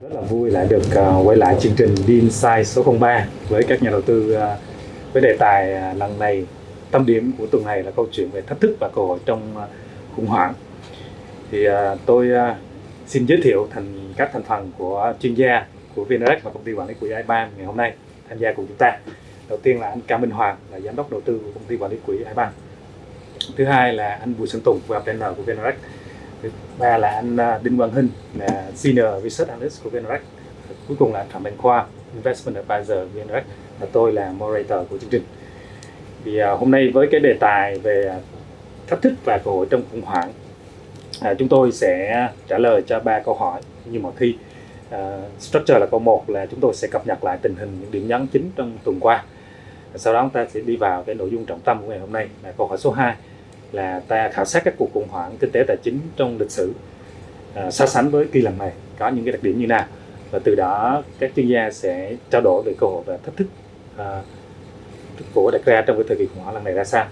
Rất là vui lại được ờ, quay lại chương trình Dean Size số 03 với các nhà đầu tư ờ, với đề tài ờ, lần này tâm điểm của tuần này là câu chuyện về thách thức và cơ hội trong khủng hoảng. Thì tôi xin giới thiệu thành các thành phần của chuyên gia của VNREX và công ty quản lý quỹ IBAN ngày hôm nay tham gia cùng chúng ta. Đầu tiên là anh Cao Minh Hoàng, là giám đốc đầu tư của công ty quản lý quỹ IBAN. Thứ hai là anh Bùi Xuân Tùng và của VNREX thứ ba là anh à, Đinh Quang Hinh là Senior Research Analyst của VNREX cuối cùng là Phạm Mạnh Khoa Investment Advisor VNREX và tôi là moderator của chương trình. Thì à, hôm nay với cái đề tài về à, thách thức và cơ hội trong khủng hoảng chúng tôi sẽ trả lời cho ba câu hỏi như mọi khi. Uh, structure là câu một là chúng tôi sẽ cập nhật lại tình hình những điểm nhấn chính trong tuần qua. Sau đó chúng ta sẽ đi vào cái nội dung trọng tâm của ngày hôm nay là câu hỏi số 2 là ta khảo sát các cuộc khủng hoảng kinh tế tài chính trong lịch sử à, so sánh với kỳ lần này có những cái đặc điểm như nào. Và từ đó các chuyên gia sẽ trao đổi về cơ hội và thách thức à, của đặt ra trong cái thời kỳ khủng hoảng lần này ra sao.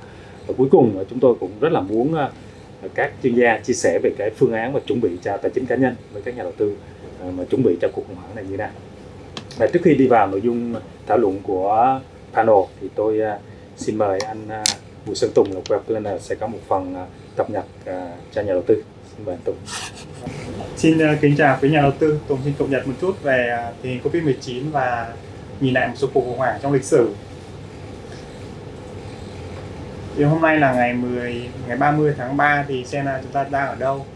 Và cuối cùng chúng tôi cũng rất là muốn à, các chuyên gia chia sẻ về cái phương án và chuẩn bị cho tài chính cá nhân với các nhà đầu tư à, mà chuẩn bị cho cuộc khủng hoảng này như thế nào. Và trước khi đi vào nội dung thảo luận của panel thì tôi à, xin mời anh à, Bùi Sơn Tùng là Web Planner sẽ có một phần à, cập nhật à, cho nhà đầu tư. Xin mời anh Tùng. Xin à, kính chào quý nhà đầu tư. Tùng xin cập nhật một chút về tình hình Covid-19 và nhìn lại một số cuộc khủng hoảng trong lịch sử. Thì hôm nay là ngày 10 ngày 30 tháng 3 thì xem là chúng ta đang ở đâu.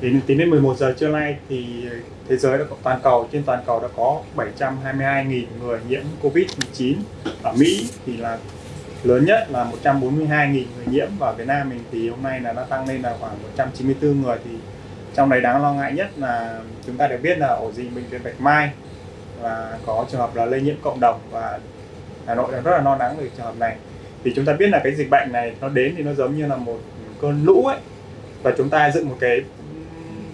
Đến tính đến 11 giờ trưa nay thì thế giới đã có, toàn cầu, trên toàn cầu đã có 722.000 người nhiễm Covid-19 ở Mỹ thì là lớn nhất là 142.000 người nhiễm và Việt Nam mình. Thì hôm nay là nó tăng lên là khoảng 194 người. Thì trong đấy đáng lo ngại nhất là chúng ta được biết là ổ dịch bệnh viện Bạch Mai và có trường hợp là lây nhiễm cộng đồng và Hà Nội đang rất là lo lắng về trường hợp này. Thì chúng ta biết là cái dịch bệnh này nó đến thì nó giống như là một cơn lũ ấy. Và chúng ta dựng một cái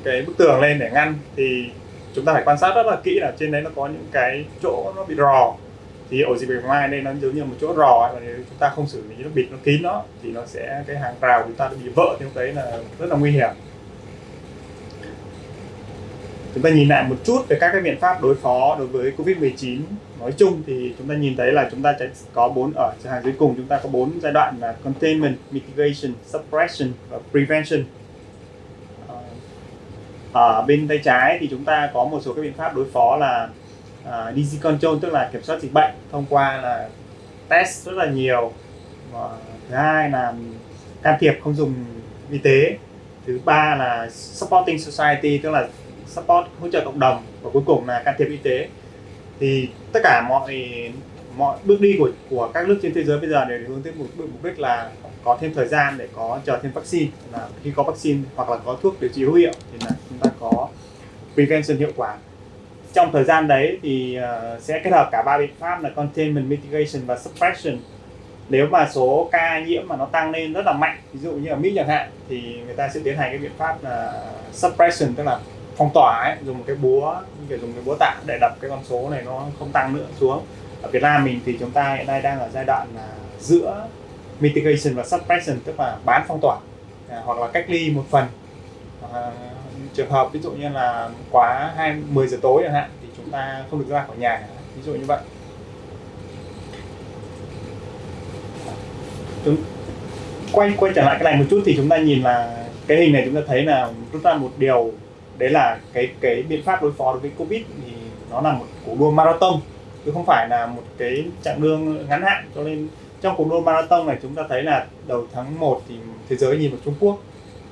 cái bức tường lên để ngăn. Thì chúng ta phải quan sát rất là kỹ là trên đấy nó có những cái chỗ nó bị rò thì ổ dịch bạch mai đây nó giống như một chỗ rò và nếu chúng ta không xử lý nó bịt nó kín nó, thì nó sẽ, cái hàng rào chúng ta bị vỡ thì lúc đấy là rất là nguy hiểm. Chúng ta nhìn lại một chút về các cái biện pháp đối phó đối với covid 19 nói chung thì chúng ta nhìn thấy là chúng ta sẽ có bốn ở hàng dưới cùng, chúng ta có bốn giai đoạn là containment, mitigation, suppression và prevention. Ờ, ở bên tay trái thì chúng ta có một số các biện pháp đối phó là Ờ, uh, disease control tức là kiểm soát dịch bệnh thông qua là test rất là nhiều. Và thứ hai là can thiệp không dùng y tế. Thứ ba là supporting society tức là support hỗ trợ cộng đồng. Và cuối cùng là can thiệp y tế. Thì tất cả mọi mọi bước đi của của các nước trên thế giới bây giờ đều hướng tới một mục đích là có thêm thời gian để có chờ thêm vaccine. Là khi có vaccine hoặc là có thuốc điều trị hữu hiệu thì là chúng ta có prevention hiệu quả trong thời gian đấy thì uh, sẽ kết hợp cả ba biện pháp là containment, mitigation và suppression. Nếu mà số ca nhiễm mà nó tăng lên rất là mạnh ví dụ như ở Mỹ chẳng hạn thì người ta sẽ tiến hành cái biện pháp là suppression tức là phong tỏa ấy, dùng một cái búa kiểu dùng cái búa tạ để đập cái con số này nó không tăng nữa xuống. Ở Việt Nam mình thì chúng ta hiện nay đang ở giai đoạn là giữa mitigation và suppression tức là bán phong tỏa à, hoặc là cách ly một phần. À, trường hợp ví dụ như là quá hai 10 giờ tối chẳng hạn, thì chúng ta không được ra khỏi nhà, ví dụ như vậy. Chúng, quay quay trở lại cái này một chút thì chúng ta nhìn là cái hình này chúng ta thấy là rút ra một điều, đấy là cái cái biện pháp đối phó đối với covid thì nó là một cuộc đua marathon, chứ không phải là một cái chặng đường ngắn hạn. Cho nên trong cuộc đua marathon này chúng ta thấy là đầu tháng 1 thì thế giới nhìn vào Trung Quốc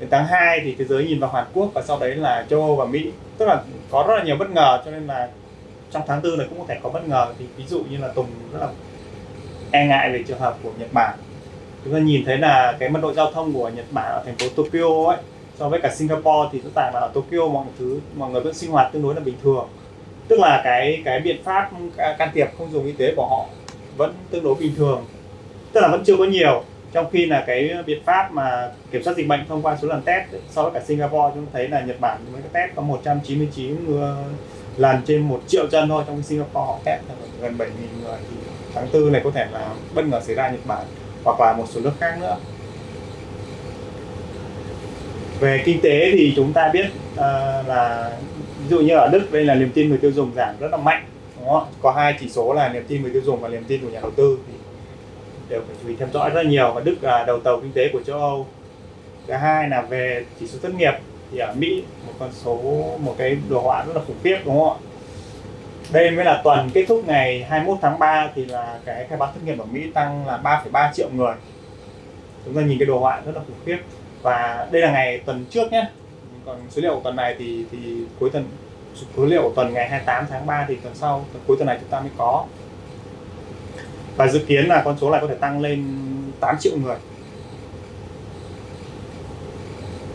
đến tháng 2 thì thế giới nhìn vào Hàn Quốc và sau đấy là châu Âu và Mỹ. Tức là có rất là nhiều bất ngờ, cho nên là trong tháng tư này cũng có thể có bất ngờ. Thì ví dụ như là Tùng rất là e ngại về trường hợp của Nhật Bản. Chúng ta nhìn thấy là cái mật độ giao thông của Nhật Bản ở thành phố Tokyo ấy, so với cả Singapore thì rõ ràng là ở Tokyo mọi thứ, mọi người vẫn sinh hoạt tương đối là bình thường. Tức là cái cái biện pháp can thiệp không dùng y tế của họ vẫn tương đối bình thường. Tức là vẫn chưa có nhiều trong khi là cái biện pháp mà kiểm soát dịch bệnh thông qua số lần test so với cả Singapore chúng ta thấy là Nhật Bản mới test có 199 lần trên một triệu dân thôi trong Singapore họ test gần 7.000 người. Thì tháng tư này có thể là bất ngờ xảy ra Nhật Bản hoặc là một số nước khác nữa. Về kinh tế thì chúng ta biết uh, là ví dụ như ở Đức đây là niềm tin người tiêu dùng giảm rất là mạnh đúng không? có hai chỉ số là niềm tin người tiêu dùng và niềm tin của nhà đầu tư. Thì đều phải chú ý theo dõi rất nhiều. Và Đức là đầu tàu kinh tế của châu Âu. Thứ hai là về chỉ số thất nghiệp. Thì ở Mỹ một con số một cái đồ họa rất là khủng khiếp đúng không ạ? Đây mới là tuần kết thúc ngày 21 tháng 3 thì là cái khai báo thất nghiệp ở Mỹ tăng là 3,3 triệu người. Chúng ta nhìn cái đồ họa rất là khủng khiếp. Và đây là ngày tuần trước nhé. Còn số liệu của tuần này thì thì cuối tuần số liệu của tuần ngày 28 tháng 3 thì tuần sau tuần cuối tuần này chúng ta mới có và dự kiến là con số này có thể tăng lên 8 triệu người.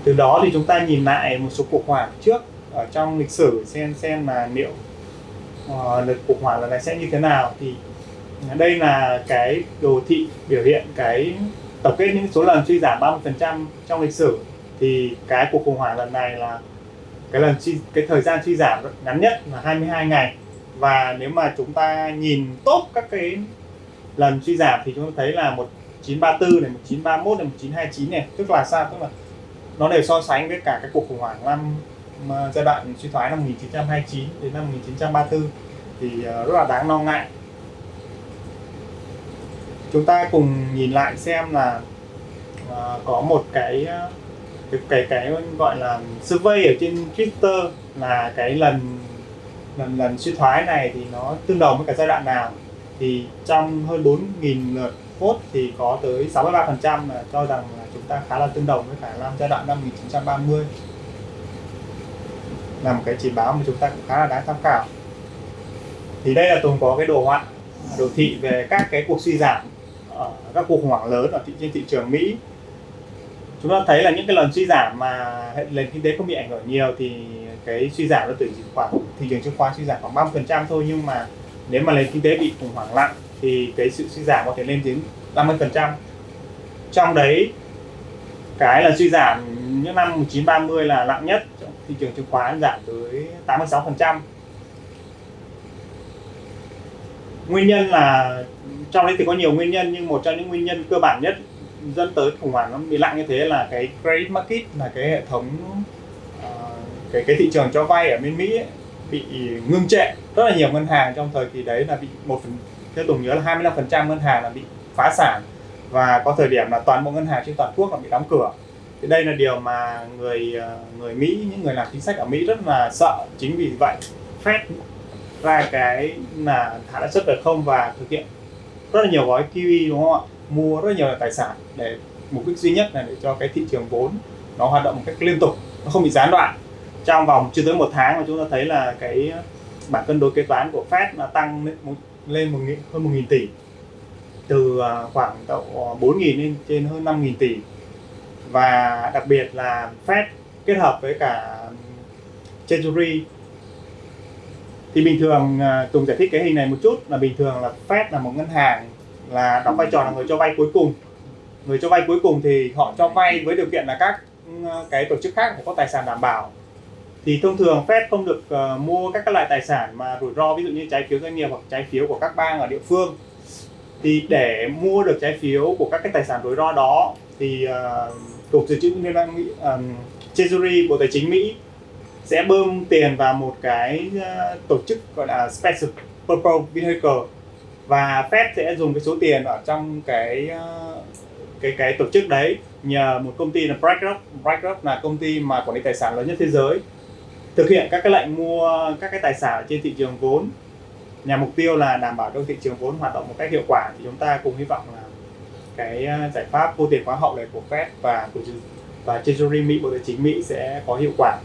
Từ đó thì chúng ta nhìn lại một số cuộc hoảng trước ở trong lịch sử xem xem là liệu ờ, uh, đợt cuộc hoảng lần này sẽ như thế nào. Thì đây là cái đồ thị biểu hiện cái tổng kết những số lần suy giảm 30% trong lịch sử. Thì cái cuộc khủng hoảng lần này là cái lần suy, cái thời gian suy giảm ngắn nhất là 22 ngày. Và nếu mà chúng ta nhìn tốt các cái lần suy giảm thì chúng ta thấy là 1934 này 1931 này 1929 này. Tức là sao? Tức là nó đều so sánh với cả cái cuộc khủng hoảng năm ờ, giai đoạn suy thoái năm 1929 đến năm 1934 thì ờ, rất là đáng lo ngại. Chúng ta cùng nhìn lại xem là uh, có một cái cái cái cái gọi là survey ở trên Twitter là cái lần lần lần suy thoái này thì nó tương đồng với cả giai đoạn nào? Thì trong hơn 4.000 lượt vote thì có tới 63% là cho rằng là chúng ta khá là tương đồng với cả năm giai đoạn năm 1930 là một cái chỉ báo mà chúng ta cũng khá là đáng tham khảo. Thì đây là Tùng có cái đồ họa đồ thị về các cái cuộc suy giảm ở các cuộc khủng hoảng lớn ở thị, trên thị trường Mỹ. Chúng ta thấy là những cái lần suy giảm mà nền kinh tế không bị ảnh hưởng nhiều thì cái suy giảm nó từ khoảng thị trường chứng khoán suy giảm khoảng 30% thôi nhưng mà nếu mà nền kinh tế bị khủng hoảng nặng thì cái sự suy giảm có thể lên đến 50% trong đấy cái là suy giảm những năm 1930 là nặng nhất. Trong thị trường chứng khoán giảm tới 86% nguyên nhân là trong đấy thì có nhiều nguyên nhân nhưng một trong những nguyên nhân cơ bản nhất dẫn tới khủng hoảng nó bị lặng như thế là cái credit market là cái hệ thống uh, cái cái thị trường cho vay ở bên Mỹ ấy, bị ngưng trệ. Rất là nhiều ngân hàng trong thời kỳ đấy là bị một phần, theo Tùng nhớ là 25% ngân hàng là bị phá sản. Và có thời điểm là toàn bộ ngân hàng trên toàn quốc là bị đóng cửa. Thì đây là điều mà người ờ, người Mỹ, những người làm chính sách ở Mỹ rất là sợ. Chính vì vậy Fed ra cái là thả lãi suất về không và thực hiện rất là nhiều gói QE đúng không ạ? Mua rất nhiều tài sản để, mục đích duy nhất là để cho cái thị trường vốn nó hoạt động một cách liên tục, nó không bị gián đoạn trong vòng chưa tới một tháng mà chúng ta thấy là cái bảng cân đối kế toán của Fed là tăng lên một, lên một hơn một nghìn tỷ. Từ à, khoảng độ à, 4 nghìn lên trên hơn 5 nghìn tỷ. Và đặc biệt là Fed kết hợp với cả Treasury. Thì bình thường à, Tùng giải thích cái hình này một chút là bình thường là Fed là một ngân hàng là đóng vai trò là người cho vay cuối cùng. Người cho vay cuối cùng thì họ cho vay với điều kiện là các cái tổ chức khác phải có tài sản đảm bảo thì thông thường Fed không được uh, mua các các loại tài sản mà rủi ro ví dụ như trái phiếu doanh nghiệp hoặc trái phiếu của các bang ở địa phương. Thì để mua được trái phiếu của các cái tài sản rủi ro đó thì ờ, uh, cục dự trữ liên bang Mỹ um, Treasury bộ tài chính Mỹ sẽ bơm tiền vào một cái uh, tổ chức gọi là Special Purpose Vehicle. Và Fed sẽ dùng cái số tiền ở trong cái uh, cái cái tổ chức đấy nhờ một công ty là BlackRock. BlackRock là công ty mà quản lý tài sản lớn nhất thế giới thực hiện các cái lệnh mua các cái tài sản trên thị trường vốn. Nhằm mục tiêu là đảm bảo cho thị trường vốn hoạt động một cách hiệu quả thì chúng ta cùng hy vọng là cái à, giải pháp vô tiền hóa hậu này của Fed và của và Treasury Mỹ, Bộ Tài chính Mỹ sẽ có hiệu quả.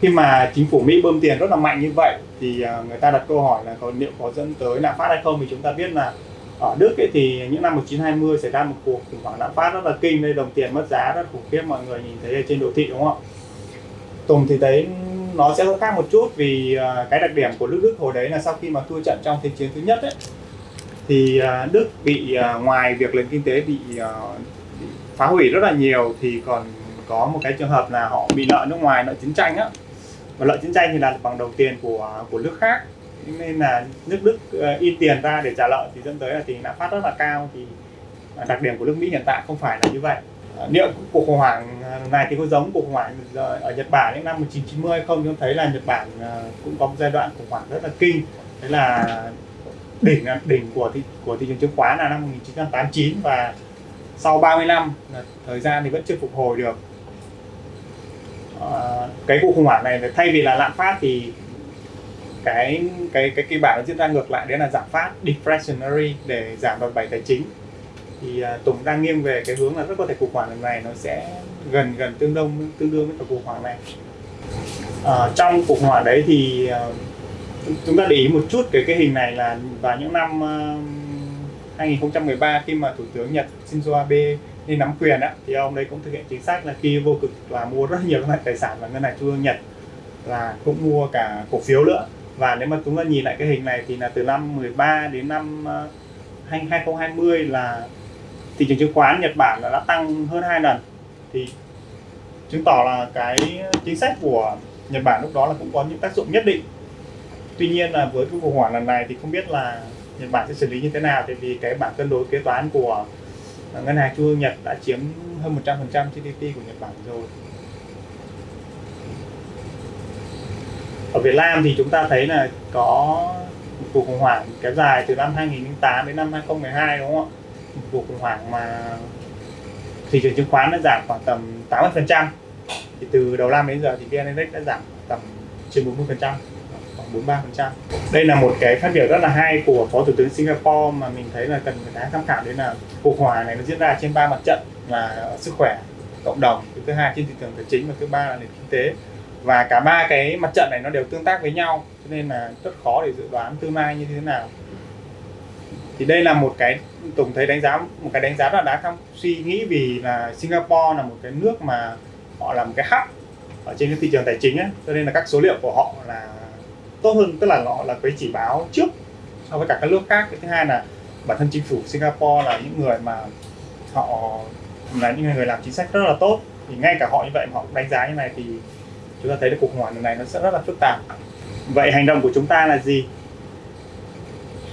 Khi mà chính phủ Mỹ bơm tiền rất là mạnh như vậy thì à, người ta đặt câu hỏi là có, liệu có dẫn tới lạm phát hay không thì chúng ta biết là ở Đức ấy thì những năm 1920 xảy ra một cuộc khủng hoảng lạm phát rất là kinh đây đồng tiền mất giá rất khủng khiếp, mọi người nhìn thấy ở trên đồ thị, đúng không? Ạ Tùng thì thấy nó sẽ khác một chút vì à, cái đặc điểm của nước Đức hồi đấy là sau khi mà thua trận trong thế chiến thứ nhất ấy thì à, Đức bị à, ngoài việc nền kinh tế bị, bị phá hủy rất là nhiều thì còn có một cái trường hợp là họ bị nợ nước ngoài nợ chiến tranh á. Và nợ chiến tranh thì là bằng đồng tiền của của nước khác. Nên là nước Đức in tiền ra để trả nợ thì dẫn tới là tình lạm phát rất là cao. Thì đặc điểm của nước Mỹ hiện tại không phải là như vậy. Ờ, liệu cuộc khủng hoảng ờ, này thì có giống cuộc khủng hoảng ờ, ở Nhật Bản những năm 1990 không? Chúng thấy là Nhật Bản cũng có một giai đoạn khủng hoảng rất là kinh. Đấy là đỉnh đỉnh của thị của thị trường chứng khoán là năm 1989 và sau 30 năm thời gian thì vẫn chưa phục hồi được. À, cái cuộc khủng hoảng này thay vì là lạm phát thì cái cái cái kịch bản nó diễn ra ngược lại đấy là giảm phát deflationary để giảm đòn bẩy tài chính thì à, Tùng đang nghiêng về cái hướng là rất có thể cuộc khủng hoảng lần này nó sẽ gần gần tương đương tương đương với cả cuộc khủng hoảng này. À, trong cuộc khủng hoảng đấy thì à, chúng ta để ý một chút cái cái hình này là vào những năm à, 2013 khi mà thủ tướng Nhật Shinzo Abe lên nắm quyền á thì ông đấy cũng thực hiện chính sách là khi vô cực là mua rất nhiều các loại tài sản và ngân hàng trung ương Nhật là cũng mua cả cổ phiếu nữa. Và nếu mà chúng ta nhìn lại cái hình này thì là từ năm 13 đến năm 2020 là thị trường chứng khoán Nhật Bản là đã tăng hơn hai lần. Thì chứng tỏ là cái chính sách của Nhật Bản lúc đó là cũng có những tác dụng nhất định. Tuy nhiên là với cái khủng hoảng lần này thì không biết là Nhật Bản sẽ xử lý như thế nào, tại vì cái bảng cân đối kế toán của ngân hàng trung ương Nhật đã chiếm hơn 100% GDP của Nhật Bản rồi. Ở Việt Nam thì chúng ta thấy là có một cuộc khủng hoảng kéo dài từ năm 2008 đến năm 2012 đúng không ạ? Cuộc khủng hoảng mà thị trường chứng khoán đã giảm khoảng tầm 80% thì từ đầu năm đến giờ thì VN Index đã giảm tầm trên 40% khoảng 43% đây là một cái phát biểu rất là hay của phó thủ tướng Singapore mà mình thấy là cần phải đáng tham khảo đấy là cuộc khủng hoảng này nó diễn ra trên ba mặt trận là sức khỏe, cộng đồng thứ hai trên thị trường tài chính và thứ ba là nền kinh tế. Và cả ba cái mặt trận này nó đều tương tác với nhau, cho nên là rất khó để dự đoán tương lai như thế nào thì đây là một cái tổng thấy đánh giá một cái đánh giá rất là đáng tham suy nghĩ vì là Singapore là một cái nước mà họ là một cái hub ở trên cái thị trường tài chính ấy, cho nên là các số liệu của họ là tốt hơn tức là họ là cái chỉ báo trước so với cả các nước khác. Cái thứ hai là bản thân chính phủ Singapore là những người mà họ là những người làm chính sách rất là tốt. Thì ngay cả họ như vậy mà họ đánh giá như này thì chúng ta thấy được cuộc khủng hoảng này nó sẽ rất là phức tạp. Vậy hành động của chúng ta là gì?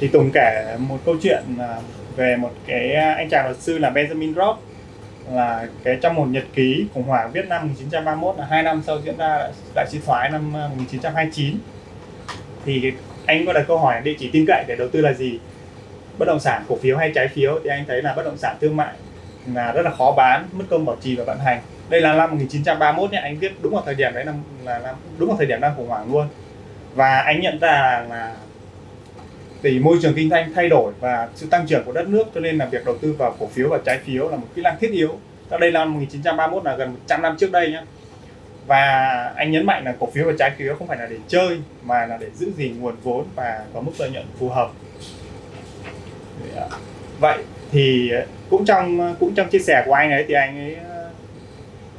Thì Tùng kể một câu chuyện à, về một cái à, anh chàng luật sư là Benjamin Roth là cái trong một nhật ký khủng hoảng Việt Nam 1931 là hai năm sau diễn ra đại suy thoái năm à, 1929 thì anh có đặt câu hỏi địa chỉ tin cậy để đầu tư là gì? Bất động sản cổ phiếu hay trái phiếu? Thì anh thấy là bất động sản thương mại là rất là khó bán mất công bảo trì và vận hành. Đây là năm 1931 nhé anh viết đúng vào thời điểm đấy là, là, là đúng vào thời điểm đang khủng hoảng luôn. Và anh nhận ra là thì môi trường kinh doanh thay đổi và sự tăng trưởng của đất nước, cho nên là việc đầu tư vào cổ phiếu và trái phiếu là một kỹ năng thiết yếu. Ở đây là năm 1931 là gần 100 năm trước đây nhé. Và anh nhấn mạnh là cổ phiếu và trái phiếu không phải là để chơi, mà là để giữ gìn nguồn vốn và có mức lợi nhuận phù hợp. Vậy thì cũng trong cũng trong chia sẻ của anh ấy thì anh ấy ờ,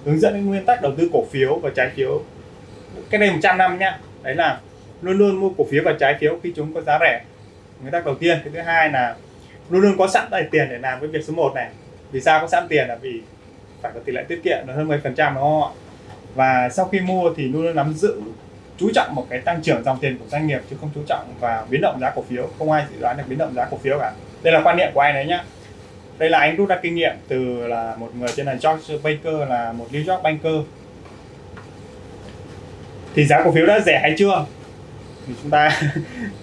hướng dẫn đến nguyên tắc đầu tư cổ phiếu và trái phiếu cái này 100 năm nhá đấy là luôn luôn mua cổ phiếu và trái phiếu khi chúng có giá rẻ nguyên tắc đầu tiên. Cái thứ hai là luôn luôn có sẵn đầy tiền để làm cái việc số 1 này. Vì sao có sẵn tiền là vì phải có tỷ lệ tiết kiệm là hơn 10 phần trăm đúng không ạ? Và sau khi mua thì luôn luôn nắm giữ, chú trọng một cái tăng trưởng dòng tiền của doanh nghiệp chứ không chú trọng vào biến động giá cổ phiếu. Không ai dự đoán được biến động giá cổ phiếu cả. Đây là quan niệm của anh đấy nhá. Đây là anh rút ra kinh nghiệm từ là một người tên là George Baker, là một New York banker. Thì giá cổ phiếu đã rẻ hay chưa? Thì chúng ta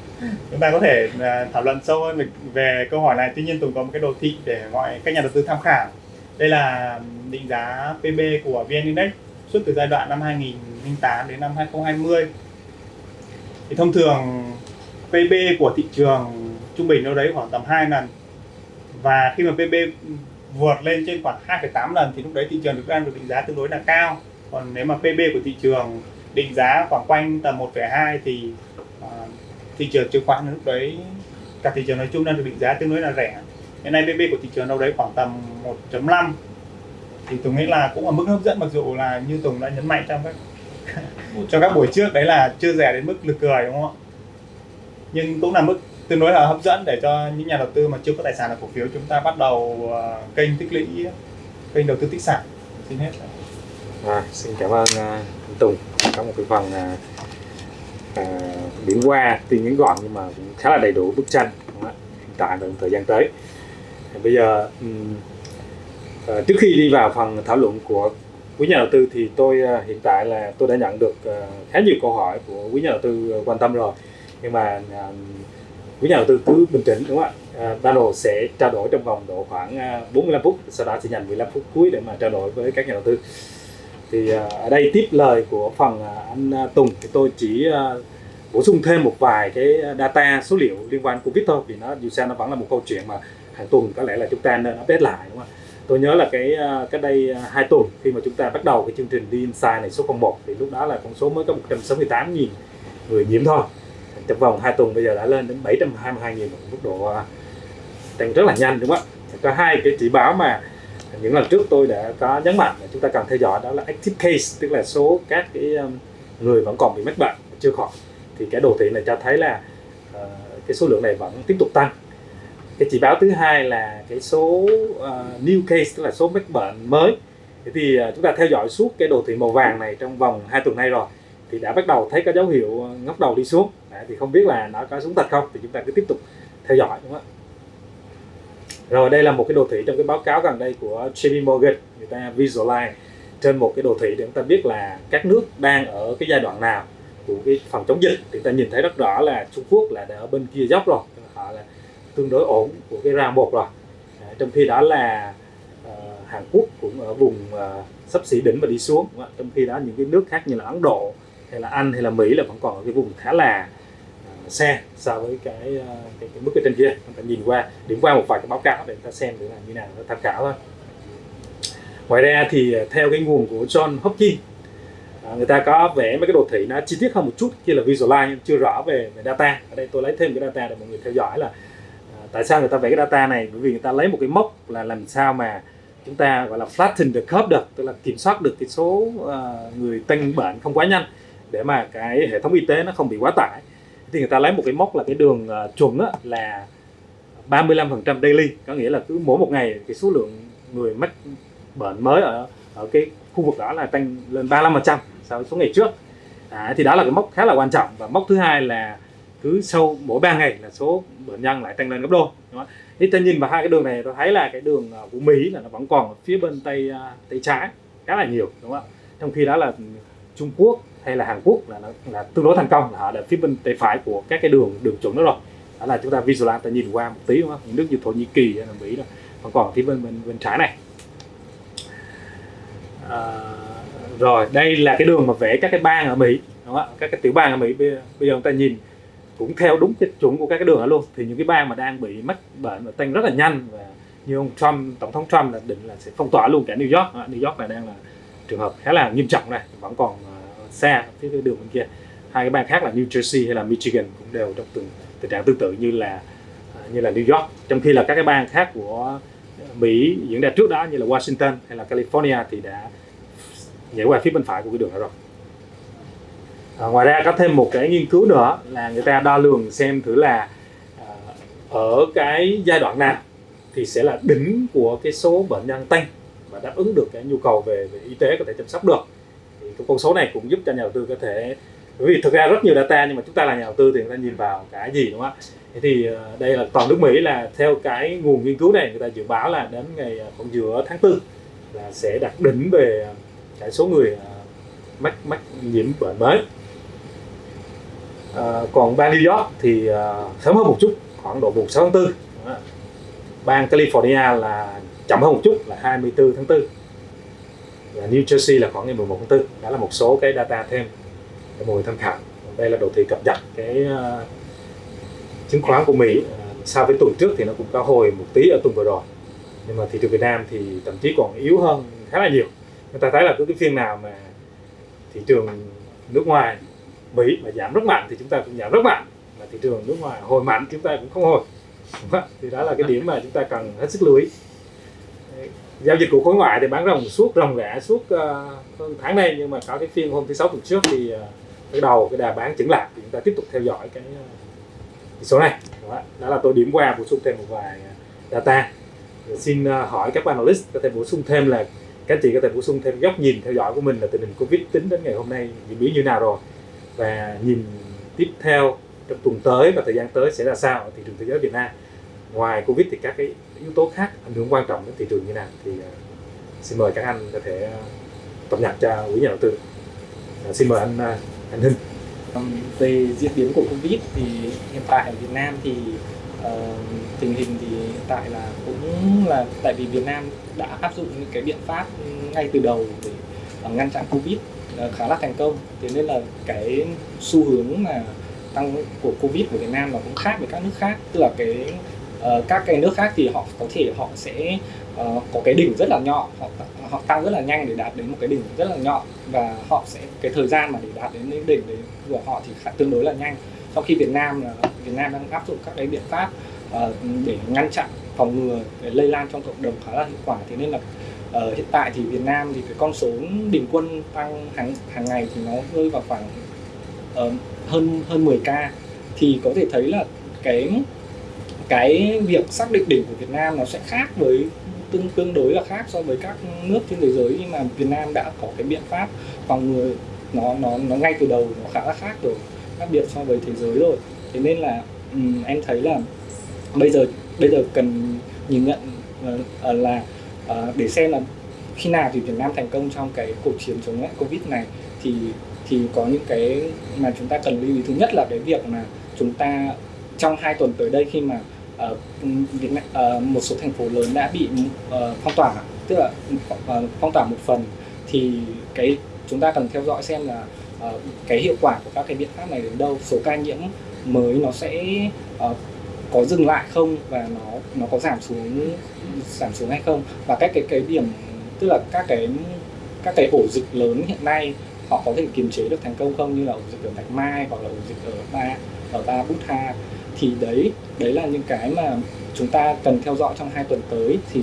chúng ta có thể à, thảo luận sâu hơn về, về câu hỏi này. Tuy nhiên tùng có một cái đồ thị để mọi các nhà đầu tư tham khảo. Đây là định giá PB của VN Index suốt từ giai đoạn năm 2008 đến năm 2020 thì thông thường PB của thị trường trung bình đâu đấy khoảng tầm 2 lần. Và khi mà PB vượt lên trên khoảng 2,8 lần thì lúc đấy thị trường được đang được định giá tương đối là cao. Còn nếu mà PB của thị trường định giá khoảng quanh tầm 1,2 thì thị trường chứng khoán lúc đấy cả thị trường nói chung đang được định giá tương đối là rẻ. Hiện nay PB của thị trường đâu đấy khoảng tầm 1.5 thì Tùng nghĩ là cũng ở mức hấp dẫn mặc dù là như Tùng đã nhấn mạnh trong các cho các buổi trước đấy là chưa rẻ đến mức lực cười đúng không ạ? Nhưng cũng là mức tương đối là hấp dẫn để cho những nhà đầu tư mà chưa có tài sản ở cổ phiếu chúng ta bắt đầu uh, kênh tích lũy kênh đầu tư tích sản. Xin hết. À, xin cảm ơn uh, Tùng. Có một cái phần uh, uh, điểm qua tuy ngắn gọn nhưng mà cũng khá là đầy đủ bức tranh hiện tại và thời gian tới. Bây giờ um, À, trước khi đi vào phần thảo luận của quý nhà đầu tư thì tôi ờ, hiện tại là tôi đã nhận được khá nhiều câu hỏi của quý nhà đầu tư quan tâm rồi. Nhưng mà quý nhà đầu tư cứ bình tĩnh đúng không ạ? Uh, panel sẽ trao đổi trong vòng độ khoảng 45 phút sau đó sẽ dành 15 phút cuối để mà trao đổi với các nhà đầu tư thì à, ở đây tiếp lời của phần à, anh à, Tùng. Thì tôi chỉ bổ sung thêm một vài cái data số liệu liên quan covid thôi, vì nó, dù sao nó vẫn là một câu chuyện mà hàng tuần có lẽ là chúng ta nên update lại, đúng không ạ? Tôi nhớ là cái cách đây hai tuần khi mà chúng ta bắt đầu cái chương trình đi inside này số 01 thì lúc đó là con số mới có 168.000 người nhiễm thôi. Trong vòng 2 tuần bây giờ đã lên đến 722 nghìn mức độ tăng rất là nhanh, đúng không ạ? Có hai cái chỉ báo mà những lần trước tôi đã có nhấn mạnh là chúng ta cần theo dõi đó là active case tức là số các cái um, người vẫn còn bị mắc bệnh chưa khỏi. Thì cái đồ thị này cho thấy là uh, cái số lượng này vẫn tiếp tục tăng. Cái chỉ báo thứ hai là cái số uh, new case tức là số mắc bệnh mới. Thế thì uh, chúng ta theo dõi suốt cái đồ thị màu vàng này trong vòng 2 tuần nay rồi thì đã bắt đầu thấy có dấu hiệu ngóc đầu đi xuống. Đấy, thì không biết là nó có xuống thật không? Thì chúng ta cứ tiếp tục theo dõi đúng không ạ? Rồi đây là một cái đồ thị trong cái báo cáo gần đây của JP Morgan. Người ta visualize trên một cái đồ thị để chúng ta biết là các nước đang ở cái giai đoạn nào của cái phòng chống dịch. Thì ta nhìn thấy rất rõ là Trung Quốc là đã ở bên kia dốc rồi. Họ là tương đối ổn của cái round một rồi. À, trong khi đó là uh, Hàn Quốc cũng ở vùng uh, sắp xỉ đỉnh và đi xuống. Trong khi đó những cái nước khác như là Ấn Độ hay là Anh hay là Mỹ là vẫn còn ở cái vùng khá là xe so với cái, ờ, cái, cái mức ở trên kia. Chúng ta nhìn qua điểm qua một vài cái báo cáo để chúng ta xem để là như nào nó tham khảo thôi. Ngoài ra thì ờ, theo cái nguồn của John Hopkins à, người ta có vẽ mấy cái đồ thị nó chi tiết hơn một chút kia là visualize nhưng chưa rõ về, về data. Ở đây tôi lấy thêm cái data để mọi người theo dõi là à, tại sao người ta vẽ cái data này? Bởi vì người ta lấy một cái mốc là làm sao mà chúng ta gọi là flatten the curve được tức là kiểm soát được cái số uh, người tăng bệnh không quá nhanh để mà cái hệ thống y tế nó không bị quá tải thì người ta lấy một cái mốc là cái đường ờ, uh, chuẩn á, là 35% daily. Có nghĩa là cứ mỗi một ngày cái số lượng người mắc bệnh mới ở ở cái khu vực đó là tăng lên 35% so với số ngày trước. À, thì đó là cái mốc khá là quan trọng. Và mốc thứ hai là cứ sau mỗi 3 ngày là số bệnh nhân lại tăng lên gấp đôi. Đúng không? thì ta nhìn vào hai cái đường này tôi thấy là cái đường ờ, của Mỹ là nó vẫn còn ở phía bên tây ờ, tây trái khá là nhiều đúng không ạ? Trong khi đó là Trung Quốc hay là Hàn Quốc là là, là tương đối thành công là họ đã phía bên tay phải của các cái đường đường chuẩn đó rồi. Đó là chúng ta visualize ta nhìn qua một tí đúng không? Những nước như Thổ Nhĩ Kỳ hay là Mỹ đó. Còn còn phía bên bên bên trái này. À, rồi đây là cái đường mà vẽ các cái bang ở Mỹ đúng không? các cái tiểu bang ở Mỹ bây, bây giờ chúng ta nhìn cũng theo đúng cái chuẩn của các cái đường đó luôn. Thì những cái bang mà đang bị mắc bệnh và tăng rất là nhanh và như ông Trump tổng thống Trump là định là sẽ phong tỏa luôn cả New York. New York này đang là trường hợp khá là nghiêm trọng này vẫn còn uh, xa phía cái đường bên kia. Hai cái bang khác là New Jersey hay là Michigan cũng đều trong tình, tình trạng tương tự như là à, như là New York. Trong khi là các cái bang khác của Mỹ diễn ra trước đó như là Washington hay là California thì đã nhảy qua phía bên phải của cái đường đó rồi. À, ngoài ra có thêm một cái nghiên cứu nữa là người ta đo lường xem thử là à, ở cái giai đoạn nào thì sẽ là đỉnh của cái số bệnh nhân tăng và đáp ứng được cái nhu cầu về, về y tế có thể chăm sóc được con số này cũng giúp cho nhà đầu tư có thể bởi vì thực ra rất nhiều data nhưng mà chúng ta là nhà đầu tư thì người ta nhìn vào cái gì đúng không ạ? Thế thì ờ, đây là toàn nước Mỹ là theo cái nguồn nghiên cứu này người ta dự báo là đến ngày ờ, khoảng giữa tháng tư là sẽ đạt đỉnh về ờ, cái số người mắc mắc nhiễm bệnh mới. À, còn bang New York thì sớm hơn một chút khoảng độ mùng 6 tháng 4 bang California là chậm hơn một chút là 24 tháng 4 Dạ, New Jersey là khoảng ngày 11 tháng 4 đó là một số cái data thêm để mọi người tham khảo. Đây là đồ thị cập nhật cái uh, chứng khoán của Mỹ. Uh, so với tuần trước thì nó cũng cao hồi một tí ở tuần vừa rồi. Nhưng mà thị trường Việt Nam thì thậm chí còn yếu hơn khá là nhiều. Người ta thấy là cứ cái phiên nào mà thị trường nước ngoài Mỹ mà giảm rất mạnh thì chúng ta cũng giảm rất mạnh. Mà thị trường nước ngoài hồi mạnh chúng ta cũng không hồi. Thì đó là cái điểm mà chúng ta cần hết sức lưu ý giao dịch của khối ngoại thì bán rồng suốt rồng rã suốt uh, tháng nay nhưng mà có cái phiên hôm thứ sáu tuần trước thì ờ, uh, cái đầu cái đà bán chững lại. Thì chúng ta tiếp tục theo dõi cái, uh, cái số này. Đó, đó là tôi điểm qua bổ sung thêm một vài data. Rồi xin uh, hỏi các analyst có thể bổ sung thêm là các anh chị có thể bổ sung thêm góc nhìn theo dõi của mình là tình hình covid tính đến ngày hôm nay diễn biến như nào rồi. Và nhìn tiếp theo trong tuần tới và thời gian tới sẽ là sao ở thị trường thế giới Việt Nam. Ngoài covid thì các cái yếu tố khác ảnh hưởng quan trọng đến thị trường như nào thì à, xin mời các anh có thể à, cập nhật cho quý nhà đầu tư. À, xin mời anh anh Hưng. Về diễn biến của Covid thì hiện tại ở Việt Nam thì uh, tình hình thì hiện tại là cũng là tại vì Việt Nam đã áp dụng những cái biện pháp ngay từ đầu để uh, ngăn chặn Covid uh, khá là thành công. Thế nên là cái xu hướng mà tăng của Covid của Việt Nam là cũng khác với các nước khác. Tức là cái uh, các cái nước khác thì họ có thể họ sẽ uh, có cái đỉnh rất là nhỏ họ họ tăng rất là nhanh để đạt đến một cái đỉnh rất là nhỏ và họ sẽ cái thời gian mà để đạt đến cái đỉnh đấy của họ thì khá, tương đối là nhanh. Trong khi Việt Nam là Việt Nam đang áp dụng các cái biện pháp uh, để ngăn chặn phòng ngừa để lây lan trong cộng đồng khá là hiệu quả. Thế nên là uh, hiện tại thì Việt Nam thì cái con số bình quân tăng hàng hàng ngày thì nó rơi vào khoảng uh, hơn hơn 10 ca. Thì có thể thấy là cái cái việc xác định đỉnh của Việt Nam nó sẽ khác với tương tương đối là khác so với các nước trên thế giới. Nhưng mà Việt Nam đã có cái biện pháp phòng ngừa nó nó nó ngay từ đầu nó khá là khác rồi khác biệt so với thế giới rồi. Thế nên là um, em thấy là bây giờ bây giờ cần nhìn nhận uh, là uh, để xem là khi nào thì Việt Nam thành công trong cái cuộc chiến chống lại Covid này thì thì có những cái mà chúng ta cần lưu ý. Thứ nhất là cái việc mà chúng ta trong hai tuần tới đây khi mà uh, Việt Nam, ờ, một số thành phố lớn đã bị uh, phong tỏa tức là uh, phong tỏa một phần. Thì cái chúng ta cần theo dõi xem là uh, cái hiệu quả của các cái biện pháp này đến đâu số ca nhiễm mới nó sẽ uh, có dừng lại không và nó nó có giảm xuống giảm xuống hay không. Và các cái cái điểm tức là các cái các cái ổ dịch lớn hiện nay họ có thể kiềm chế được thành công không? Như là ổ dịch ở Bạch Mai hoặc là ổ dịch ở ba ở ba Bút Ha thì đấy đấy là những cái mà chúng ta cần theo dõi trong hai tuần tới thì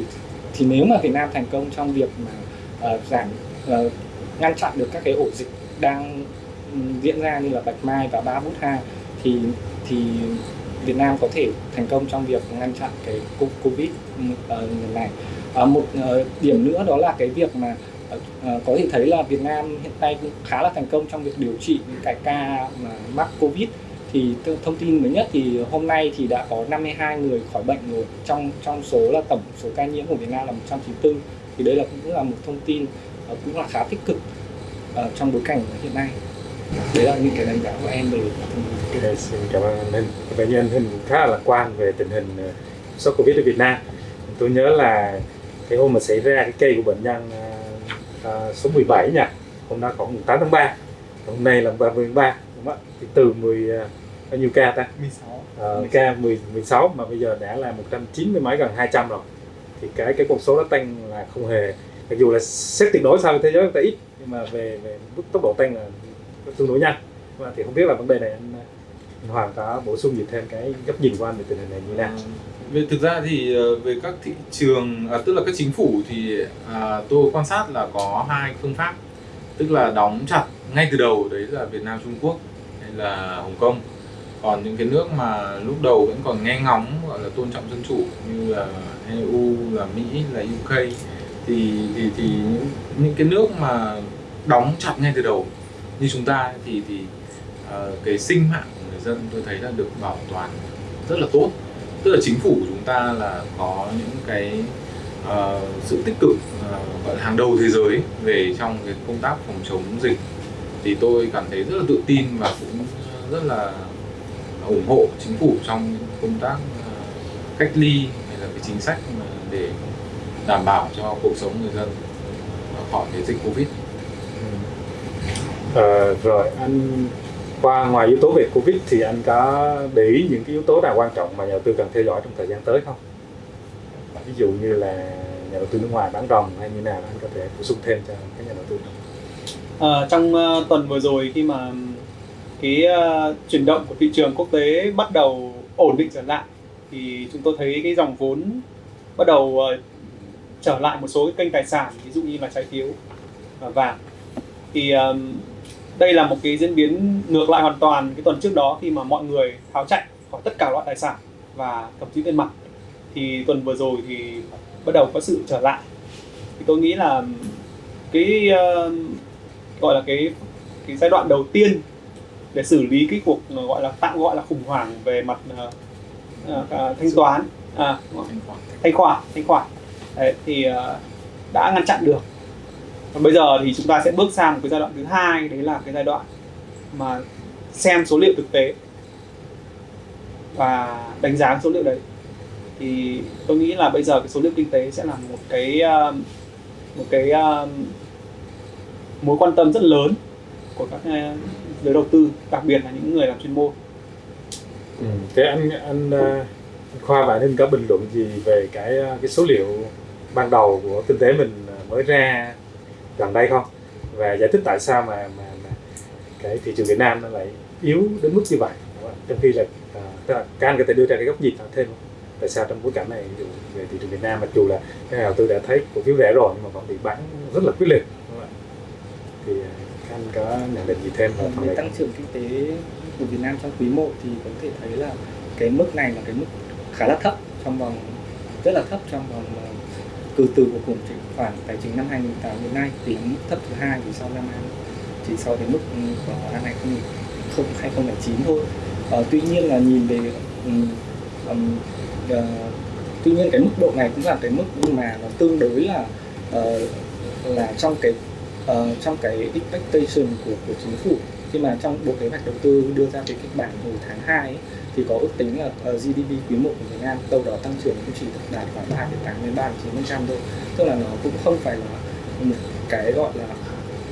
thì nếu mà Việt Nam thành công trong việc mà uh, giảm uh, ngăn chặn được các cái ổ dịch đang ừ, diễn ra như là Bạch Mai và Ba Bút Ha thì thì Việt Nam có thể thành công trong việc ngăn chặn cái Covid uh, này. Uh, một uh, điểm nữa đó là cái việc mà uh, có thể thấy là Việt Nam hiện nay cũng khá là thành công trong việc điều trị những cái ca mà mắc Covid thì thông tin mới nhất thì hôm nay thì đã có 52 người khỏi bệnh rồi. Trong trong số là tổng số ca nhiễm của Việt Nam là 194 thì đây là cũng là một thông tin uh, cũng là khá tích cực uh, trong bối cảnh hiện nay. Đấy là những cái đánh giá của em về okay, xin cảm ơn anh Hình vậy như anh Hình khá là lạc quan về tình hình ờ, sốt Covid ở Việt Nam. Tôi nhớ là cái hôm mà xảy ra cái cây của bệnh nhân uh, số 17 nha. Hôm đó khoảng 8 tháng 3 hôm nay là 30 tháng 3 không? thì từ 10 bao nhiêu ca ta? 16 uh, ca 10 16 mà bây giờ đã là 190 mấy gần 200 rồi. Thì cái cái con số nó tăng là không hề. Mặc dù là xét tuyệt đối với thế giới ta ít nhưng mà về về mức tốc độ tăng là tương đối nhanh. Và thì không biết là vấn đề này anh, anh Hoàng có bổ sung gì thêm cái góc nhìn của anh về tình hình này như nào? Về thực ra thì về các thị trường à, tức là các chính phủ thì à, tôi quan sát là có hai phương pháp. Tức là đóng chặt ngay từ đầu đấy là Việt Nam Trung Quốc là Hồng Kông. Còn những cái nước mà lúc đầu vẫn còn nghe ngóng gọi là tôn trọng dân chủ như là EU là Mỹ là UK thì thì thì những, những cái nước mà đóng chặt ngay từ đầu như chúng ta thì thì uh, cái sinh mạng của người dân tôi thấy là được bảo toàn rất là tốt. Tức là chính phủ của chúng ta là có những cái uh, sự tích cực uh, gọi là hàng đầu thế giới về trong cái công tác phòng chống dịch thì tôi cảm thấy rất là tự tin và cũng rất là ủng hộ chính phủ trong công tác ờ, cách ly hay là cái chính sách để đảm bảo cho cuộc sống người dân khỏi cái dịch covid. À, rồi anh qua ngoài yếu tố về covid thì anh có để ý những cái yếu tố nào quan trọng mà nhà đầu tư cần theo dõi trong thời gian tới không? Ví dụ như là nhà đầu tư nước ngoài bán rồng hay như nào anh có thể bổ sung thêm cho các nhà đầu tư à, trong uh, tuần vừa rồi khi mà cái uh, chuyển động của thị trường quốc tế bắt đầu ổn định trở lại thì chúng tôi thấy cái dòng vốn bắt đầu uh, trở lại một số cái kênh tài sản ví dụ như là trái phiếu và vàng. Thì uh, đây là một cái diễn biến ngược lại hoàn toàn cái tuần trước đó khi mà mọi người tháo chạy khỏi tất cả loại tài sản và thậm chí tiền mặt. Thì tuần vừa rồi thì bắt đầu có sự trở lại. Thì tôi nghĩ là cái uh, gọi là cái cái giai đoạn đầu tiên để xử lý cái cuộc ờ, gọi là tạm gọi là khủng hoảng về mặt uh, uh, thanh toán. À, thanh khoản thanh khoản. Đấy, thì uh, đã ngăn chặn được. Còn bây giờ thì chúng ta sẽ bước sang một cái giai đoạn thứ hai đấy là cái giai đoạn mà xem số liệu thực tế và đánh giá số liệu đấy. Thì tôi nghĩ là bây giờ cái số liệu kinh tế sẽ là một cái uh, một cái uh, mối quan tâm rất lớn của các ờ, giới đầu tư đặc biệt là những người làm chuyên môn Ừ. Thế anh anh ờ, anh Khoa và anh có bình luận gì về cái ờ, cái số liệu ban đầu của kinh tế mình mới ra gần đây không? Và giải thích tại sao mà mà, mà cái thị trường Việt Nam nó lại yếu đến mức như vậy? Trong khi là à, tức là các anh có thể đưa ra cái góc nhìn thêm không? Tại sao trong bối cảnh này về thị trường Việt Nam mặc dù là các nhà đầu tư đã thấy cổ phiếu rẻ rồi nhưng mà vẫn bị bán rất là quyết liệt? Thì à, anh có nhận định gì thêm về Về tăng trưởng kinh tế của Việt Nam trong quý 1 thì có thể thấy là cái mức này là cái mức khá là thấp trong vòng rất là thấp trong vòng à, từ từ của khủng hoảng tài chính năm 2008 đến nay thì là mức thấp thứ hai chỉ sau năm 20 chỉ sau cái mức ừ, của năm 2009 2009 thôi. Ờ, tuy nhiên là nhìn về um, um, uh, tuy nhiên cái mức độ này cũng là cái mức mà nó tương đối là uh, là trong cái uh, trong cái expectation của của chính phủ khi mà trong bộ kế hoạch đầu tư đưa ra cái kịch bản hồi tháng 2 ấy, thì có ước tính là ờ, GDP quý 1 của Việt Nam đâu đó tăng trưởng cũng chỉ đạt khoảng 3,8 đến 3,9% thôi. Tức là nó cũng không phải là một cái gọi là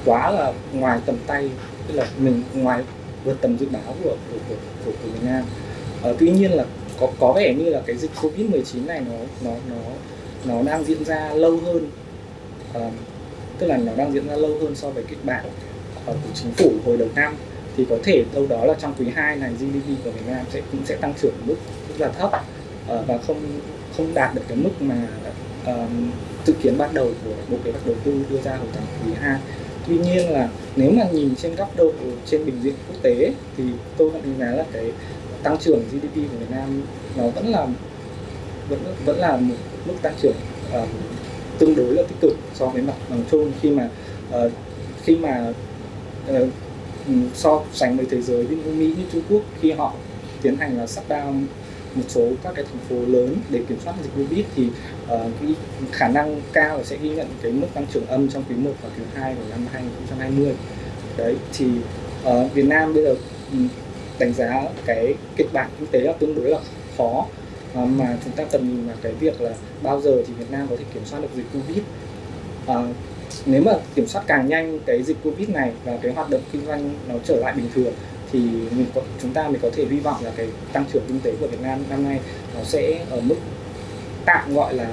quá là ngoài tầm tay tức là mình ngoài vượt tầm dự báo của của của, của, của Việt Nam. Ờ, tuy nhiên là có có vẻ như là cái dịch Covid 19 này nó nó nó nó đang diễn ra lâu hơn. Ờ, tức là nó đang diễn ra lâu hơn so với kịch bản của chính phủ hồi đầu năm. Thì có thể đâu đó là trong quý 2 này GDP của Việt Nam sẽ cũng sẽ tăng trưởng ở mức rất là thấp ờ, và không không đạt được cái mức mà ờ, dự kiến ban đầu của bộ kế hoạch đầu tư đưa ra hồi tháng quý 2 tuy nhiên là nếu mà nhìn trên góc độ trên bình diện quốc tế thì tôi vẫn đánh giá là cái tăng trưởng GDP của Việt Nam nó vẫn là vẫn vẫn là một mức tăng trưởng uh, tương đối là tích cực so với mặt bằng chung khi mà uh, khi mà uh, so sánh với thế giới như Mỹ như Trung Quốc khi họ tiến hành là shutdown một số các cái thành phố lớn để kiểm soát dịch Covid thì uh, cái khả năng cao là sẽ ghi nhận cái mức tăng trưởng âm trong quý 1 và quý 2 của năm 2020 đấy thì uh, Việt Nam bây giờ ừ, đánh giá cái kịch bản kinh tế là tương đối là khó à, mà chúng ta cần nhìn vào cái việc là bao giờ thì Việt Nam có thể kiểm soát được dịch Covid. À, nếu mà kiểm soát càng nhanh cái dịch Covid này và cái hoạt động kinh doanh nó trở lại bình thường thì mình có, chúng ta mới có thể hy vọng là cái tăng trưởng kinh tế của Việt Nam năm nay nó sẽ ở mức tạm gọi là,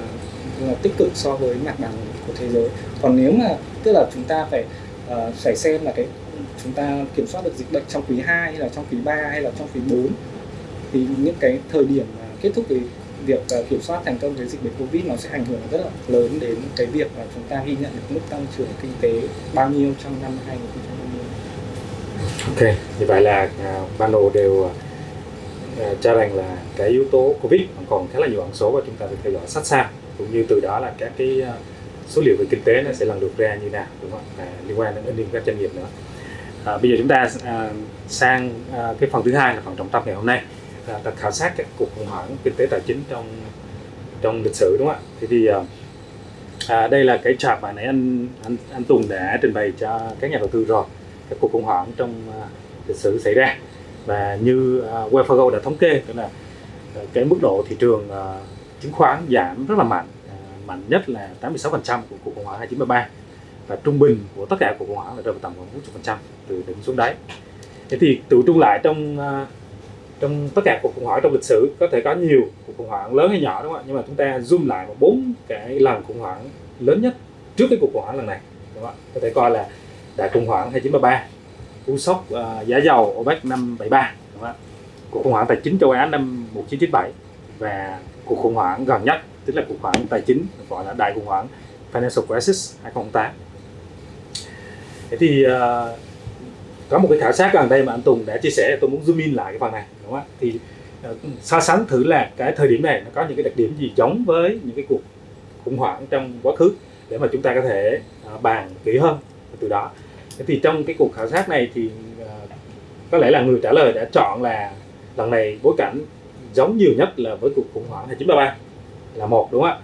là tích cực so với mặt bằng của thế giới. Còn nếu mà tức là chúng ta phải uh, phải xem là cái chúng ta kiểm soát được dịch bệnh trong quý 2 hay là trong quý 3 hay là trong quý 4 thì những cái thời điểm mà kết thúc cái việc ờ, kiểm soát thành công cái dịch bệnh Covid nó sẽ ảnh hưởng rất là lớn đến cái việc mà chúng ta ghi nhận được mức tăng trưởng kinh tế bao nhiêu trong năm 2020. Ok, như vậy là à, uh, đầu đều uh, cho rằng là cái yếu tố Covid còn khá là nhiều ẩn số và chúng ta phải theo dõi sát sao cũng như từ đó là các cái uh, số liệu về kinh tế nó sẽ lần lượt ra như nào đúng không? À, liên quan đến liên các doanh nghiệp nữa. À, bây giờ chúng ta à, sang à, cái phần thứ hai là phần trọng tâm ngày hôm nay là ta khảo sát các cuộc khủng hoảng kinh tế tài chính trong trong lịch sử đúng không ạ? Thế thì à, à, đây là cái chart mà nãy anh anh anh Tùng đã trình bày cho các nhà đầu tư rồi các cuộc khủng hoảng trong à, lịch sử xảy ra. Và như à, uh, Wells đã thống kê tức là uh, cái mức độ thị trường uh, chứng khoán giảm rất là mạnh uh, mạnh nhất là 86% của cuộc khủng hoảng 2933 và trung bình của tất cả cuộc khủng hoảng là rơi vào tầm khoảng 40% từ đỉnh xuống đáy. Thế thì tự trung lại trong trong tất cả cuộc khủng hoảng trong lịch sử có thể có nhiều cuộc khủng hoảng lớn hay nhỏ đúng không ạ? Nhưng mà chúng ta zoom lại vào bốn cái lần khủng hoảng lớn nhất trước cái cuộc khủng hoảng lần này đúng không ạ? Có thể coi là đại khủng hoảng 2933 cú sốc uh, giá dầu OPEC năm 73 đúng không ạ? Cuộc khủng hoảng tài chính châu Á năm 1997 và cuộc khủng hoảng gần nhất tức là cuộc khủng hoảng tài chính gọi là đại khủng hoảng Financial Crisis 2008 thế thì uh, có một cái khảo sát gần đây mà anh Tùng đã chia sẻ tôi muốn zoom in lại cái phần này không thì uh, so sánh thử là cái thời điểm này nó có những cái đặc điểm gì giống với những cái cuộc khủng hoảng trong quá khứ để mà chúng ta có thể uh, bàn kỹ hơn từ đó. Thì trong cái cuộc khảo sát này thì uh, có lẽ là người trả lời đã chọn là lần này bối cảnh giống nhiều nhất là với cuộc khủng hoảng 1933 là một đúng không ạ?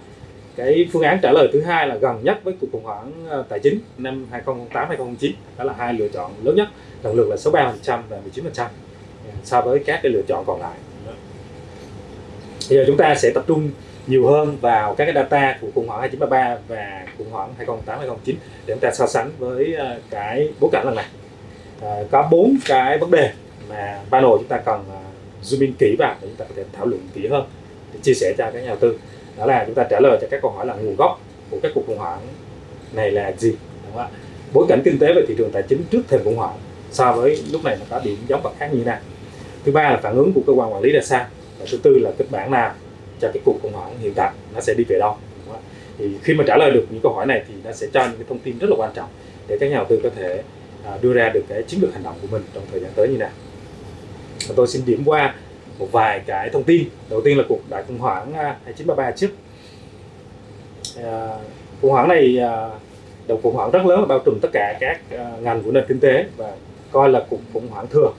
Cái phương án trả lời thứ hai là gần nhất với cuộc khủng hoảng tài chính năm 2008 2009 đó là hai lựa chọn lớn nhất lần lượt là 63% và 19% so với các cái lựa chọn còn lại. Bây giờ chúng ta sẽ tập trung nhiều hơn vào các cái data của khủng hoảng 2933 và khủng hoảng 2008 2009 để chúng ta so sánh với ờ, cái bối cảnh lần này. À, có bốn cái vấn đề mà panel chúng ta cần ờ, zoom in kỹ vào để chúng ta có thể thảo luận kỹ hơn để chia sẻ cho các nhà đầu tư. Đó là chúng ta trả lời cho các câu hỏi là nguồn gốc của các cuộc khủng hoảng này là gì đúng không ạ? Bối cảnh kinh tế về thị trường tài chính trước thềm khủng hoảng so với lúc này nó có điểm giống và khác như thế nào? Thứ ba là phản ứng của cơ quan quản lý ra sao? Và thứ tư là kịch bản nào cho cái cuộc khủng hoảng hiện tại nó sẽ đi về đâu? Thì khi mà trả lời được những câu hỏi này thì nó sẽ cho những cái thông tin rất là quan trọng để các nhà đầu tư có thể à, đưa ra được cái chiến lược hành động của mình trong thời gian tới như nào. Và tôi xin điểm qua một vài cái thông tin. Đầu tiên là cuộc đại khủng hoảng à, 2933 trước. À, khủng hoảng này à, đầu khủng hoảng rất lớn bao trùm tất cả các à, ngành của nền kinh tế và coi là cuộc khủng hoảng thường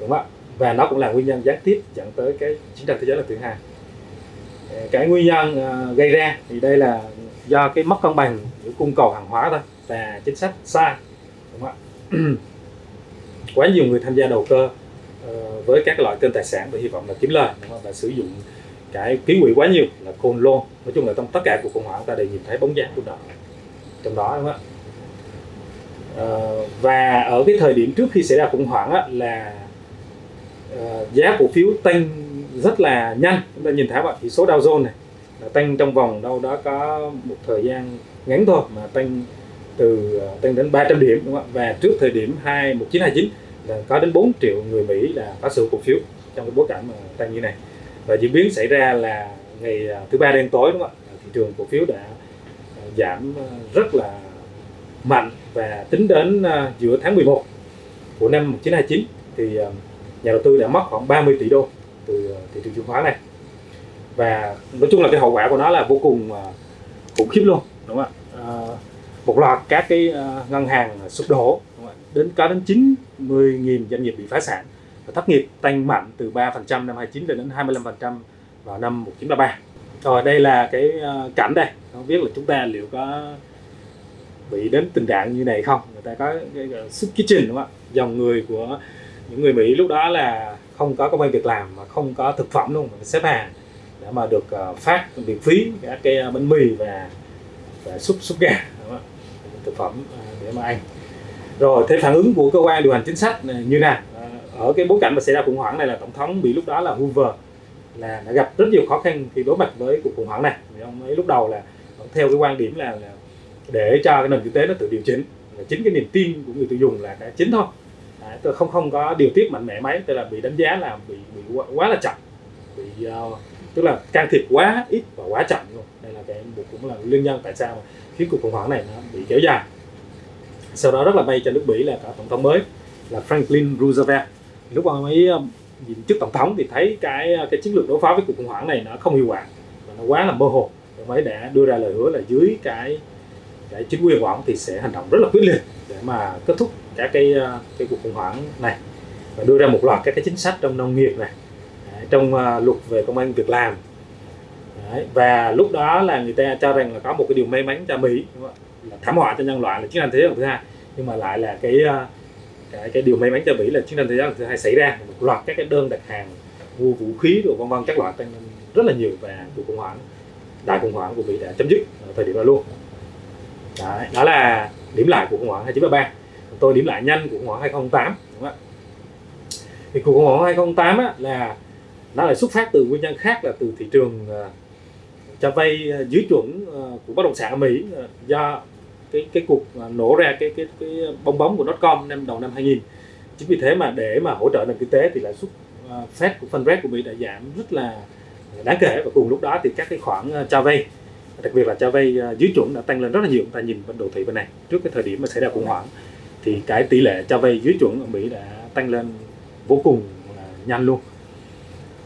đúng không ạ? Và nó cũng là nguyên nhân gián tiếp dẫn tới cái chiến tranh thế giới lần thứ hai. Ờ, cái nguyên nhân ờ, gây ra thì đây là do cái mất cân bằng giữa cung cầu hàng hóa thôi và chính sách sai đúng không ạ? Quá nhiều người tham gia đầu cơ ờ, với các loại kênh tài sản và hy vọng là kiếm lời đúng không? và sử dụng cái ký quỹ quá nhiều là côn lôn nói chung là trong tất cả cuộc khủng hoảng ta đều nhìn thấy bóng dáng của nó trong đó đúng không ạ? Và ở cái thời điểm trước khi xảy ra khủng hoảng á, là giá cổ phiếu tăng rất là nhanh. Chúng ta nhìn thấy bạn chỉ số Dow Jones này, là tăng trong vòng đâu đó có một thời gian ngắn thôi, mà tăng từ à, tăng đến 300 điểm, đúng không ạ? Và trước thời điểm 2 1929 là có đến 4 triệu người Mỹ là có sở cổ phiếu trong cái bối cảnh mà tăng như này. Và diễn biến xảy ra là ngày à, thứ ba đen tối, đúng không ạ? Thị trường cổ phiếu đã à, giảm rất là mạnh và tính đến giữa tháng 11 của năm 1929 thì nhà đầu tư đã mất khoảng 30 tỷ đô từ ờ, thị trường chứng khoán này. Và nói chung là cái hậu quả của nó là vô cùng ờ, khủng khiếp luôn đúng không ạ? À, một loạt các cái ngân hàng sụp đổ đúng không ạ? đến có đến 90.000 doanh nghiệp bị phá sản và thất nghiệp tăng mạnh từ 3% năm 29 lên đến 25% vào năm 1933 rồi đây là cái cảnh đây không biết là chúng ta liệu có bị đến tình trạng như này không? Người ta có cái cái, cái soup kitchen đúng không ạ? Dòng người của những người Mỹ lúc đó là không có công an việc làm mà không có thực phẩm luôn mà xếp hàng để mà được ờ, phát miễn phí các cái ờ, bánh mì và và súp súp gà thực phẩm ờ, để mà ăn. Rồi thế phản ứng của cơ quan điều hành chính sách như nào? Ở cái bối cảnh mà xảy ra khủng hoảng này là tổng thống Mỹ lúc đó là Hoover là đã gặp rất nhiều khó khăn khi đối mặt với cuộc khủng hoảng này. Vì ông ấy lúc đầu là vẫn theo cái quan điểm là, là để cho cái nền kinh tế nó tự điều chỉnh. Là chính cái niềm tin của người tiêu dùng là đã chính thôi tôi không không có điều tiết mạnh mẽ mấy tức là bị đánh giá là bị bị quá, quá là chậm. Bị uh, tức là can thiệp quá ít và quá chậm luôn. Đây là cái cũng là nguyên nhân tại sao mà khiến cuộc khủng hoảng này nó bị kéo dài. Sau đó rất là may cho nước Mỹ là cả tổng thống mới là Franklin Roosevelt. Lúc ông ấy ờ, nhìn chức tổng thống thì thấy cái ờ, cái chiến lược đối phó với cuộc khủng hoảng này nó không hiệu quả và nó quá là mơ hồ. Ông ấy đã đưa ra lời hứa là dưới cái cái chính quyền của ông thì sẽ hành động rất là quyết liệt để mà kết thúc các cái ờ, cái cuộc khủng hoảng này và đưa ra một loạt các cái chính sách trong nông nghiệp này trong ờ, luật về công an việc làm. Đấy, và lúc đó là người ta cho rằng là có một cái điều may mắn cho Mỹ đúng không là thảm họa cho nhân loại là chiến tranh thế giới lần thứ hai. Nhưng mà lại là cái ờ, cái cái điều may mắn cho Mỹ là chiến tranh thế giới lần thứ hai xảy ra một loạt các cái đơn đặt hàng mua vũ khí rồi vân vân các loại tăng rất là nhiều và cuộc khủng hoảng đại khủng hoảng của Mỹ đã chấm dứt ở thời điểm đó luôn. Đấy, đó là điểm lại của khủng hoảng 2933 tôi điểm lại nhanh của khủng hoảng 2008 đúng không ạ. Thì cuộc khủng hoảng 2008 á, là nó lại xuất phát từ nguyên nhân khác là từ thị trường ờ, cho vay ờ, dưới chuẩn ờ, của bất động sản ở Mỹ ờ, do cái cái cuộc nổ ra cái cái cái bong bóng của .com năm đầu năm 2000 chính vì thế mà để mà hỗ trợ nền kinh tế thì lãi suất uh, Fed của phân rate của Mỹ đã giảm rất là đáng kể và cùng lúc đó thì các cái khoản cho vay đặc biệt là cho vay dưới chuẩn đã tăng lên rất là nhiều. Chúng ta nhìn bên đồ thị bên này trước cái thời điểm mà xảy ra khủng hoảng thì cái tỷ lệ cho vay dưới chuẩn ở Mỹ đã tăng lên vô cùng nhanh luôn.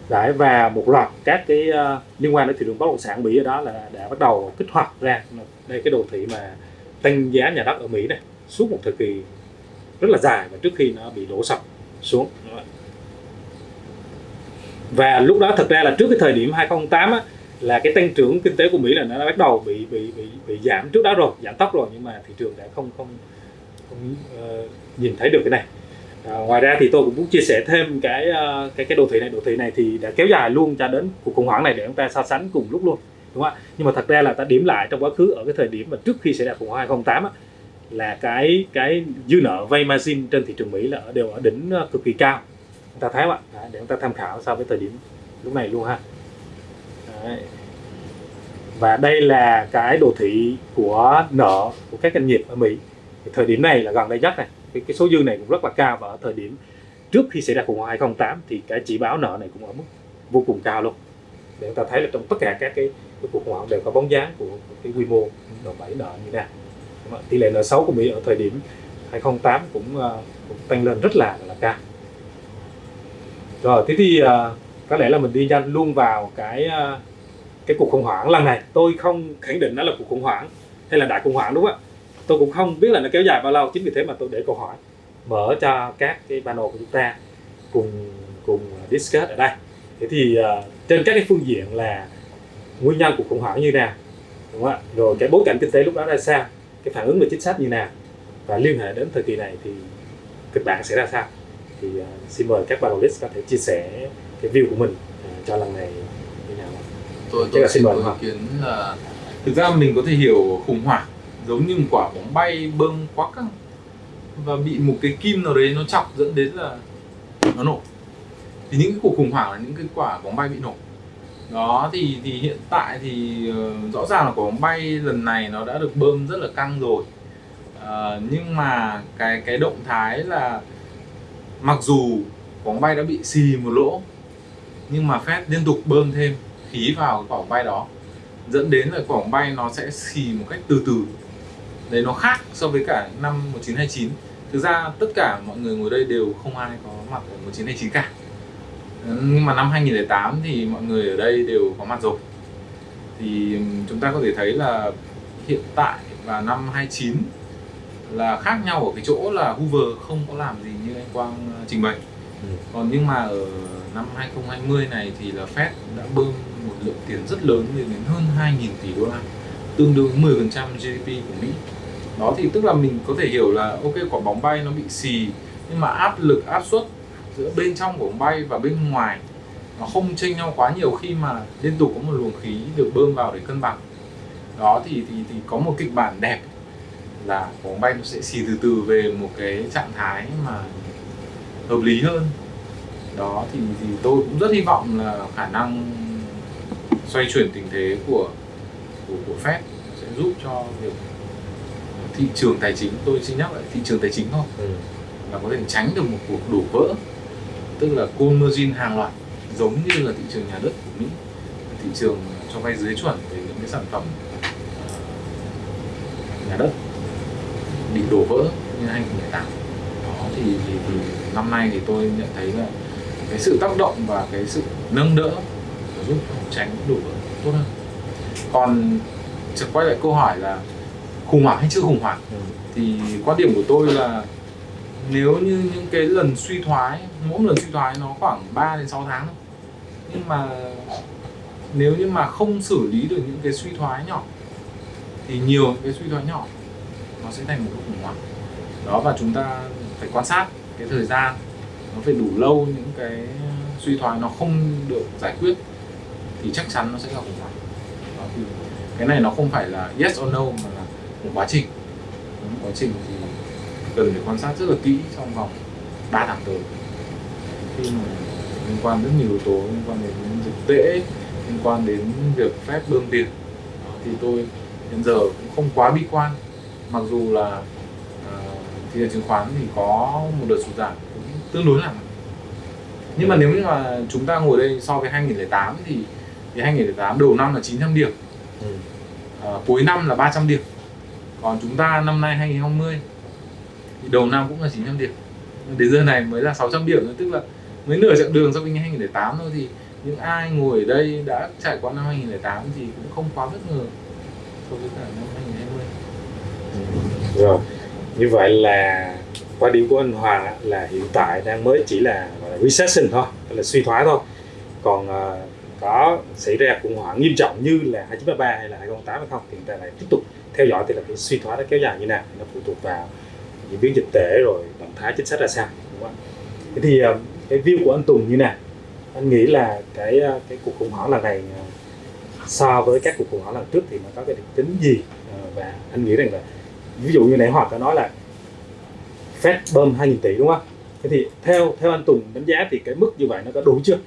Đấy, và một loạt các cái uh, liên quan đến thị trường bất động sản Mỹ ở đó là đã bắt đầu kích hoạt ra. Đây cái đồ thị mà tăng giá nhà đất ở Mỹ này suốt một thời kỳ rất là dài và trước khi nó bị đổ sập xuống. Và lúc đó thật ra là trước cái thời điểm 2008 á, là cái tăng trưởng kinh tế của Mỹ là nó đã bắt đầu bị bị bị bị giảm. Trước đó rồi giảm tốc rồi nhưng mà thị trường đã không không uh, nhìn thấy được cái này. À, ngoài ra thì tôi cũng muốn chia sẻ thêm cái uh, cái cái đồ thị này. Đồ thị này thì đã kéo dài luôn cho đến cuộc khủng hoảng này để chúng ta so sánh cùng lúc luôn đúng không ạ? Nhưng mà thật ra là ta điểm lại trong quá khứ ở cái thời điểm mà trước khi xảy ra khủng hoảng 2008 á, là cái cái dư nợ vay margin trên thị trường Mỹ là ở đều ở đỉnh à, cực kỳ cao. Chúng ta thấy không ạ? Để chúng ta tham khảo so với thời điểm lúc này luôn ha. Đấy. và đây là cái đồ thị của nợ của các doanh nghiệp ở Mỹ thì thời điểm này là gần đây nhất này. Cái, cái số dư này cũng rất là cao và ở thời điểm trước khi xảy ra khủng hoảng 2008 thì cái chỉ báo nợ này cũng ở mức vô cùng cao luôn. Để chúng ta thấy là trong tất cả các cái, cái cuộc khủng hoảng đều có bóng dáng của, của cái quy mô đòn bẩy nợ như thế nào. Tỷ lệ nợ xấu của Mỹ ở thời điểm 2008 cũng, uh, cũng tăng lên rất là là cao. Rồi thế thì uh, có lẽ là mình đi nhanh luôn vào cái uh, cái cuộc khủng hoảng lần này. Tôi không khẳng định nó là cuộc khủng hoảng hay là đại khủng hoảng đúng không ạ? Tôi cũng không biết là nó kéo dài bao lâu chính vì thế mà tôi để câu hỏi mở cho các cái panel của chúng ta cùng cùng discuss ở đây. Thế thì uh, trên các cái phương diện là nguyên nhân của khủng hoảng như nào đúng không ạ? Rồi cái bối cảnh kinh tế lúc đó ra sao cái phản ứng về chính sách như nào và liên hệ đến thời kỳ này thì kịch bản sẽ ra sao. Thì uh, xin mời các panelist có thể chia sẻ cái view của mình uh, cho lần này như nào. Tôi Chắc tôi là xin mời ý kiến là thực ra mình có thể hiểu khủng hoảng giống như một quả bóng bay bơm quá căng. Và bị một cái kim nào đấy nó chọc dẫn đến là nó nổ. Thì những cái cuộc khủng hoảng là những cái quả bóng bay bị nổ. Đó thì thì hiện tại thì uh, rõ ràng là quả bóng bay lần này nó đã được bơm rất là căng rồi. Uh, nhưng mà cái cái động thái là mặc dù quả bóng bay đã bị xì một lỗ nhưng mà Fed liên tục bơm thêm khí vào quả bóng bay đó. Dẫn đến là quả bóng bay nó sẽ xì một cách từ từ đấy nó khác so với cả năm 1929 thực ra tất cả mọi người ngồi đây đều không ai có mặt ở 1929 cả. Nhưng mà năm 2008 thì mọi người ở đây đều có mặt rồi. Thì chúng ta có thể thấy là hiện tại và năm 29 là khác nhau ở cái chỗ là Hoover không có làm gì như anh Quang ờ, trình bày. Ừ. còn nhưng mà ở năm 2020 này thì là Fed đã bơm một lượng tiền rất lớn lên đến hơn 2.000 tỷ đô la tương đương 10% GDP của Mỹ đó thì tức là mình có thể hiểu là, ok, quả bóng bay nó bị xì, nhưng mà áp lực, áp suất giữa bên trong của bóng bay và bên ngoài nó không chênh nhau quá nhiều khi mà liên tục có một luồng khí được bơm vào để cân bằng. Đó thì thì thì có một kịch bản đẹp là bóng bay nó sẽ xì từ từ về một cái trạng thái mà hợp lý hơn. Đó thì thì tôi cũng rất hy vọng là khả năng xoay chuyển tình thế của của của Fed sẽ giúp cho việc thị trường tài chính tôi xin nhắc lại thị trường tài chính thôi. Ừ. là có thể tránh được một cuộc đổ vỡ. Tức là convergence hàng loạt giống như là thị trường nhà đất của Mỹ. Thị trường cho vay dưới chuẩn về những cái sản phẩm ờ, nhà đất bị đổ vỡ như 2018 đó thì, thì, thì năm nay thì tôi nhận thấy là cái sự tác động và cái sự nâng đỡ giúp tránh đổ vỡ tốt hơn. Còn trở quay lại câu hỏi là khủng hoảng hay chưa khủng hoảng? Ừ. thì quan điểm của tôi là nếu như những cái lần suy thoái mỗi lần suy thoái nó khoảng 3 đến 6 tháng nhưng mà nếu như mà không xử lý được những cái suy thoái nhỏ thì nhiều những cái suy thoái nhỏ nó sẽ thành một cái khủng hoảng. Đó và chúng ta phải quan sát cái thời gian nó phải đủ lâu những cái suy thoái nó không được giải quyết thì chắc chắn nó sẽ là khủng hoảng. Đó, thì cái này nó không phải là yes or no mà là một quá trình. Một quá trình thì cần phải quan sát rất là kỹ trong vòng 3 tháng tới. Khi mà liên quan rất nhiều yếu tố liên quan đến dịch tễ liên quan đến việc phép bơm tiền thì tôi hiện giờ cũng không quá bi quan. Mặc dù là à, thị trường chứng khoán thì có một đợt sụt giảm cũng tương đối là nhưng mà nếu như mà chúng ta ngồi đây so với 2008 thì thì 2008 đầu năm là 900 điểm. Ừ. à, cuối năm là 300 điểm còn chúng ta năm nay 2020 thì đầu năm cũng là 900 điểm đến giờ này mới là 600 điểm nữa tức là mới nửa chặng đường so với 2008 thôi thì những ai ngồi ở đây đã trải qua năm 2008 thì cũng không quá bất ngờ so với cả năm 2020 Rồi, như vậy là quan điểm của anh Hoàng là hiện tại đang mới chỉ là, là recession thôi, là suy thoái thôi. Còn ờ, có xảy ra khủng hoảng nghiêm trọng như là 2003 hay là 2008 hay không thì người ta lại tiếp tục theo dõi thì là cái suy thoái nó kéo dài như nào thì nó phụ thuộc vào diễn biến dịch tễ rồi động thái chính sách ra sao, đúng không? ạ? thế thì ờ, cái view của anh Tùng như nào anh nghĩ là cái ờ, cái cuộc khủng hoảng lần này ờ, so với các cuộc khủng hoảng lần trước thì nó có cái đặc tính gì và anh nghĩ rằng là ví dụ như nãy hoặc đã nói là Fed bơm 2.000 tỷ, đúng không? Thế thì theo theo anh Tùng đánh giá thì cái mức như vậy nó có đủ chưa?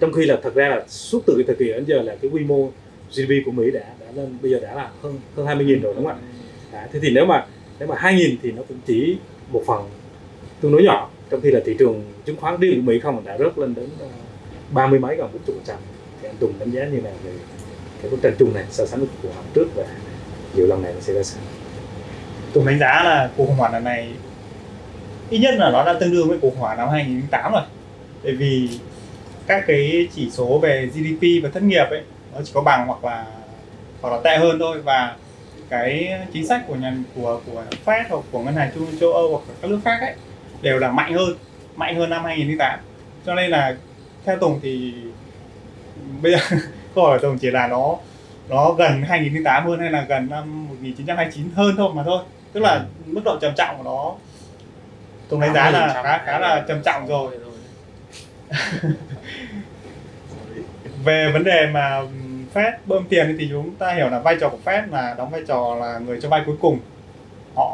Trong khi là thật ra là suốt từ cái thời kỳ đến giờ là cái quy mô GDP của Mỹ đã đã lên bây giờ đã là hơn hơn 20.000 rồi đúng không ạ? Đấy, thế thì nếu mà nếu mà 2.000 thì nó cũng chỉ một phần tương đối nhỏ trong khi là thị trường chứng khoán riêng của Mỹ không đã rớt lên đến ờ, ba mươi mấy gần bốn chục phần trăm thì anh Tùng đánh giá như nào về cái bức tranh chung này so sánh với cuộc họp trước và nhiều lần này nó sẽ ra sao? Tùng đánh giá là cuộc khủng hoảng lần này ít nhất là nó đã tương đương với cuộc khủng hoảng năm 2008 rồi. Bởi vì các cái chỉ số về GDP và thất nghiệp ấy nó chỉ có bằng hoặc là hoặc là tệ hơn thôi. Và cái chính sách của nhà của của Fed hoặc của ngân hàng trung châu Âu hoặc các nước khác ấy đều là mạnh hơn mạnh hơn năm 2008 cho nên là theo Tùng thì bây giờ câu hỏi Tùng chỉ là nó nó gần 2008 hơn hay là gần năm 1929 hơn thôi mà thôi. Tức là mức độ trầm trọng của nó Tùng đánh giá là khá khá là trầm trọng rồi. Về vấn đề mà Fed bơm tiền thì chúng ta hiểu là vai trò của Fed là đóng vai trò là người cho vay cuối cùng. Họ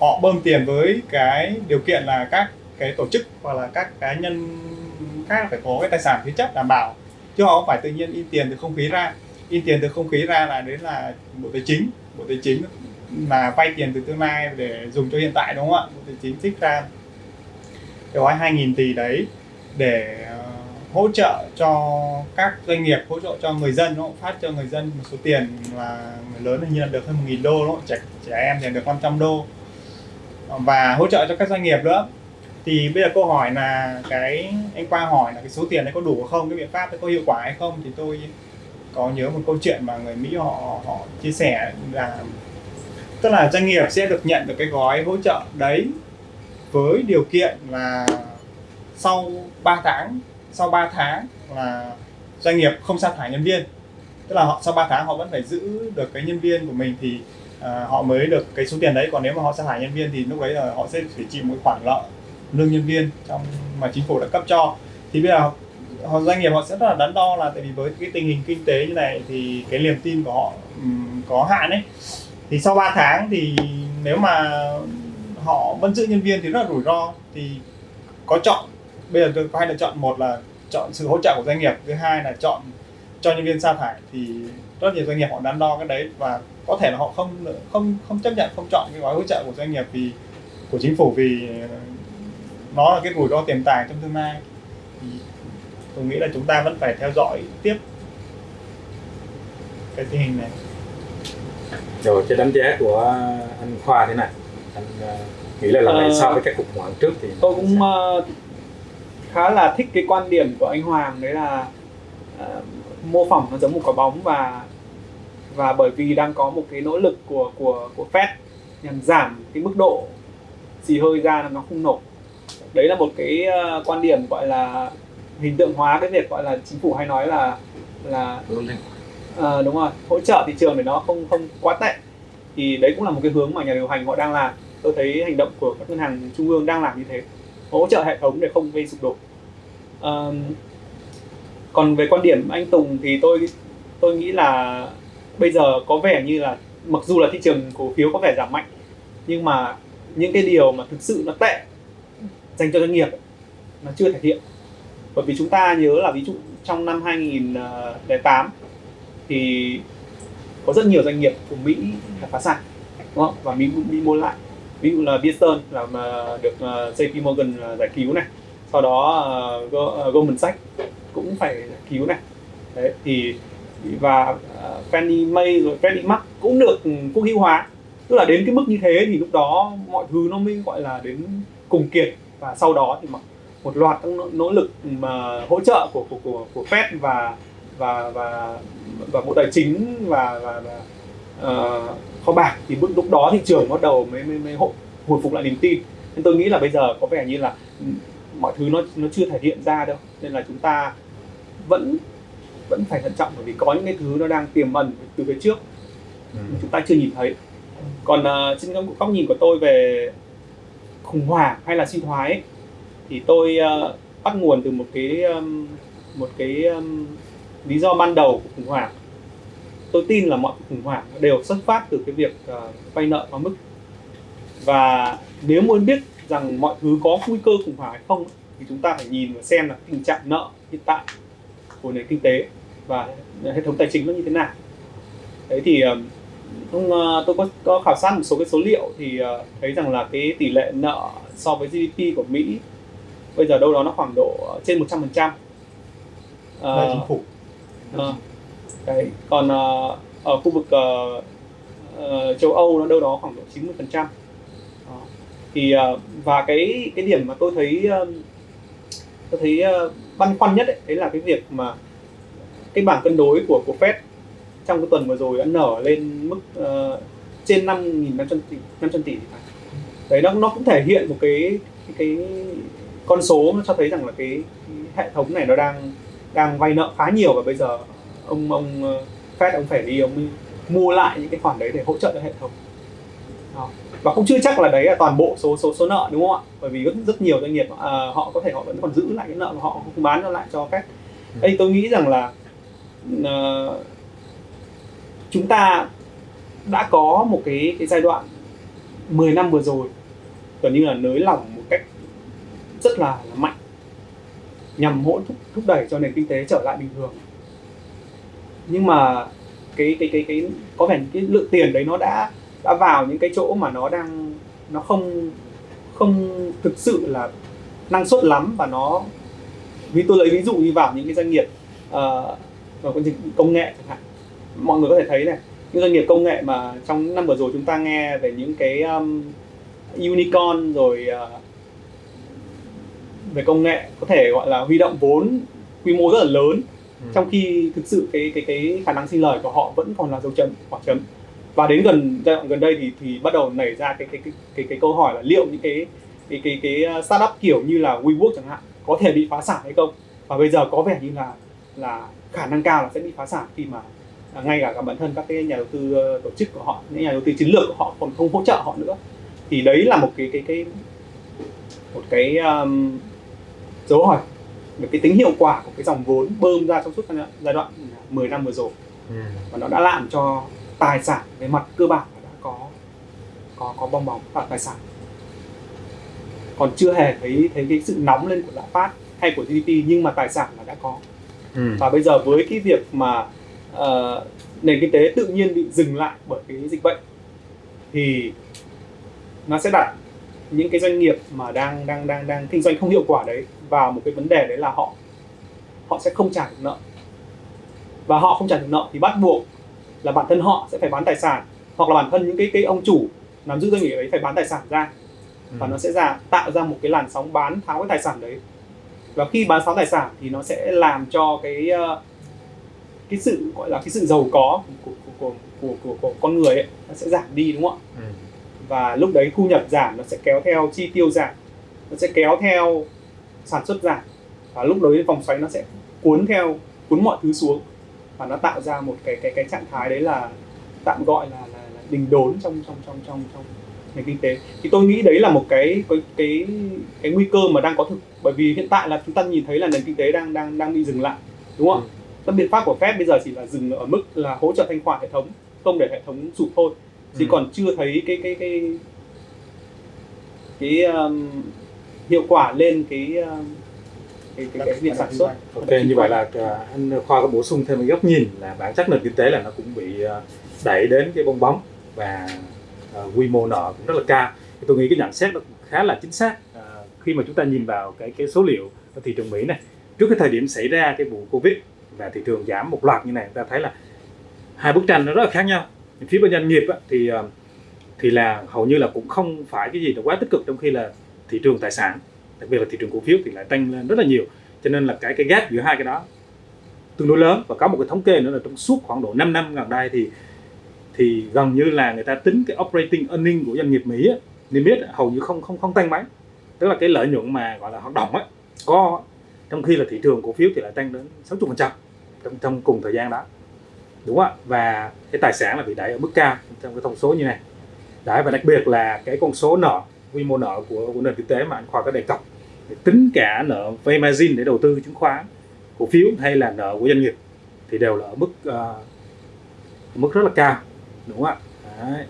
họ bơm tiền với cái điều kiện là các cái tổ chức hoặc là các cá nhân khác phải có cái tài sản thế chấp đảm bảo. Chứ họ không phải tự nhiên in tiền từ không khí ra. In tiền từ không khí ra là đến là bộ tài chính. Bộ tài chính là vay tiền từ tương lai để dùng cho hiện tại, đúng không ạ? Bộ tài chính trích ra. Cái gói 2.000 tỷ đấy để hỗ trợ cho các doanh nghiệp, hỗ trợ cho người dân, nó cũng phát cho người dân một số tiền là người lớn hình như là được hơn 1.000 đô, đúng trẻ trẻ em thì được 500 đô. Và hỗ trợ cho các doanh nghiệp nữa. Thì bây giờ câu hỏi là cái, anh qua hỏi là cái số tiền đấy có đủ không, cái biện pháp đấy có hiệu quả hay không? Thì tôi có nhớ một câu chuyện mà người Mỹ họ họ chia sẻ là, tức là doanh nghiệp sẽ được nhận được cái gói hỗ trợ đấy với điều kiện là sau 3 tháng sau 3 tháng là doanh nghiệp không sa thải nhân viên. Tức là họ sau 3 tháng họ vẫn phải giữ được cái nhân viên của mình thì à, họ mới được cái số tiền đấy. Còn nếu mà họ sa thải nhân viên thì lúc đấy là họ sẽ phải chịu một khoản lợi lương nhân viên trong mà chính phủ đã cấp cho. Thì bây giờ họ doanh nghiệp họ sẽ rất là đắn đo là tại vì với cái tình hình kinh tế như này thì cái niềm tin của họ um, có hạn ấy. Thì sau 3 tháng thì nếu mà họ vẫn giữ nhân viên thì rất là rủi ro. Thì có chọn bây giờ tôi có hai lựa chọn một là chọn sự hỗ trợ của doanh nghiệp thứ hai là chọn cho nhân viên sa thải. Thì rất nhiều doanh nghiệp họ đắn đo cái đấy và có thể là họ không không không chấp nhận không chọn cái gói hỗ trợ của doanh nghiệp vì của chính phủ vì nó là cái rủi ro tiềm tàng trong tương lai. Thì tôi nghĩ là chúng ta vẫn phải theo dõi tiếp cái tình hình này. Rồi cái đánh giá của anh Khoa thế này. Anh ờ, nghĩ là lần này Ờ, so với các cuộc hoảng trước thì tôi cũng khá là thích cái quan điểm của anh Hoàng đấy là ờ, mô phỏng nó giống một quả bóng và và bởi vì đang có một cái nỗ lực của của của Fed nhằm giảm cái mức độ xì hơi ra là nó không nổ. Đấy là một cái ờ, quan điểm gọi là hình tượng hóa cái việc gọi là chính phủ hay nói là là. Ờ, đúng rồi hỗ trợ thị trường để nó không không quá tệ. Thì đấy cũng là một cái hướng mà nhà điều hành họ đang làm. Tôi thấy hành động của các ngân hàng trung ương đang làm như thế hỗ trợ hệ thống để không gây sụp đổ. Ờm, còn về quan điểm anh Tùng thì tôi tôi nghĩ là bây giờ có vẻ như là mặc dù là thị trường cổ phiếu có vẻ giảm mạnh nhưng mà những cái điều mà thực sự nó tệ dành cho doanh nghiệp nó chưa thể hiện. Bởi vì chúng ta nhớ là ví dụ trong năm 2008 thì có rất nhiều doanh nghiệp của Mỹ đã phá sản đúng không? và Mỹ Mỹ mua lại ví dụ là Bearston làm được à, JP Morgan à, giải cứu này. Sau đó à, Goldman Sachs cũng phải giải cứu này. Đấy thì và Fannie Mae rồi Freddie Mac cũng được quốc hữu hóa tức là đến cái mức như thế thì lúc đó mọi thứ nó mới gọi là đến cùng kiệt. Và sau đó thì một, loạt các nỗ, nỗ lực mà hỗ trợ của của của, của Fed và và và và bộ tài chính và và, và ờ, kho bạc. Thì lúc lúc đó thị trường bắt đầu mới mới, mới hồi, phục lại niềm tin. Nên tôi nghĩ là bây giờ có vẻ như là ừ, mọi thứ nó nó chưa thể hiện ra đâu. Nên là chúng ta vẫn vẫn phải thận trọng bởi vì có những cái thứ nó đang tiềm ẩn từ phía trước. Ừ. chúng ta chưa nhìn thấy. Còn uh, trên góc nhìn của tôi về khủng hoảng hay là suy thoái ấy, thì tôi uh, bắt nguồn từ một cái um, một cái um, lý do ban đầu của khủng hoảng tôi tin là mọi khủng hoảng đều xuất phát từ cái việc uh, vay nợ quá mức. Và nếu muốn biết rằng mọi thứ có nguy cơ khủng hoảng hay không thì chúng ta phải nhìn và xem là tình trạng nợ hiện tại của nền kinh tế và hệ thống tài chính nó như thế nào. Đấy thì um, uh, tôi có, có khảo sát một số cái số liệu thì thấy rằng là cái tỷ lệ nợ so với GDP của Mỹ bây giờ đâu đó nó khoảng độ trên 100 phần trăm. Là chính phủ. Ờ, đấy còn uh, ở khu vực uh, uh, châu Âu nó đâu đó khoảng độ 90 phần trăm. Thì uh, và cái cái điểm mà tôi thấy uh, tôi thấy uh, băn khoăn nhất ấy, đấy là cái việc mà cái bảng cân đối của của Fed trong cái tuần vừa rồi đã nở lên mức uh, trên 5.500 tỷ 500 tỷ đấy nó nó cũng thể hiện một cái cái, cái con số nó cho thấy rằng là cái, cái hệ thống này nó đang đang vay nợ khá nhiều và bây giờ ông ông ờ, Fed ông phải đi ông mua lại những cái khoản đấy để hỗ trợ cho hệ thống. Đó. và cũng chưa chắc là đấy là toàn bộ số số số nợ đúng không ạ? Bởi vì rất rất nhiều doanh nghiệp à, họ có thể họ vẫn còn giữ lại cái nợ của họ không bán nó lại cho Fed. Đây tôi nghĩ rằng là ờ, chúng ta đã có một cái cái giai đoạn 10 năm vừa rồi gần như là nới lỏng một cách rất là, là mạnh nhằm hỗ thúc, thúc đẩy cho nền kinh tế trở lại bình thường nhưng mà cái cái cái cái có vẻ cái lượng tiền đấy nó đã đã vào những cái chỗ mà nó đang nó không không thực sự là năng suất lắm và nó vì tôi lấy ví dụ như vào những cái doanh nghiệp uh, vào công nghệ chẳng hạn. Mọi người có thể thấy này những doanh nghiệp công nghệ mà trong những năm vừa rồi chúng ta nghe về những cái um, unicorn rồi uh, về công nghệ có thể gọi là huy động vốn quy mô rất là lớn. Ừ. trong khi thực sự cái cái cái khả năng sinh lời của họ vẫn còn là dấu chấm khoảng chấm. Và đến gần giai đoạn gần đây thì thì bắt đầu nảy ra cái cái cái cái, cái câu hỏi là liệu những cái cái cái cái ờ, startup kiểu như là WeWork chẳng hạn có thể bị phá sản hay không? Và bây giờ có vẻ như là là khả năng cao là sẽ bị phá sản khi mà à, ngay cả, cả bản thân các cái nhà đầu tư ờ, tổ chức của họ những nhà đầu tư chiến lược của họ còn không hỗ trợ họ nữa. Thì đấy là một cái cái cái một cái um, dấu hỏi về cái tính hiệu quả của cái dòng vốn bơm ra trong suốt giai đoạn- giai đoạn 10 năm vừa rồi Ừ. và nó đã làm cho tài sản về mặt cơ bản đã có có có bong bóng và tài sản còn chưa hề thấy thấy cái sự nóng lên của lạm phát hay của GDP nhưng mà tài sản là đã có Ừ. và bây giờ với cái việc mà ờ, nền kinh tế tự nhiên bị dừng lại bởi cái dịch bệnh thì nó sẽ đặt những cái doanh nghiệp mà đang đang đang đang kinh doanh không hiệu quả đấy vào một cái vấn đề đấy là họ họ sẽ không trả được nợ. Và họ không trả được nợ thì bắt buộc là bản thân họ sẽ phải bán tài sản hoặc là bản thân những cái cái ông chủ nắm giữ doanh nghiệp ấy phải bán tài sản ra. Và nó sẽ ra tạo ra một cái làn sóng bán tháo cái tài sản đấy. Và khi bán tháo tài sản thì nó sẽ làm cho cái ờ, cái sự gọi là cái sự giàu có của của của, của, của, của con người ấy nó sẽ giảm đi đúng không ạ? Ừ. và lúc đấy thu nhập giảm nó sẽ kéo theo chi tiêu giảm nó sẽ kéo theo sản xuất giảm và lúc đấy vòng xoáy nó sẽ cuốn theo cuốn mọi thứ xuống. Và nó tạo ra một cái cái cái trạng thái đấy là tạm gọi là là, là đình đốn trong trong trong trong trong nền kinh tế. Thì tôi nghĩ đấy là một cái cái cái cái nguy cơ mà đang có thực. Bởi vì hiện tại là chúng ta nhìn thấy là nền kinh tế đang đang đang bị dừng lại đúng không? Ạ các biện pháp của Fed bây giờ chỉ là dừng ở mức là hỗ trợ thanh khoản hệ thống không để hệ thống sụp thôi. Chứ Ừ. còn chưa thấy cái cái cái cái um, hiệu quả lên cái ờ, cái cái, cái việc sản xuất Ok, như vậy là ờ, anh Khoa có bổ sung thêm một góc nhìn là bản chất nền kinh tế là nó cũng bị ờ, đẩy đến cái bong bóng và uh, quy mô nợ cũng rất là cao. Thì tôi nghĩ cái nhận xét nó cũng khá là chính xác uh, khi mà chúng ta nhìn vào cái cái số liệu ở thị trường Mỹ này. Trước cái thời điểm xảy ra cái vụ Covid và thị trường giảm một loạt như này, chúng ta thấy là hai bức tranh nó rất là khác nhau. Phía bên doanh nghiệp á, thì uh, thì là hầu như là cũng không phải cái gì là quá tích cực trong khi là thị trường tài sản đặc biệt là thị trường cổ phiếu thì lại tăng lên rất là nhiều. Cho nên là cái cái gap giữa hai cái đó tương đối lớn. Và có một cái thống kê nữa là trong suốt khoảng độ 5 năm gần đây thì thì gần như là người ta tính cái operating earning của doanh nghiệp Mỹ á, niêm yết hầu như không không không tăng mấy. Tức là cái lợi nhuận mà gọi là hoạt động á có trong khi là thị trường cổ phiếu thì lại tăng đến 60 phần trăm trong trong cùng thời gian đó. Đúng không ạ? Và cái tài sản là bị đẩy ở mức cao trong cái thông số như này. Đấy và đặc biệt là cái con số nợ quy mô nợ của, của nền kinh tế mà anh khoa có đề cập. Để tính cả nợ vay margin để đầu tư chứng khoán cổ phiếu hay là nợ của doanh nghiệp thì đều là ở mức uh, mức rất là cao đúng không ạ? Đấy.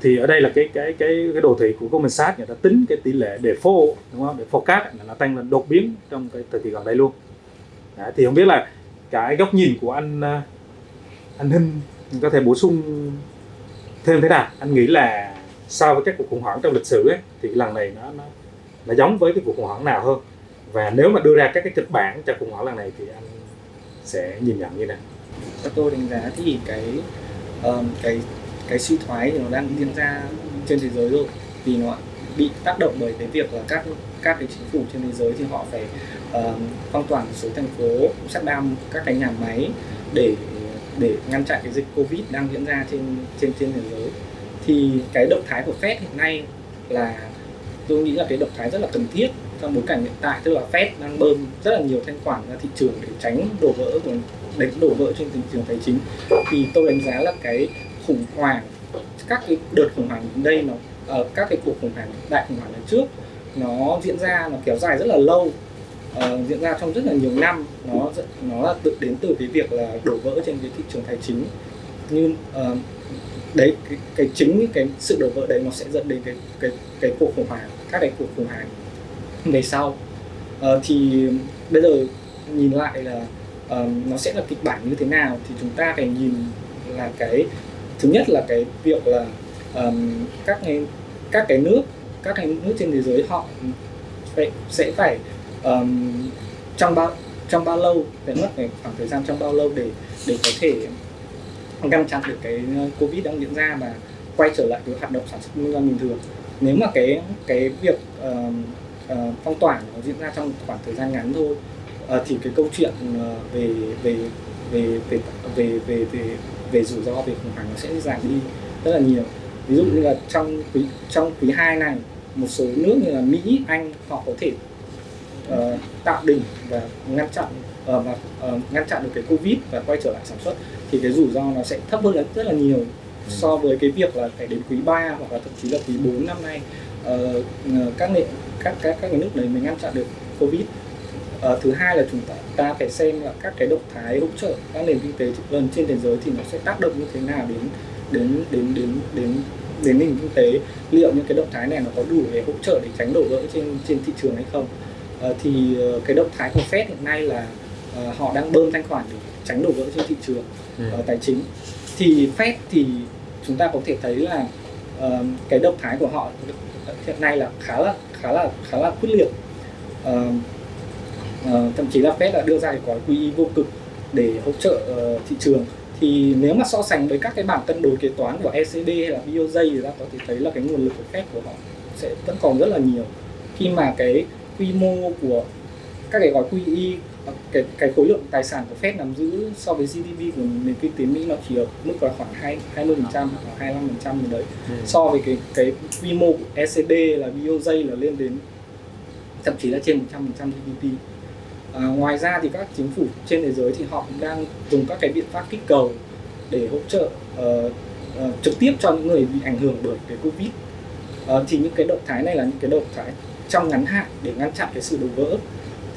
thì ở đây là cái cái cái cái đồ thị của Goldman Sachs người ta tính cái tỷ lệ default đúng không? Để forecast là nó tăng lên đột biến trong cái thời kỳ gần đây luôn. Đấy, thì không biết là cái góc nhìn của anh ờ, anh Hinh có thể bổ sung thêm thế nào? Anh nghĩ là so với các cuộc khủng hoảng trong lịch sử ấy, thì lần này nó nó nó giống với cái cuộc khủng hoảng nào hơn? Và nếu mà đưa ra các cái kịch bản cho khủng hoảng lần này thì anh sẽ nhìn nhận như nào? Theo tôi đánh giá thì cái um, cái cái suy thoái thì nó đang diễn ra trên thế giới rồi. Vì nó bị tác động bởi cái việc là các các cái chính phủ trên thế giới thì họ phải um, phong tỏa một số thành phố sát đam các cái nhà máy để để ngăn chặn cái dịch covid đang diễn ra trên trên trên thế giới thì cái động thái của Fed hiện nay là tôi nghĩ là cái động thái rất là cần thiết trong bối cảnh hiện tại. Tức là Fed đang bơm rất là nhiều thanh khoản ra thị trường để tránh đổ vỡ của đánh đổ vỡ trên thị trường tài chính. Thì tôi đánh giá là cái khủng hoảng các cái đợt khủng hoảng đây nó ở uh, các cái cuộc khủng hoảng đại khủng hoảng lần trước nó diễn ra nó kéo dài rất là lâu uh, diễn ra trong rất là nhiều năm. Nó nó là tự đến từ cái việc là đổ vỡ trên cái thị trường tài chính. Như uh, đấy cái, cái chính cái sự đổ vỡ đấy nó sẽ dẫn đến cái cái cái cuộc khủng hoảng các cái cuộc khủng hoảng về sau. À, thì bây giờ nhìn lại là uh, nó sẽ là kịch bản như thế nào thì chúng ta phải nhìn là cái thứ nhất là cái việc là um, các cái các cái nước các cái nước trên thế giới họ phải, sẽ phải um, trong bao trong bao lâu phải mất phải khoảng thời gian trong bao lâu để để có thể ngăn chặn được cái ờ, covid đang diễn ra và quay trở lại cái hoạt động sản xuất kinh doanh bình thường. Nếu mà cái cái việc uh, uh, phong tỏa nó diễn ra trong khoảng thời gian ngắn thôi uh, thì cái câu chuyện uh, về về về về về về về, về rủi ro về khủng hoảng nó sẽ giảm đi rất là nhiều. Ví dụ như là trong quý trong quý hai này một số nước như là Mỹ Anh họ có thể uh, tạo đỉnh và ngăn chặn và uh, ngăn chặn được cái covid và quay trở lại sản xuất thì cái rủi ro nó sẽ thấp hơn rất là nhiều so với cái việc là phải đến quý 3 hoặc là thậm chí là quý 4 năm nay. Uh, các nền các các các cái nước đấy mới ngăn chặn được covid. Thứ hai là chúng ta, ta phải xem là các cái động thái hỗ trợ các nền kinh tế gần trên thế giới thì nó sẽ tác động như thế nào đến đến đến đến đến đến nền kinh tế. Liệu những cái động thái này nó có đủ để hỗ trợ để tránh đổ vỡ trên trên thị trường hay không? Uh, thì cái động thái của Fed hiện nay là uh, họ đang bơm thanh khoản để tránh đổ vỡ trên thị trường ừ. uh, tài chính. Thì Fed thì chúng ta có thể thấy là uh, cái động thái của họ hiện nay là khá là khá là khá là quyết liệt. Uh, uh, thậm chí là Fed đã đưa ra cái gói QE vô cực để hỗ trợ uh, thị trường. Thì nếu mà so sánh với các cái bảng cân đối kế toán của ECB hay là BOJ thì ta có thể thấy là cái nguồn lực của Fed của họ sẽ vẫn còn rất là nhiều. Khi mà cái quy mô của các cái gói QE cái cái khối lượng tài sản của Fed nắm giữ so với GDP của nền kinh tế Mỹ nó chỉ ở mức là khoảng hai hai mươi phần trăm hoặc hai phần trăm gì đấy. Ừ. so với cái cái quy mô của ECB là BOJ là lên đến thậm chí là trên 100 phần trăm GDP à, ngoài ra thì các chính phủ trên thế giới thì họ cũng đang dùng các cái biện pháp kích cầu để hỗ trợ uh, uh, trực tiếp cho những người bị ảnh hưởng bởi cái covid. Uh, thì những cái động thái này là những cái động thái trong ngắn hạn để ngăn chặn cái sự đổ vỡ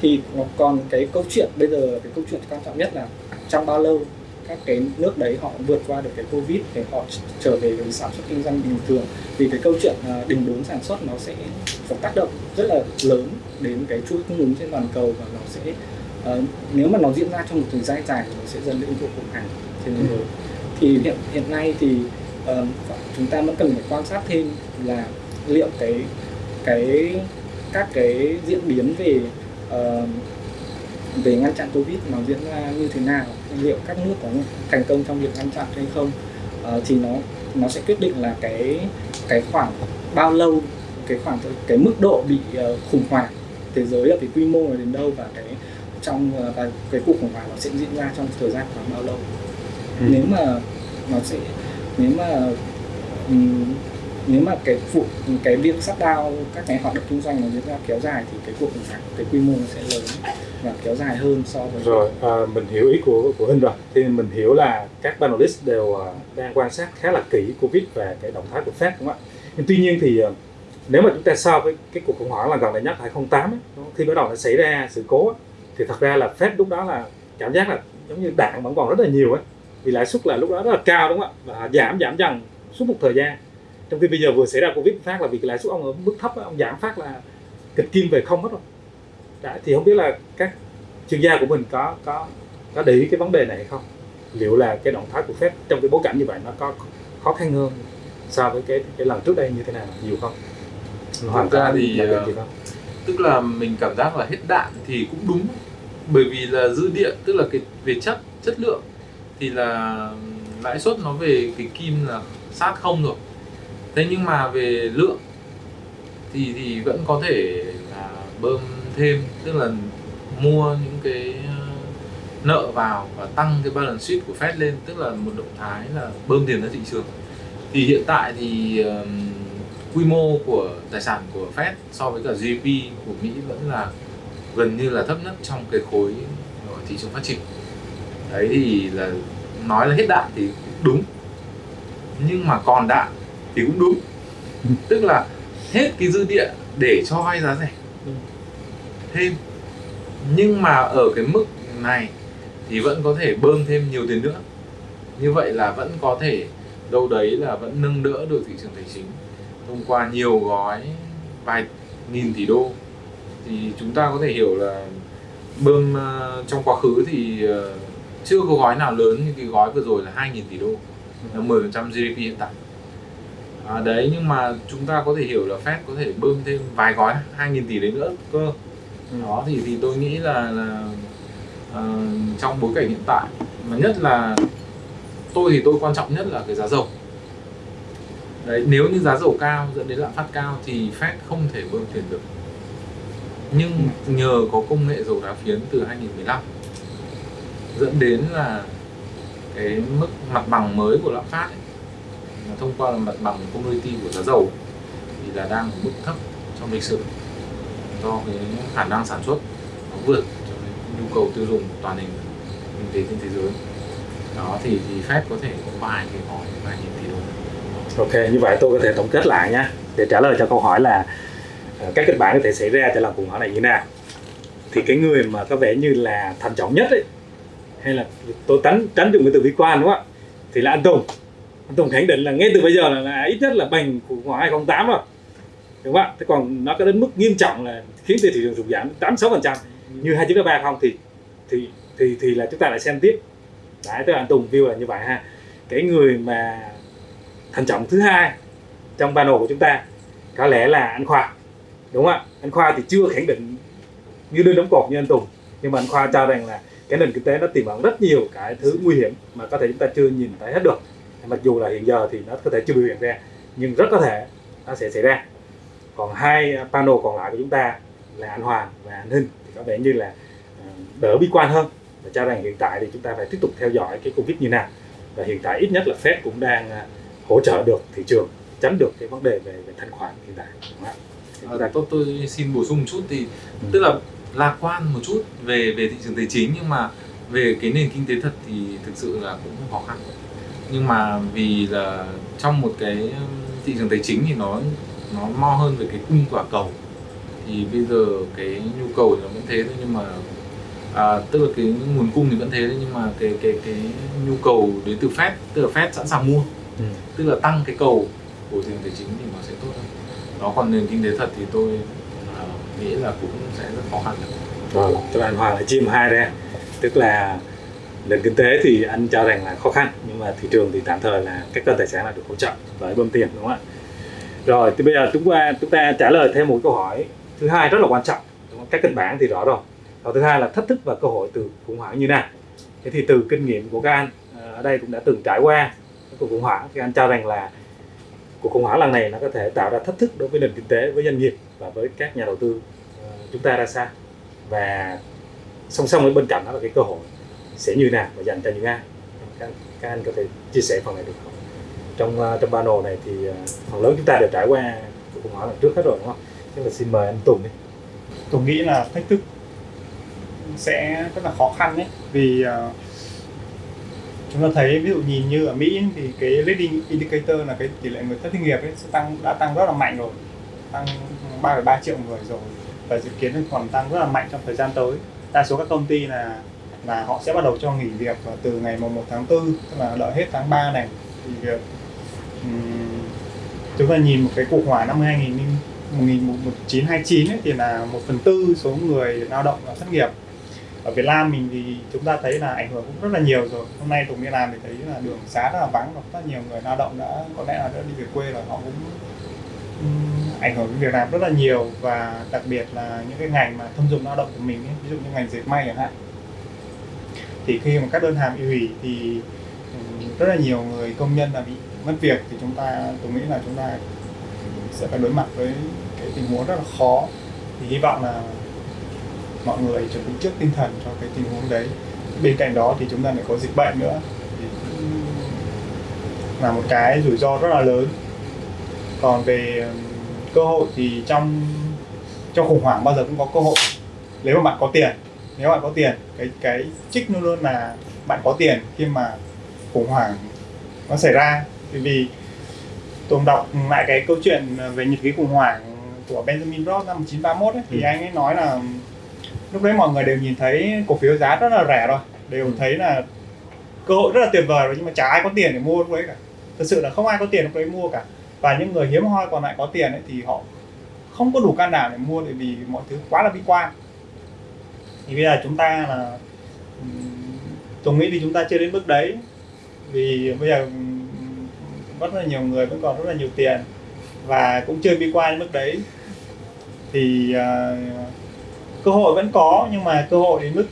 thì còn cái câu chuyện bây giờ cái câu chuyện quan trọng nhất là trong bao lâu các cái nước đấy họ vượt qua được cái covid để họ trở về với sản xuất kinh doanh bình thường. Vì cái câu chuyện à, đình đốn sản xuất nó sẽ có tác động rất là lớn đến cái chuỗi cung ứng trên toàn cầu và nó sẽ uh, nếu mà nó diễn ra trong một thời gian dài thì nó sẽ dẫn đến cuộc khủng hoảng trên thế giới. Thì hiện hiện nay thì uh, chúng ta vẫn cần phải quan sát thêm là liệu cái cái các cái diễn biến về uh, về ngăn chặn covid nó diễn ra như thế nào? Liệu các nước có thành công trong việc ngăn chặn hay không? Uh, thì nó nó sẽ quyết định là cái cái khoảng bao lâu cái khoảng cái mức độ bị uh, khủng hoảng thế giới ở cái quy mô đến đâu và cái trong uh, và cái cuộc khủng hoảng nó sẽ diễn ra trong thời gian khoảng bao lâu? Ừ. nếu mà nó sẽ nếu mà um, nếu mà cái vụ cái việc sát đao các cái hoạt động kinh doanh nó diễn ra kéo dài thì cái cuộc khủng hoảng cái quy mô nó sẽ lớn và kéo dài hơn so với rồi à, mình hiểu ý của của hình rồi. Thì mình hiểu là các panelist đều à, đang quan sát khá là kỹ covid và cái động thái của Fed đúng không ạ? Nhưng tuy nhiên thì à, nếu mà chúng ta so với cái cuộc khủng hoảng là gần đây nhất 2008 ấy, khi bắt đầu nó xảy ra sự cố ấy, thì thật ra là Fed lúc đó là cảm giác là giống như đạn vẫn còn rất là nhiều ấy vì lãi suất là lúc đó rất là cao đúng không ạ? Và giảm giảm dần suốt một thời gian trong khi bây giờ vừa xảy ra covid phát là vì lãi suất ông ở mức thấp ông giảm phát là kịch kim về không hết rồi. Đã thì không biết là các chuyên gia của mình có có có để ý cái vấn đề này hay không? Liệu là cái động thái của Fed trong cái bối cảnh như vậy nó có khó khăn hơn so với cái cái lần trước đây như thế nào nhiều không? Thực ra thì, ờ, không tức là mình cảm giác là hết đạn thì cũng đúng bởi vì là dư địa tức là cái về chất chất lượng thì là lãi suất nó về cái kim là sát không rồi thế nhưng mà về lượng thì thì vẫn có thể là bơm thêm tức là mua những cái ờ, nợ vào và tăng cái balance sheet của Fed lên tức là một động thái là bơm tiền ra thị trường. Thì hiện tại thì um, quy mô của tài sản của Fed so với cả GDP của Mỹ vẫn là gần như là thấp nhất trong cái khối thị trường phát triển. Đấy thì là nói là hết đạn thì đúng. Nhưng mà còn đạn thì cũng đúng. Tức là hết cái dư địa để cho vay giá rẻ. Thêm. Nhưng mà ở cái mức này thì vẫn có thể bơm thêm nhiều tiền nữa. Như vậy là vẫn có thể đâu đấy là vẫn nâng đỡ được thị trường tài chính thông qua nhiều gói vài nghìn tỷ đô. Thì chúng ta có thể hiểu là bơm ờ, trong quá khứ thì ờ, chưa có gói nào lớn như cái gói vừa rồi là 2.000 tỷ đô. Là 10% GDP hiện tại à, đấy nhưng mà chúng ta có thể hiểu là Fed có thể bơm thêm vài gói 2.000 tỷ đấy nữa cơ. Đó thì thì tôi nghĩ là là uh, trong bối cảnh hiện tại mà nhất là tôi thì tôi quan trọng nhất là cái giá dầu. Đấy nếu như giá dầu cao dẫn đến lạm phát cao thì Fed không thể bơm tiền được. Nhưng nhờ có công nghệ dầu đá phiến từ 2015 dẫn đến là cái mức mặt bằng mới của lạm phát ấy, thông qua mặt bằng commodity của giá dầu thì là đang ở mức thấp trong lịch sử do cái khả năng sản xuất nó vượt cho nhu cầu tiêu dùng toàn nền kinh tế trên thế giới đó thì thì Fed có thể có vài cái gói vài nghìn tỷ đô Ok, như vậy tôi có thể tổng kết lại nhé để trả lời cho câu hỏi là ờ, các kịch bản có thể xảy ra cho lần khủng hoảng này như thế nào. Thì cái người mà có vẻ như là thận trọng nhất ấy, hay là tôi tránh tránh dùng cái từ bi quan đúng không ạ? Thì là anh Tùng. Anh Tùng khẳng định là ngay từ bây giờ là, là ít nhất là bành khủng hoảng 2008 rồi. Đúng không ạ? Thế còn nó có đến mức nghiêm trọng là khiến cho thị trường sụt giảm 86% như 2933 không thì thì thì thì là chúng ta lại xem tiếp. Đấy, tức là anh Tùng view là như vậy ha. Cái người mà thận trọng thứ hai trong panel của chúng ta có lẽ là anh Khoa đúng không ạ anh Khoa thì chưa khẳng định như đơn đóng cột như anh Tùng nhưng mà anh Khoa cho rằng là cái nền kinh tế nó tiềm ẩn rất nhiều cái thứ nguy hiểm mà có thể chúng ta chưa nhìn thấy hết được mặc dù là hiện giờ thì nó có thể chưa biểu hiện ra nhưng rất có thể nó sẽ xảy ra. Còn hai panel còn lại của chúng ta là anh Hoàng và anh Hinh thì có vẻ như là ờ, đỡ bi quan hơn. Và cho rằng hiện tại thì chúng ta phải tiếp tục theo dõi cái Covid như nào. Và hiện tại ít nhất là Fed cũng đang ờ, hỗ trợ được thị trường tránh được cái vấn đề về, về thanh khoản hiện tại đúng không À, tôi, tôi xin bổ sung một chút thì Ừ. tức là lạc quan một chút về về thị trường tài chính nhưng mà về cái nền kinh tế thật thì thực sự là cũng khó khăn nhưng mà vì là trong một cái um, thị trường tài chính thì nó nó mo hơn về cái cung và cầu. Thì bây giờ cái nhu cầu thì nó vẫn thế thôi nhưng mà à, tức là cái nguồn cung thì vẫn thế thôi nhưng mà cái cái cái nhu cầu đến từ Fed tức là Fed sẵn sàng mua. Ừ. tức là tăng cái cầu của thị trường tài chính thì nó sẽ tốt hơn. Đó còn nền kinh tế thật thì tôi à, nghĩ là cũng sẽ rất khó khăn. Rồi, tức là anh Hoàng lại chia hai ra tức là nền kinh tế thì anh cho rằng là khó khăn nhưng mà thị trường thì tạm thời là các kênh tài sản là được hỗ trợ bởi bơm tiền, đúng không ạ? Rồi, thì bây giờ chúng ta chúng ta trả lời thêm một câu hỏi thứ hai rất là quan trọng, đúng không? các kịch bản thì rõ rồi. Và thứ hai là thách thức và cơ hội từ khủng hoảng như nào? Thế thì từ kinh nghiệm của các anh ờ, ở đây cũng đã từng trải qua cuộc khủng hoảng, thì anh cho rằng là cuộc khủng hoảng lần này nó có thể tạo ra thách thức đối với nền kinh tế, với doanh nghiệp và với các nhà đầu tư ờ, chúng ta ra sao? Và song song với bên cạnh đó là cái cơ hội sẽ như nào và dành cho những ai? Các, anh có thể chia sẻ phần này được không trong uh, trong panel này thì uh, phần lớn chúng ta đều trải qua cuộc khủng hoảng lần trước hết rồi đúng không? Chắc là xin mời anh Tùng đi. Tùng nghĩ là thách thức sẽ rất là khó khăn đấy vì uh, chúng ta thấy ví dụ nhìn như ở Mỹ thì cái leading indicator là cái tỷ lệ người thất nghiệp ấy sẽ tăng đã tăng rất là mạnh rồi tăng 3,3 triệu người rồi và dự kiến còn tăng rất là mạnh trong thời gian tới đa số các công ty là là họ sẽ bắt đầu cho nghỉ việc từ ngày mùng 1 tháng 4 tức là đợi hết tháng 3 này thì việc. Um, chúng ta nhìn một cái cuộc hỏa năm 2000 1929 ấy, thì là một phần tư số người lao động là thất nghiệp. Ở Việt Nam mình thì chúng ta thấy là ảnh hưởng cũng rất là nhiều rồi. Hôm nay Tùng đi làm thì thấy là đường xá rất là vắng và rất nhiều người lao động đã có lẽ là đã đi về quê rồi họ cũng um, ảnh hưởng đến việc làm rất là nhiều. Và đặc biệt là những cái ngành mà thông dụng lao động của mình ấy, ví dụ như ngành dệt may chẳng hạn thì khi mà các đơn hàng bị hủy thì ừ, rất là nhiều người công nhân là bị mất việc thì chúng ta, tôi nghĩ là chúng ta sẽ phải đối mặt với cái tình huống rất là khó. Thì hy vọng là mọi người chuẩn bị trước tinh thần cho cái tình huống đấy. Bên cạnh đó thì chúng ta lại có dịch bệnh nữa. Thì là một cái rủi ro rất là lớn. Còn về ừ, cơ hội thì trong trong khủng hoảng bao giờ cũng có cơ hội. Nếu mà bạn có tiền nếu bạn có tiền cái cái trích luôn luôn là bạn có tiền khi mà khủng hoảng nó xảy ra vì tôi đọc lại cái câu chuyện về nhật ký khủng hoảng của Benjamin Roth năm 1931 ấy, thì ừ. anh ấy nói là lúc đấy mọi người đều nhìn thấy cổ phiếu giá rất là rẻ rồi đều ừ. thấy là cơ hội rất là tuyệt vời rồi nhưng mà chả ai có tiền để mua lúc đấy cả thật sự là không ai có tiền lúc đấy mua cả và những người hiếm hoi còn lại có tiền ấy, thì họ không có đủ can đảm để mua bởi vì mọi thứ quá là bi quan thì bây giờ chúng ta là tôi nghĩ thì chúng ta chưa đến bước đấy. Vì bây giờ rất là nhiều người vẫn còn rất là nhiều tiền và cũng chưa bi quan đến mức đấy. Thì uh, cơ hội vẫn có nhưng mà cơ hội đến mức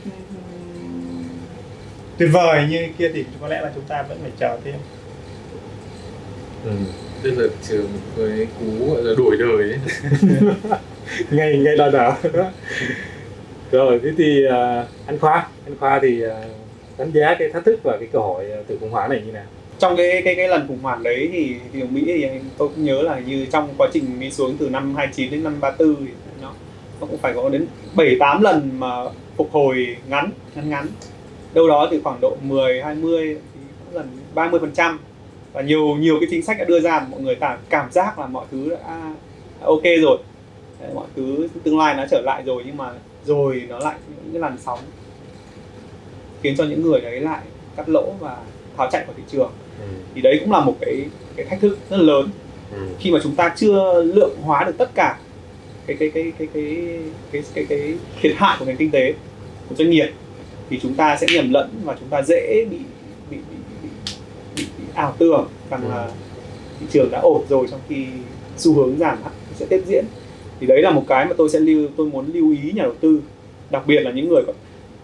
tuyệt vời như kia thì có lẽ là chúng ta vẫn phải chờ thêm. Ừ. tức là chờ một cái cú gọi là đổi đời ấy. Ngay ngay đòi đảo rồi thế thì uh, anh khoa anh khoa thì uh, đánh giá cái thách thức và cái cơ hội à, từ khủng hoảng này như nào? Trong cái cái cái lần khủng hoảng đấy thì thì ở Mỹ thì tôi cũng nhớ là như trong quá trình đi xuống từ năm 29 đến năm 34 thì nó nó cũng phải có đến 7 8 lần mà phục hồi ngắn ngắn ngắn. Đâu đó từ khoảng độ 10 20 thì lần 30 phần trăm. Và nhiều nhiều cái chính sách đã đưa ra mọi người cảm cảm giác là mọi thứ đã, đã ok rồi. Mọi thứ tương lai nó trở lại rồi nhưng mà rồi nó lại những cái làn sóng khiến cho những người đấy lại cắt lỗ và tháo chạy khỏi thị trường ừ. thì đấy cũng là một cái cái thách thức rất lớn ừ. khi mà chúng ta chưa lượng hóa được tất cả cái cái cái cái cái cái cái, cái thiệt hại của nền kinh tế của doanh nghiệp thì chúng ta sẽ nhầm lẫn và chúng ta dễ bị bị bị, bị, bị, bị ảo tưởng rằng ừ. là thị trường đã ổn rồi trong khi xu hướng giảm sẽ tiếp diễn thì đấy là một cái mà tôi sẽ lưu tôi muốn lưu ý nhà đầu tư đặc biệt là những người còn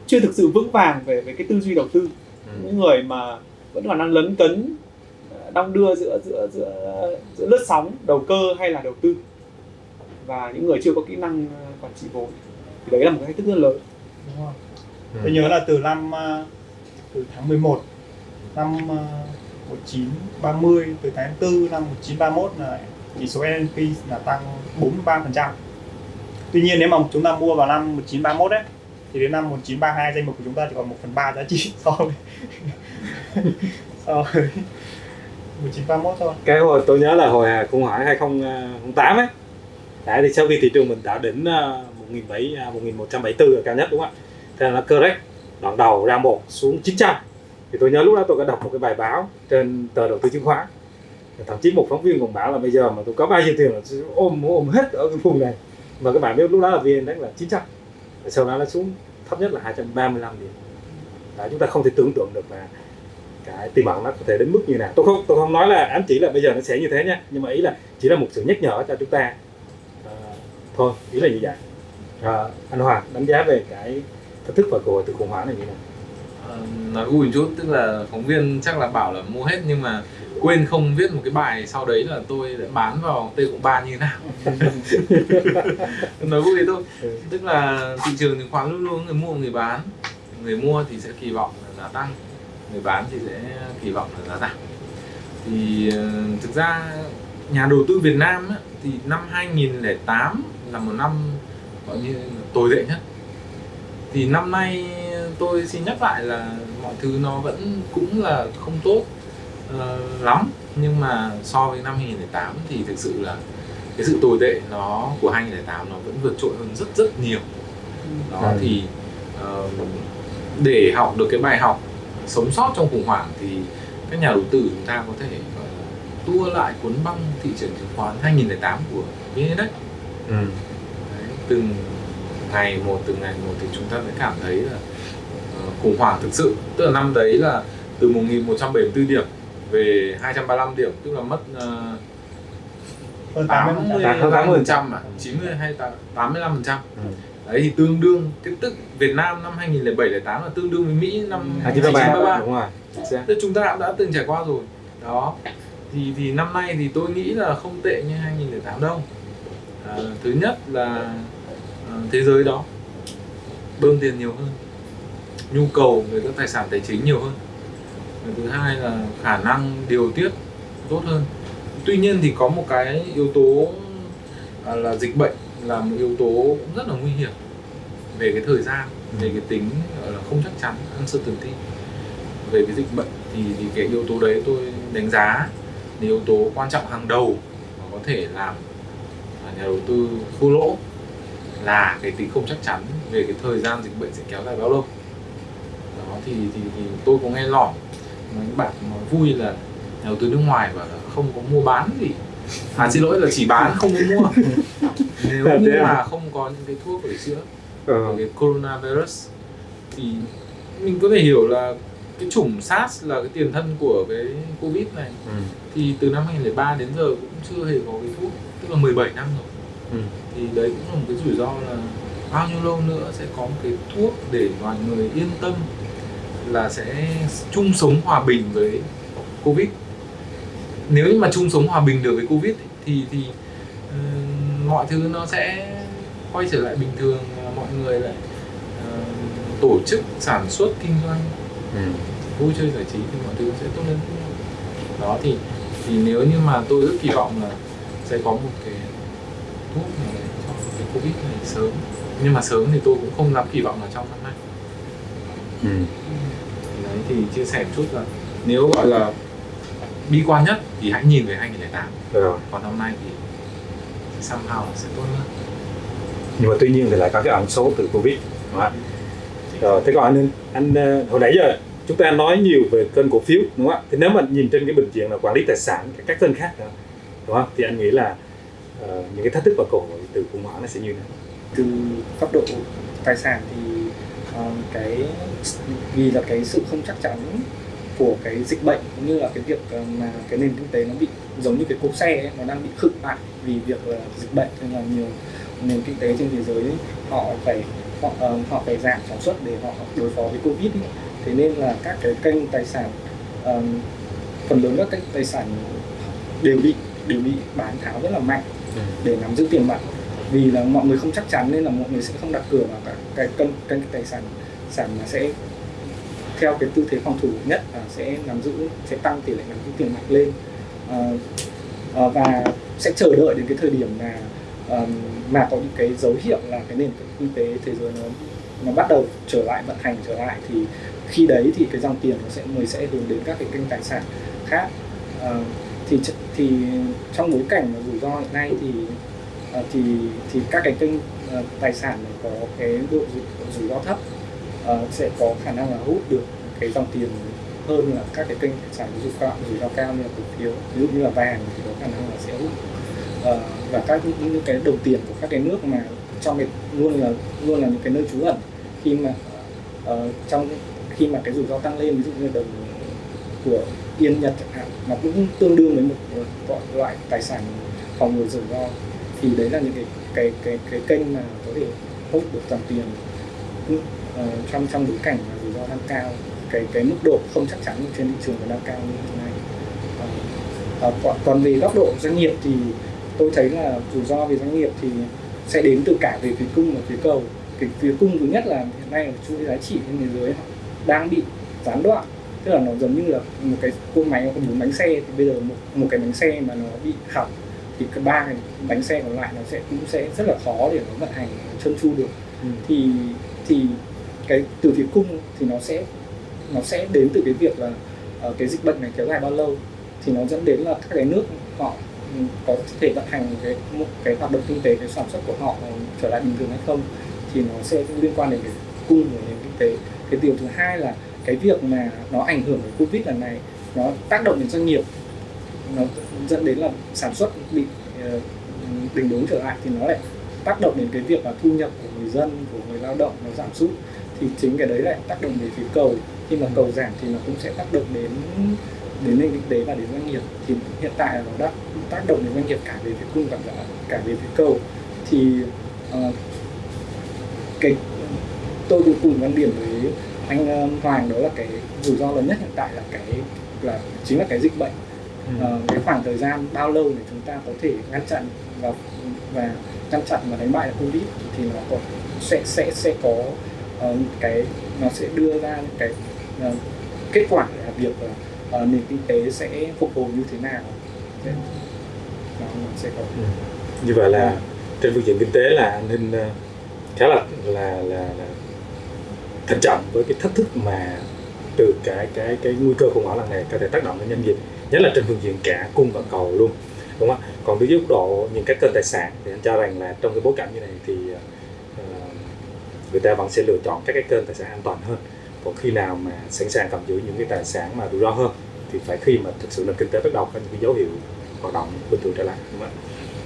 chưa thực sự vững vàng về về cái tư duy đầu tư ừ. những người mà vẫn còn đang lấn cấn đong đưa giữa giữa giữa giữa lướt sóng đầu cơ hay là đầu tư và những người chưa có kỹ năng ờ, quản trị vốn thì đấy là một cái thách thức rất lớn đúng không? Ừ. tôi nhớ là từ năm ờ, từ tháng 11 năm 1930 ờ, từ tháng 4 năm 1931 là chỉ số S&P là tăng 43%. Tuy nhiên nếu mà chúng ta mua vào năm 1931 ấy thì đến năm 1932 danh mục của chúng ta chỉ còn 1 phần 3 giá trị so với so với 1931 thôi. Cái hồi tôi nhớ là hồi khủng hoảng 2008 ấy Đấy, thì sau khi thị trường mình đã đỉnh uh, 1700, 1174 là cao nhất đúng không ạ? Thế là nó correct đoạn đầu ra một xuống 900 thì tôi nhớ lúc đó tôi có đọc một cái bài báo trên tờ đầu tư chứng khoán thậm chí một phóng viên còn bảo là bây giờ mà tôi có bao nhiêu tiền là ôm ôm hết ở cái vùng này. Mà các bạn biết lúc đó là vn đánh là 900 sau đó nó xuống thấp nhất là 235 điểm. Đó, chúng ta không thể tưởng tượng được là cái tiềm ẩn nó có thể đến mức như nào. Tôi không tôi không nói là ám chỉ là bây giờ nó sẽ như thế nhé nhưng mà ý là chỉ là một sự nhắc nhở cho chúng ta. À, thôi ý là như vậy. À, anh Hoàng đánh giá về cái thách thức và cơ hội từ khủng hoảng này như nào? À, nói vui một chút tức là phóng viên chắc là bảo là mua hết nhưng mà quên không viết một cái bài sau đấy là tôi đã bán vào t cộng ba như thế nào. Nói vui thôi. Ừ. tức là thị trường chứng khoán luôn luôn người mua người bán. Người mua thì sẽ kỳ vọng là giá tăng người bán thì sẽ kỳ vọng là giá giảm. Thì ờ, thực ra nhà đầu tư Việt Nam á, thì năm 2008 là một năm gọi như tồi tệ nhất. Thì năm nay tôi xin nhắc lại là mọi thứ nó vẫn cũng là không tốt lắm nhưng mà so với năm 2008 thì thực sự là cái sự tồi tệ nó của 2008 nó vẫn vượt trội hơn rất rất nhiều đó Ừ. thì ờ, để học được cái bài học sống sót trong khủng hoảng thì các nhà đầu tư chúng ta có thể gọi là tua lại cuốn băng thị trường chứng khoán 2008 của VN Index ừ. Đấy, từng ngày một từng ngày một thì chúng ta sẽ cảm thấy là ờ, khủng hoảng thực sự tức là năm đấy là từ 1174 điểm về 235 điểm tức là mất uh, hơn 80 Tám- 85 phần trăm. à? 90 hay 85 phần trăm? Ừ. đấy thì tương đương cái tức Việt Nam năm 2007 08 là tương đương với Mỹ năm hai chín ba 1933 ba. đúng rồi Tức chúng ta đã, đã từng trải qua rồi. Đó. Thì thì năm nay thì tôi nghĩ là không tệ như 2008 đâu. À, thứ nhất là à, thế giới đó bơm tiền nhiều hơn. Nhu cầu về các tài sản tài chính nhiều hơn Và thứ hai là khả năng điều tiết tốt hơn. Tuy nhiên thì có một cái yếu tố à, là dịch bệnh là một yếu tố cũng rất là nguy hiểm về cái thời gian về cái tính là không chắc chắn uncertainty. Về cái dịch bệnh thì thì cái yếu tố đấy tôi đánh giá là yếu tố quan trọng hàng đầu mà có thể làm nhà đầu tư thua lỗ là cái tính không chắc chắn về cái thời gian dịch bệnh sẽ kéo dài bao lâu. Đó thì thì, thì tôi có nghe lỏm mấy bạn nói vui là đầu tư nước ngoài là không có mua bán gì à xin lỗi là chỉ bán không có mua nếu như à? mà không có những cái thuốc để chữa về cái coronavirus thì mình có thể hiểu là cái chủng SARS là cái tiền thân của cái Covid này ừ. thì từ năm 2003 đến giờ cũng chưa hề có cái thuốc tức là 17 năm rồi Ừ. thì đấy cũng là một cái rủi ro là bao nhiêu lâu nữa sẽ có một cái thuốc để mọi người yên tâm là sẽ chung sống hòa bình với Covid nếu như mà chung sống hòa bình được với Covid thì thì ừ, mọi thứ nó sẽ quay trở lại bình thường mọi người lại ờ, tổ chức sản xuất kinh doanh Ừ. vui chơi giải trí thì mọi thứ sẽ tốt lên đó thì thì nếu như mà tôi rất kỳ vọng là sẽ có một cái thuốc nào đấy cho cái covid này sớm nhưng mà sớm thì tôi cũng không dám kỳ vọng là trong năm nay Ừ. thì chia sẻ một chút là nếu gọi là bi quan nhất thì hãy nhìn về 2008 rồi. Còn năm nay thì somehow sẽ tốt hơn nhưng mà tuy nhiên thì lại có cái ẩn số từ covid đúng không ạ? rồi thế còn anh anh ờ, hồi nãy giờ chúng ta nói nhiều về kênh cổ phiếu đúng không ạ? Thì nếu mà nhìn trên cái bình diện là quản lý tài sản các- các kênh khác nữa đúng không? Thì anh nghĩ là ờ, những cái thách thức và cơ hội từ khủng hoảng nó sẽ như thế nào? Từ góc độ tài sản thì cái vì là cái sự không chắc chắn của cái dịch bệnh cũng như là cái việc ờ, mà cái nền kinh tế nó bị giống như cái cốp xe ấy, nó đang bị khựng lại vì việc là dịch bệnh. Nên là nhiều nền kinh tế trên thế giới họ phải họ, ờ, họ phải giảm sản xuất để họ đối phó với covid ấy. thế nên là các cái kênh tài sản ờ, phần lớn các kênh tài sản đều bị đều bị bán tháo rất là mạnh để nắm giữ tiền mặt vì là mọi người không chắc chắn nên là mọi người sẽ không đặt cửa vào các cái cân cái tài sản sản mà sẽ theo cái tư thế phòng thủ nhất là sẽ nắm giữ sẽ tăng tỷ lệ nắm giữ tiền mặt lên. À, và sẽ chờ đợi đến cái thời điểm mà mà có những cái dấu hiệu là cái nền kinh tế thế giới nó nó bắt đầu trở lại vận hành trở lại thì khi đấy thì cái dòng tiền nó sẽ người sẽ hướng đến các cái kênh tài sản khác. À, thì thì trong bối cảnh mà rủi ro hiện nay thì Ờ, thì thì các cái kênh ờ, tài sản này có cái độ rủi, rủi ro thấp ờ, sẽ có khả năng là hút được cái dòng tiền hơn là các cái kênh tài sản rủi ro rủi ro cao như là cổ phiếu ví dụ như là vàng thì có khả năng là sẽ hút. Và các những, những cái đồng tiền của các cái nước mà trong cái luôn là luôn là những cái nơi trú ẩn khi mà uh, trong khi mà cái rủi ro tăng lên ví dụ như đồng của yên nhật chẳng hạn nó cũng tương đương với một loại tài sản phòng ngừa rủi ro thì đấy là những cái cái cái cái kênh mà có thể hút được dòng tiền ừ, ờ, trong trong bối cảnh mà rủi ro đang cao. Cái cái mức độ không chắc chắn trên thị trường nó đang cao như hiện nay. Ờ, ờ, còn, còn về góc độ doanh nghiệp thì tôi thấy là rủi ro về doanh nghiệp thì sẽ đến từ cả về phía cung và phía cầu. Cái phía cung thứ nhất là hiện nay ở chuỗi giá trị trên thế giới họ đang bị gián đoạn. Tức là nó giống như là một cái cỗ máy có bốn bánh xe. Thì bây giờ một một cái bánh xe mà nó bị hỏng thì cái ba cái bánh xe còn lại nó sẽ cũng sẽ rất là khó để nó vận hành trơn tru được Ừ. thì thì cái từ phía cung thì nó sẽ nó sẽ đến từ cái việc là ờ, cái dịch bệnh này kéo dài bao lâu thì nó dẫn đến là các cái nước họ có thể vận hành cái một cái hoạt động kinh tế cái sản xuất của họ trở lại bình thường hay không thì nó sẽ liên quan đến cái cung của nền kinh tế cái điều thứ hai là cái việc mà nó ảnh hưởng đến covid lần này nó tác động đến doanh nghiệp nó dẫn đến là sản xuất bị ờ, đình đốn trở lại thì nó lại tác động đến cái việc là thu nhập của người dân của người lao động nó giảm sút. Thì chính cái đấy lại tác động đến phía cầu. Khi mà cầu giảm thì nó cũng sẽ tác động đến đến nền kinh tế và đến doanh nghiệp. Thì hiện tại là nó đã tác động đến doanh nghiệp cả về phía cung và cả, cả về phía cầu. Thì uh, cái tôi cũng cùng quan điểm với anh ờ, Hoàng đó là cái rủi ro lớn nhất hiện tại là cái là chính là cái dịch bệnh. Ừ. Cái khoảng thời gian bao lâu để chúng ta có thể ngăn chặn và và ngăn chặn và đánh bại được covid thì nó có sẽ sẽ sẽ có uh, cái nó sẽ đưa ra những cái uh, kết quả là việc là nền kinh tế sẽ phục hồi như thế nào. Sẽ- nó sẽ có. Ừ. Như vậy là trên phương diện kinh tế là nên ninh khá là là là, là thận trọng với cái thách thức mà từ cái cái cái nguy cơ khủng hoảng lần này có thể tác động đến doanh nghiệp nhất là trên phương diện cả cung và cầu luôn đúng không ạ? Còn đối với góc độ những cái kênh tài sản thì anh cho rằng là trong cái bối cảnh như này thì uh, người ta vẫn sẽ lựa chọn các cái kênh tài sản an toàn hơn. Còn khi nào mà sẵn sàng cầm giữ những cái tài sản mà rủi ro hơn thì phải khi mà thực sự là kinh tế bắt đầu có những cái dấu hiệu hoạt động bình thường trở lại đúng không ạ?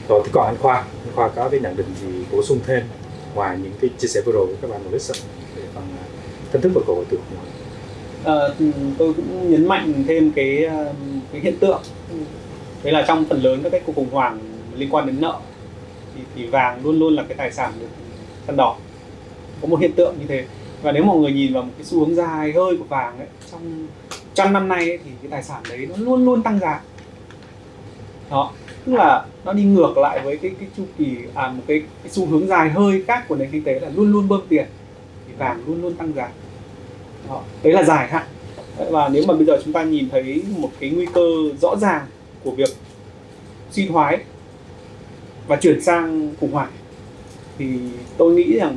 Rồi thì còn anh Khoa anh Khoa có cái nhận định gì bổ sung thêm ngoài những cái chia sẻ vừa rồi của các bạn analyst về phần ờ, thách thức và cơ hội từ Ờ, tôi cũng nhấn mạnh thêm cái ờ, cái hiện tượng. Đấy là trong phần lớn các cái cuộc khủng hoảng liên quan đến nợ thì, thì vàng luôn luôn là cái tài sản được săn đỏ. Có một hiện tượng như thế. Và nếu mọi người nhìn vào một cái xu hướng dài hơi của vàng ấy trong trăm năm nay ấy, thì cái tài sản đấy nó luôn luôn tăng giá. Đó tức là nó đi ngược lại với cái cái chu kỳ à một cái, cái xu hướng dài hơi khác của nền kinh tế là luôn luôn bơm tiền thì vàng luôn luôn tăng giá đó. đấy là dài hạn Đấy, và nếu mà bây giờ chúng ta nhìn thấy một cái nguy cơ rõ ràng của việc suy thoái và chuyển sang khủng hoảng thì tôi nghĩ rằng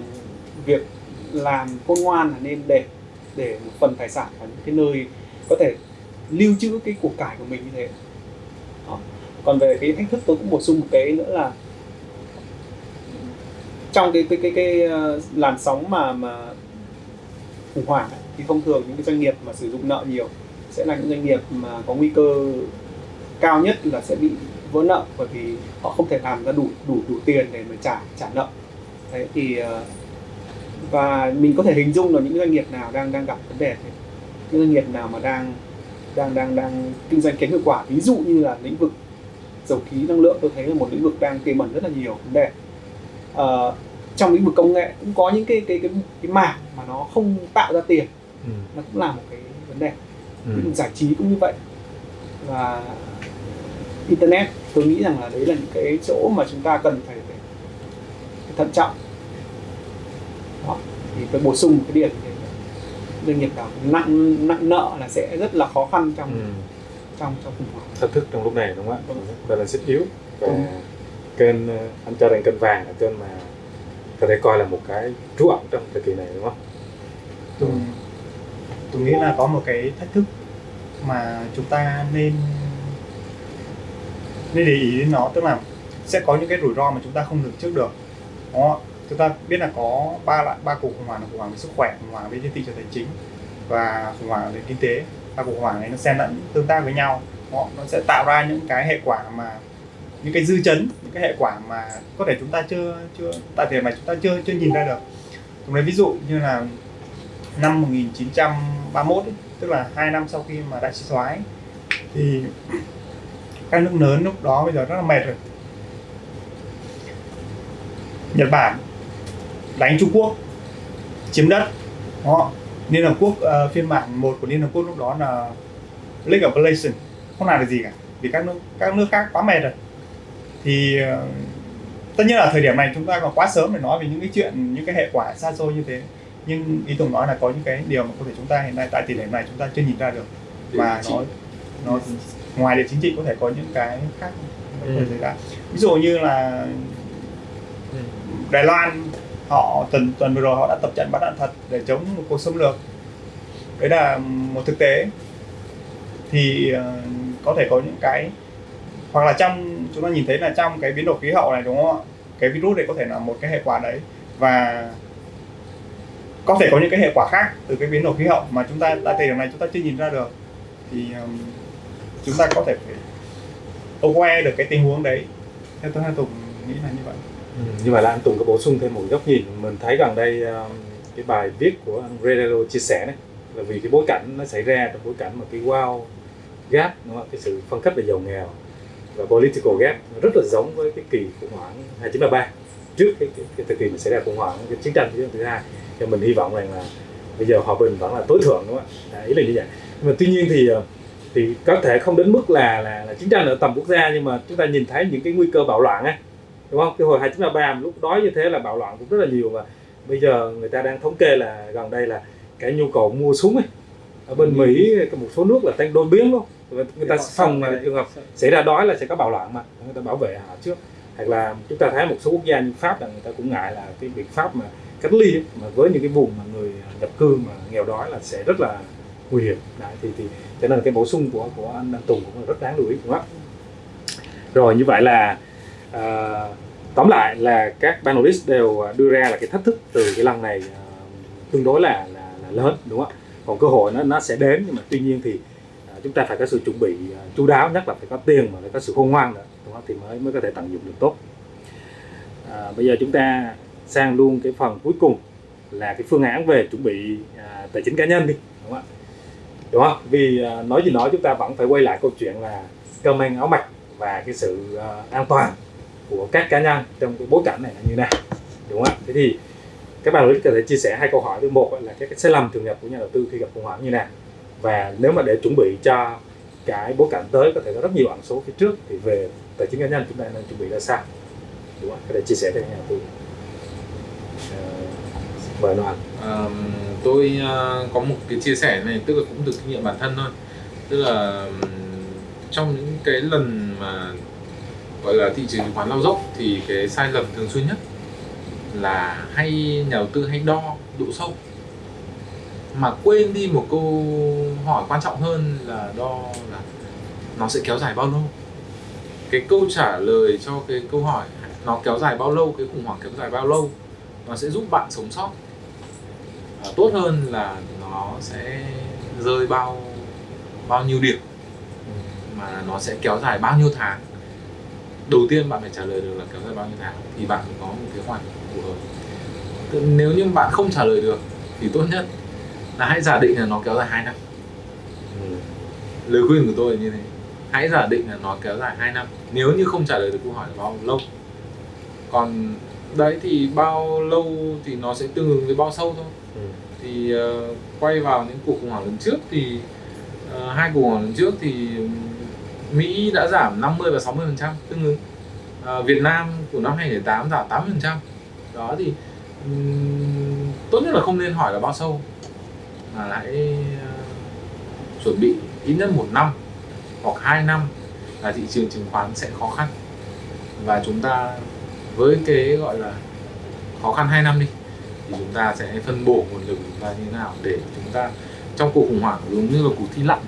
việc làm khôn ngoan là nên để để một phần tài sản ở những cái nơi có thể lưu trữ cái cuộc cải của mình như thế Đó. còn về cái thách thức tôi cũng bổ sung một cái nữa là trong cái cái cái cái ờ, làn sóng mà mà khủng hoảng ấy, thì thông thường những cái doanh nghiệp mà sử dụng nợ nhiều sẽ là những doanh nghiệp mà có nguy cơ cao nhất là sẽ bị vỡ nợ bởi vì họ không thể làm ra đủ đủ đủ tiền để mà trả trả nợ. Đấy thì ờ, và mình có thể hình dung là những doanh nghiệp nào đang đang gặp vấn đề thế những doanh nghiệp nào mà đang đang đang đang kinh doanh kém hiệu quả. Ví dụ như là lĩnh vực dầu khí năng lượng tôi thấy là một lĩnh vực đang tiềm ẩn rất là nhiều vấn đề. À, trong lĩnh vực công nghệ cũng có những cái cái cái cái mảng mà nó không tạo ra tiền ừ. nó cũng là một cái vấn đề Ừ. giải trí cũng như vậy và internet tôi nghĩ rằng là đấy là những cái chỗ mà chúng ta cần phải, phải, phải thận trọng đó. thì tôi bổ sung một cái điểm doanh nghiệp nào nặng nặng nợ là sẽ rất là khó khăn trong Ừ. trong trong khủng hoảng thách thức trong lúc này đúng không ạ Đúng. đây là xích yếu và Đúng. kênh ờ, anh cho rằng kênh vàng là kênh mà có thể coi là một cái trú ẩn trong thời kỳ này đúng không tôi, tôi nghĩ là có một cái thách thức mà chúng ta nên nên để ý đến nó tức là sẽ có những cái rủi ro mà chúng ta không lường trước được, đúng không? chúng ta biết là có ba loại, ba cuộc khủng hoảng là khủng hoảng về sức khỏe, khủng hoảng về trên thị trường tài chính và khủng hoảng về kinh tế ba cuộc khủng hoảng này nó xen lẫn tương tác với nhau, đúng không? nó sẽ tạo ra những cái hệ quả mà, những cái dư chấn, những cái hệ quả mà có thể chúng ta chưa chưa, tại thời mà chúng ta chưa chưa nhìn ra được tôi lấy ví dụ như là năm 1931 ấy, tức là hai năm sau khi mà đại suy thoái thì các nước lớn lúc đó bây giờ rất là mệt rồi. Nhật Bản đánh Trung Quốc chiếm đất. Đó. Liên Hợp Quốc uh, phiên bản một của Liên Hợp Quốc lúc đó là League of Nations. Không làm được gì cả vì các nước các nước khác quá mệt rồi. Thì uh, tất nhiên là thời điểm này chúng ta còn quá sớm để nói về những cái chuyện những cái hệ quả xa xôi như thế nhưng ý Tùng nói là có những cái điều mà có thể chúng ta hiện nay tại thời điểm này chúng ta chưa nhìn ra được. Và nó nó ngoài địa chính trị có thể có những cái khác. Ừ. xảy ra. Ví dụ như là Đài Loan họ tuần tuần vừa rồi họ đã tập trận bắn đạn thật để chống một cuộc xâm lược. Đấy là một thực tế. Thì ờ, có thể có những cái hoặc là trong chúng ta nhìn thấy là trong cái biến đổi khí hậu này đúng không ạ? Cái virus này có thể là một cái hệ quả đấy. Và có thể có những cái hệ quả khác từ cái biến đổi khí hậu mà chúng ta tại thời điểm này chúng ta chưa nhìn ra được. Thì um, chúng ta có thể phải aware được cái tình huống đấy. Theo tôi hai tùng nghĩ là như vậy. Ừ, nhưng mà là anh Tùng có bổ sung thêm một góc nhìn. Mình thấy gần đây um, cái bài viết của anh Redelo chia sẻ đấy là vì cái bối cảnh nó xảy ra trong bối cảnh mà cái wow gap đúng không? cái sự phân cấp về giàu nghèo và political gap rất là giống với cái kỳ khủng hoảng 2933 trước cái, cái, cái thời kỳ mà xảy ra khủng hoảng cái chiến tranh thế giới thứ hai cho mình hy vọng rằng là bây giờ hòa bình vẫn là tối thượng đúng không ạ? À, ý là như vậy. Nhưng mà tuy nhiên thì ờ, thì có thể không đến mức là là, là chiến tranh ở tầm quốc gia nhưng mà chúng ta nhìn thấy những cái nguy cơ bạo loạn ấy đúng không? Cái hồi 2933 lúc đó như thế là bạo loạn cũng rất là nhiều và bây giờ người ta đang thống kê là gần đây là cái nhu cầu mua súng ấy ở bên Mỹ có một số nước là tăng đôi biến luôn. Người người ta phòng là trường hợp xảy ra đói là sẽ có bạo loạn mà người ta bảo vệ họ trước. Hoặc là chúng ta thấy một số quốc gia như Pháp là người ta cũng ngại là cái biện pháp mà cách ly ấy, mà với những cái vùng mà người nhập cư mà nghèo đói là sẽ rất là nguy hiểm. Đấy, thì thì cho nên là cái bổ sung của của anh, anh Tùng cũng là rất đáng lưu ý đúng không ạ? Rồi như vậy là à, tóm lại là các panelist đều đưa ra là cái thách thức từ cái lần này à, tương đối là, là là lớn đúng không ạ? Còn cơ hội nó nó sẽ đến nhưng mà tuy nhiên thì à, chúng ta phải có sự chuẩn bị à, chú đáo nhất là phải có tiền mà phải có sự khôn ngoan nữa đúng không? thì mới mới có thể tận dụng được tốt. À, bây giờ chúng ta sang luôn cái phần cuối cùng là cái phương án về chuẩn bị à, tài chính cá nhân đi đúng không ạ? Đúng không? Vì à, nói gì nói chúng ta vẫn phải quay lại câu chuyện là cơm ăn áo mặc và cái sự à, an toàn của các cá nhân trong cái bối cảnh này là như nào đúng không ạ? Thế thì các bạn có thể chia sẻ hai câu hỏi thứ một là cái, cái sai lầm thường gặp của nhà đầu tư khi gặp khủng hoảng như nào? Và nếu mà để chuẩn bị cho cái bối cảnh tới có thể có rất nhiều ẩn số phía trước thì về tài chính cá nhân chúng ta nên chuẩn bị ra sao? Đúng không có thể chia sẻ với nhà đầu tư bởi đoàn à, tôi ờ, có một cái chia sẻ này tức là cũng từ kinh nghiệm bản thân thôi. Tức là trong những cái lần mà gọi là thị trường chứng khoán lao dốc thì cái sai lầm thường xuyên nhất là hay nhà đầu tư hay đo độ sâu. Mà quên đi một câu hỏi quan trọng hơn là đo là nó sẽ kéo dài bao lâu. Cái câu trả lời cho cái câu hỏi nó kéo dài bao lâu cái khủng hoảng kéo dài bao lâu nó sẽ giúp bạn sống sót. À, tốt hơn là nó sẽ rơi bao bao nhiêu điểm. Mà nó sẽ kéo dài bao nhiêu tháng. Đầu tiên bạn phải trả lời được là kéo dài bao nhiêu tháng thì bạn có một kế hoạch phù hợp. Nếu như bạn không trả lời được thì tốt nhất là hãy giả định là nó kéo dài hai năm. Ừ. lời khuyên của tôi là như thế. Hãy giả định là nó kéo dài 2 năm. Nếu như không trả lời được câu hỏi là bao lâu còn đấy thì bao lâu thì nó sẽ tương ứng với bao sâu thôi. Ừ. thì ờ, quay vào những cuộc khủng hoảng lần trước thì ờ, hai cuộc khủng hoảng lần trước thì Mỹ đã giảm 50 và 60 phần trăm tương ứng. Ờ, Việt Nam của năm 2008 giảm 8 phần trăm. Đó thì ừm, tốt nhất là không nên hỏi là bao sâu mà hãy ờ, chuẩn bị ít nhất một năm hoặc hai năm là thị trường chứng khoán sẽ khó khăn. Và chúng ta với cái gọi là khó khăn 2 năm đi thì chúng ta sẽ phân bổ nguồn lực chúng ta như thế nào để chúng ta trong cuộc khủng hoảng giống như là cuộc thi lặn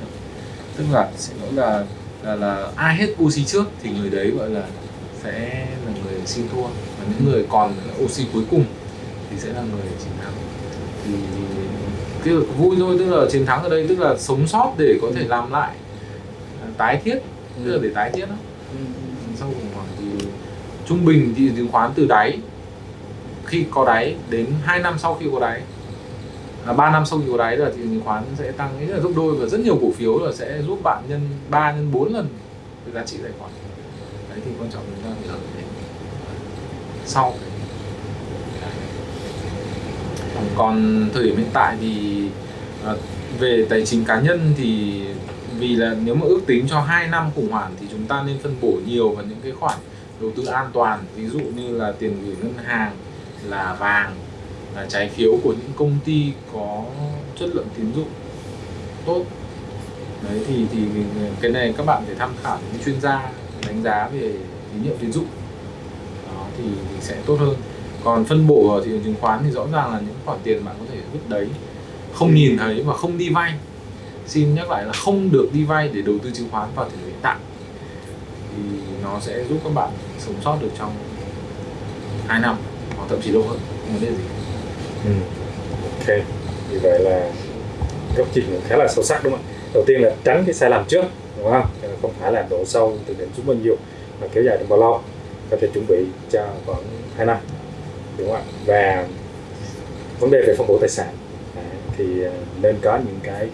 tức là sẽ nói là là, là ai hết oxy trước thì người đấy gọi là sẽ là người xin thua. Và những người còn oxy cuối cùng thì sẽ là người chiến thắng. Thì cái vui thôi tức là chiến thắng ở đây tức là sống sót để có thể làm lại à, tái thiết tức là để tái thiết đó. Sau khủng hoảng thì trung bình thị trường chứng khoán từ đáy khi có đáy đến 2 năm sau khi có đáy à, 3 năm sau khi có đáy là thị trường chứng khoán sẽ tăng rất là gấp đôi và rất nhiều cổ phiếu là sẽ giúp bạn nhân 3 nhân 4 lần cái giá trị tài khoản. Đấy thì quan trọng chúng ta phải sau. Còn thời điểm hiện tại thì à, về tài chính cá nhân thì vì là nếu mà ước tính cho 2 năm khủng hoảng thì chúng ta nên phân bổ nhiều vào những cái khoản đầu tư an toàn ví dụ như là tiền gửi ngân hàng là vàng là trái phiếu của những công ty có chất lượng tín dụng tốt. Đấy thì thì cái này các bạn phải tham khảo những chuyên gia đánh giá về tín nhiệm tín dụng. Đó thì, thì sẽ tốt hơn. Còn phân bổ ở thị trường chứng khoán thì rõ ràng là những khoản tiền bạn có thể vứt đấy. Không nhìn thấy và không đi vay. Xin nhắc lại là không được đi vay để đầu tư chứng khoán vào thời điểm hiện tại. Thì nó sẽ giúp các bạn sống sót được trong 2 năm hoặc thậm chí lâu hơn không vấn đề gì Ừ. Ok, vì vậy là góc nhìn khá là sâu sắc đúng không ạ? Đầu tiên là tránh cái sai lầm trước, đúng không? Không phải là độ sâu từ điểm xuống bao nhiêu mà kéo dài trong bao lâu, có thể chuẩn bị cho khoảng 2 năm, đúng không ạ? Và vấn đề về phân bổ tài sản thì ờ, nên có những cái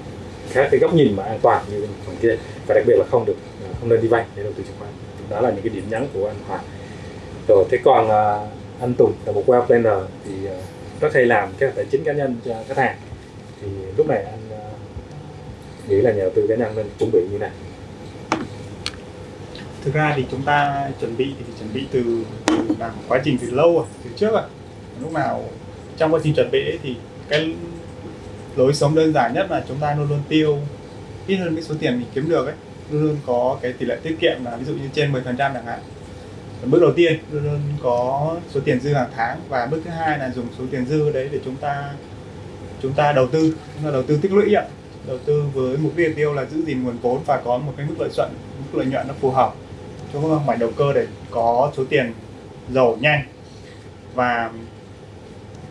khác cái góc nhìn mà an toàn như phần kia và đặc biệt là không được ờ, không nên đi vay để đầu tư chứng khoán. Đó là những cái điểm nhấn của anh Hoàng. Rồi thế còn uh, anh Tùng là một web planner thì uh, rất hay làm các tài chính cá nhân cho khách hàng. Thì lúc này anh uh, nghĩ là nhà đầu tư cá nhân nên chuẩn bị như này thực ra thì chúng ta chuẩn bị thì chuẩn bị từ, từ làm quá trình từ lâu rồi từ trước rồi lúc nào trong quá trình chuẩn bị ấy thì cái lối sống đơn giản nhất là chúng ta luôn luôn tiêu ít hơn cái số tiền mình kiếm được ấy luôn luôn có cái tỷ lệ tiết kiệm là ví dụ như trên 10% chẳng hạn. Bước đầu tiên, luôn luôn có số tiền dư hàng tháng và bước thứ hai là dùng số tiền dư đấy để chúng ta chúng ta đầu tư. Chúng ta đầu tư tích lũy ạ. Đầu tư với mục tiêu tiêu là giữ gìn nguồn vốn và có một cái mức lợi nhuận mức lợi nhuận nó phù hợp cho các mảnh đầu cơ để có số tiền giàu nhanh. Và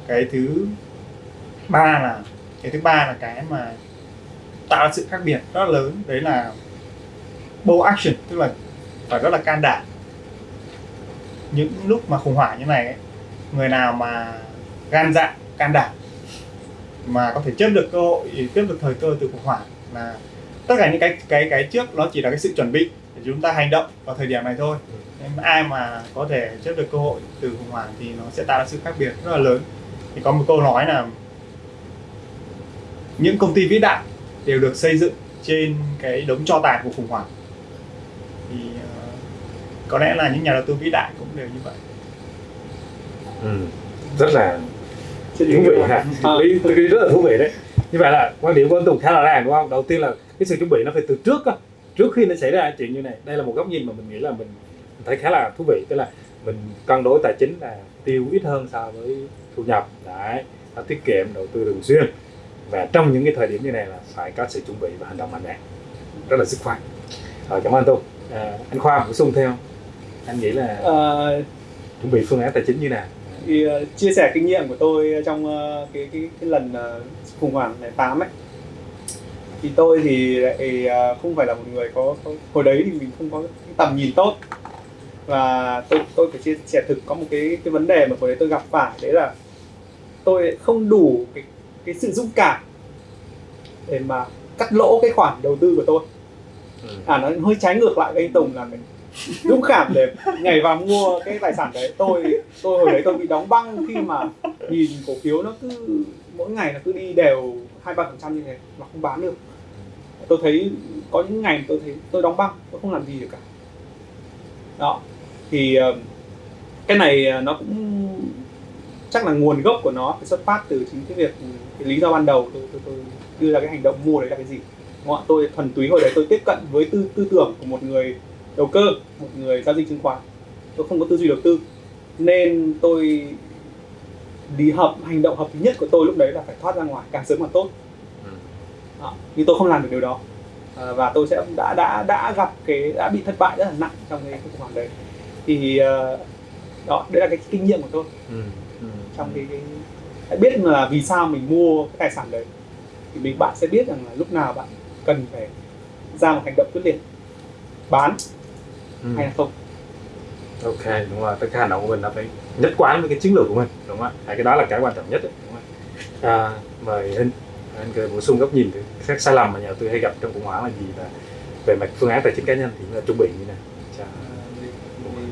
cái thứ ba là, cái thứ ba là cái mà tạo ra sự khác biệt rất lớn, đấy là bold action tức là phải rất là can đảm. Những lúc mà khủng hoảng như này ấy, người nào mà gan dạ can đảm mà có thể chấp được cơ hội tiếp được thời cơ từ khủng hoảng là tất cả những cái cái cái trước nó chỉ là cái sự chuẩn bị để chúng ta hành động vào thời điểm này thôi. Nên ai mà có thể chấp được cơ hội từ khủng hoảng thì nó sẽ tạo ra sự khác biệt rất là lớn. Thì có một câu nói là những công ty vĩ đại đều được xây dựng trên cái đống tro tàn của khủng hoảng thì uh, có lẽ là những nhà đầu tư vĩ đại cũng đều như vậy. Ừ. rất là thú vị ha tôi nghĩ- tôi nghĩ rất là thú vị đấy. Như vậy là quan điểm của anh Tùng khá là ràng đúng không? Đầu tiên là cái sự chuẩn bị nó phải từ trước á. Trước khi nó xảy ra chuyện như này đây là một góc nhìn mà mình nghĩ là mình thấy khá là thú vị. Tức là mình cân đối tài chính là tiêu ít hơn so với thu nhập. Đấy nó tiết kiệm đầu tư thường xuyên. Và trong những cái thời điểm như này là phải có sự chuẩn bị và hành động mạnh mẽ. Rất là dứt khoát rồi cảm ơn Tùng à, anh Khoa bổ sung không? anh nghĩ là Ờ, chuẩn bị phương án tài chính như nào thì ờ, chia sẻ kinh nghiệm của tôi trong ờ, cái cái cái lần ờ, khủng hoảng này tám ấy thì tôi thì lại ờ, không phải là một người có, có hồi đấy thì mình không có cái tầm nhìn tốt và tôi tôi phải chia sẻ thực có một cái cái vấn đề mà hồi đấy tôi gặp phải đấy là tôi không đủ cái cái sự dũng cảm để mà cắt lỗ cái khoản đầu tư của tôi à nó hơi trái ngược lại với anh Tùng là mình dũng cảm để nhảy vào mua cái tài sản đấy. Tôi tôi hồi đấy tôi bị đóng băng khi mà nhìn cổ phiếu nó cứ mỗi ngày nó cứ đi đều hai ba phần trăm như thế mà không bán được. Tôi thấy có những ngày tôi thấy tôi đóng băng tôi không làm gì được cả. Đó thì ờ, cái này ờ, nó cũng chắc là nguồn gốc của nó phải xuất phát từ chính cái việc cái lý do ban đầu tôi, tôi, tôi đưa ra cái hành động mua đấy là cái gì đúng không tôi thuần túy hồi đấy tôi tiếp cận với tư tư tưởng của một người đầu cơ một người giao dịch chứng khoán. Tôi không có tư duy đầu tư. Nên tôi đi hợp hành động hợp lý nhất của tôi lúc đấy là phải thoát ra ngoài càng sớm càng tốt. Đó. nhưng tôi không làm được điều đó. À, và tôi sẽ đã đã đã gặp cái đã bị thất bại rất là nặng trong cái khủng hoảng đấy. Thì ờ, đó đấy là cái kinh nghiệm của tôi. Ừ. Ừ. trong cái, cái hãy biết là vì sao mình mua cái tài sản đấy. Thì mình bạn sẽ biết rằng là lúc nào bạn cần phải ra một hành động quyết liệt. Bán Ừ. hay là không? Ok đúng rồi tất cả hành động của mình là phải nhất quán với cái chiến lược của mình đúng không ạ? Cái đó là cái quan trọng nhất đấy, đúng không ạ? À, mời hình anh cười bổ sung góc nhìn các sai lầm mà nhà đầu tư hay gặp trong khủng hoảng là gì và về mặt phương án tài chính cá nhân thì chúng ta chuẩn bị như thế nào? Cho Về- về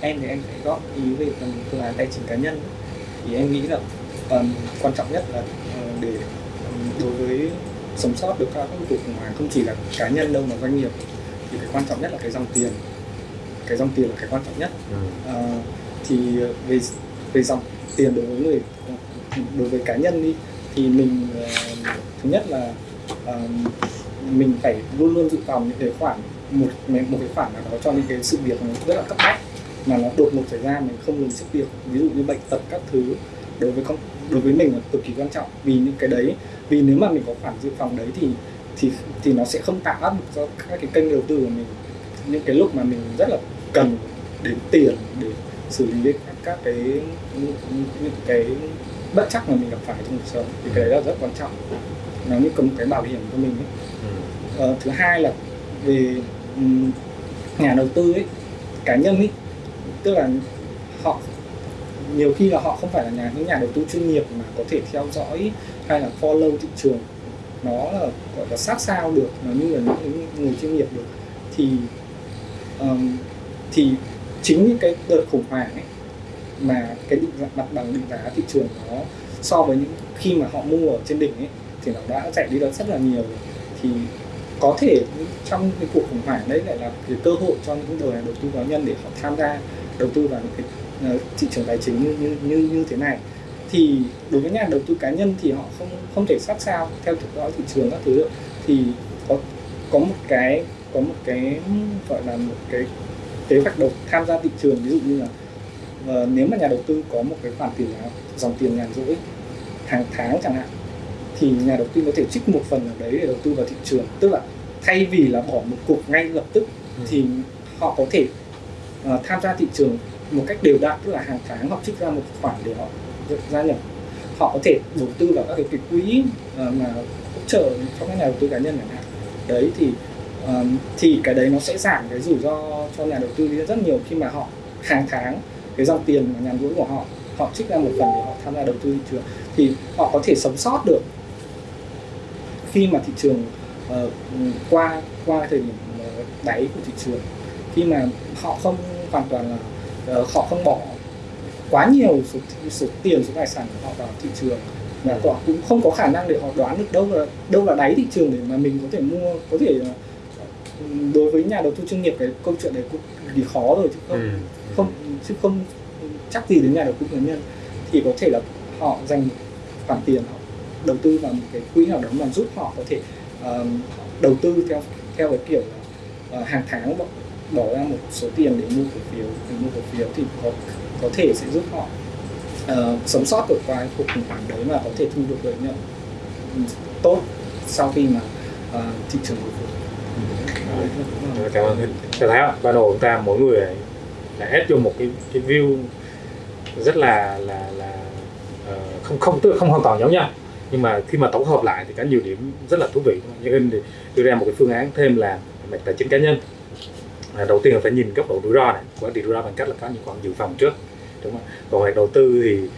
em thì em phải góp ý về phần phương án tài chính cá nhân. Thì em nghĩ là um, quan trọng nhất là uh, để um, đối với sống sót được các cuộc khủng hoảng không chỉ là cá nhân đâu mà doanh nghiệp. Thì cái quan trọng nhất là cái dòng tiền. Cái dòng tiền là cái quan trọng nhất. Ừ. Ờ, thì về về dòng tiền đối với người đối với cá nhân đi thì mình ờ, thứ nhất là ờ, mình phải luôn luôn dự phòng những cái khoản một một cái khoản nào đó cho những cái sự việc nó rất là cấp bách mà nó đột ngột xảy ra mình không lường trước được ví dụ như bệnh tật các thứ đối với con đối với mình là cực kỳ quan trọng vì những cái đấy. Vì nếu mà mình có khoản dự phòng đấy thì thì thì nó sẽ không tạo áp lực cho các cái kênh đầu tư của mình. Những cái lúc mà mình rất là cần đến tiền để xử lý các, các cái những, những cái bất chắc mà mình gặp phải trong cuộc sống thì cái đấy là rất quan trọng. Nó như có một cái bảo hiểm cho mình ấy. Ờ, thứ hai là về nhà đầu tư ấy cá nhân ấy. Tức là họ nhiều khi là họ không phải là nhà những nhà đầu tư chuyên nghiệp mà có thể theo dõi hay là follow thị trường nó là gọi là sát sao được nó như là những người chuyên nghiệp được. Thì um, thì chính những cái đợt khủng hoảng ấy mà cái định giá, mặt bằng định giá thị trường nó so với những khi mà họ mua ở trên đỉnh ấy thì nó đã chạy đi được rất là nhiều. Thì có thể trong cái cuộc khủng hoảng đấy lại là cái cơ hội cho những người đầu tư cá nhân để họ tham gia đầu tư vào những cái thị trường tài chính như như như như thế này thì đối với nhà đầu tư cá nhân thì họ không không thể sát sao theo dõi thị trường các thứ được. Thì có có một cái có một cái gọi là một cái kế hoạch đầu tham gia thị trường ví dụ như là ờ, nếu mà nhà đầu tư có một cái khoản tiền nào dòng tiền nhàn rỗi hàng tháng chẳng hạn thì nhà đầu tư có thể trích một phần ở đấy để đầu tư vào thị trường. Tức là thay vì là bỏ một cục ngay lập tức thì họ có thể ờ, tham gia thị trường một cách đều đặn tức là hàng tháng họ trích ra một khoản để họ gia nhập. Họ có thể đầu tư vào các cái, cái quỹ ờ, mà hỗ trợ cho các nhà đầu tư cá nhân chẳng hạn. Đấy thì ờ, thì cái đấy nó sẽ giảm cái rủi ro cho nhà đầu tư rất nhiều khi mà họ hàng tháng cái dòng tiền mà nhàn rỗi của họ họ trích ra một phần để họ tham gia đầu tư thị trường. Thì họ có thể sống sót được khi mà thị trường uh, qua qua thời điểm đáy của thị trường. Khi mà họ không hoàn toàn là họ không bỏ quá nhiều số, số tiền số tài sản của họ vào thị trường. Và họ cũng không có khả năng để họ đoán được đâu là đâu là đáy thị trường để mà mình có thể mua có thể ờ, đối với nhà đầu tư chuyên nghiệp cái câu chuyện đấy cũng kỳ khó rồi chứ không. Ừ. không chứ không chắc gì đến nhà đầu tư cá nhân. Thì có thể là họ dành khoản tiền họ đầu tư vào một cái quỹ nào đó mà giúp họ có thể ờ, đầu tư theo theo cái kiểu là ờ, hàng tháng bỏ, ra một số tiền để mua cổ phiếu để mua cổ phiếu thì có có thể sẽ giúp họ uh, sống sót được qua cuộc khủng hoảng đấy và có thể thu được lợi nhuận ừ, tốt sau khi mà uh, thị trường hồi phục. Cảm ơn Hình. Tôi thấy không? ban đầu chúng ta mỗi người là ép vô một cái cái view rất là là là uh, không không tức là không hoàn toàn giống nhau nhưng mà khi mà tổng hợp lại thì có nhiều điểm rất là thú vị như Hình thì đưa ra một cái phương án thêm là mặt tài chính cá nhân à, đầu tiên là phải nhìn góc độ rủi ro này. Quản trị rủi ro bằng cách là có những khoản dự phòng trước. Đúng không? Còn hoạt đầu tư thì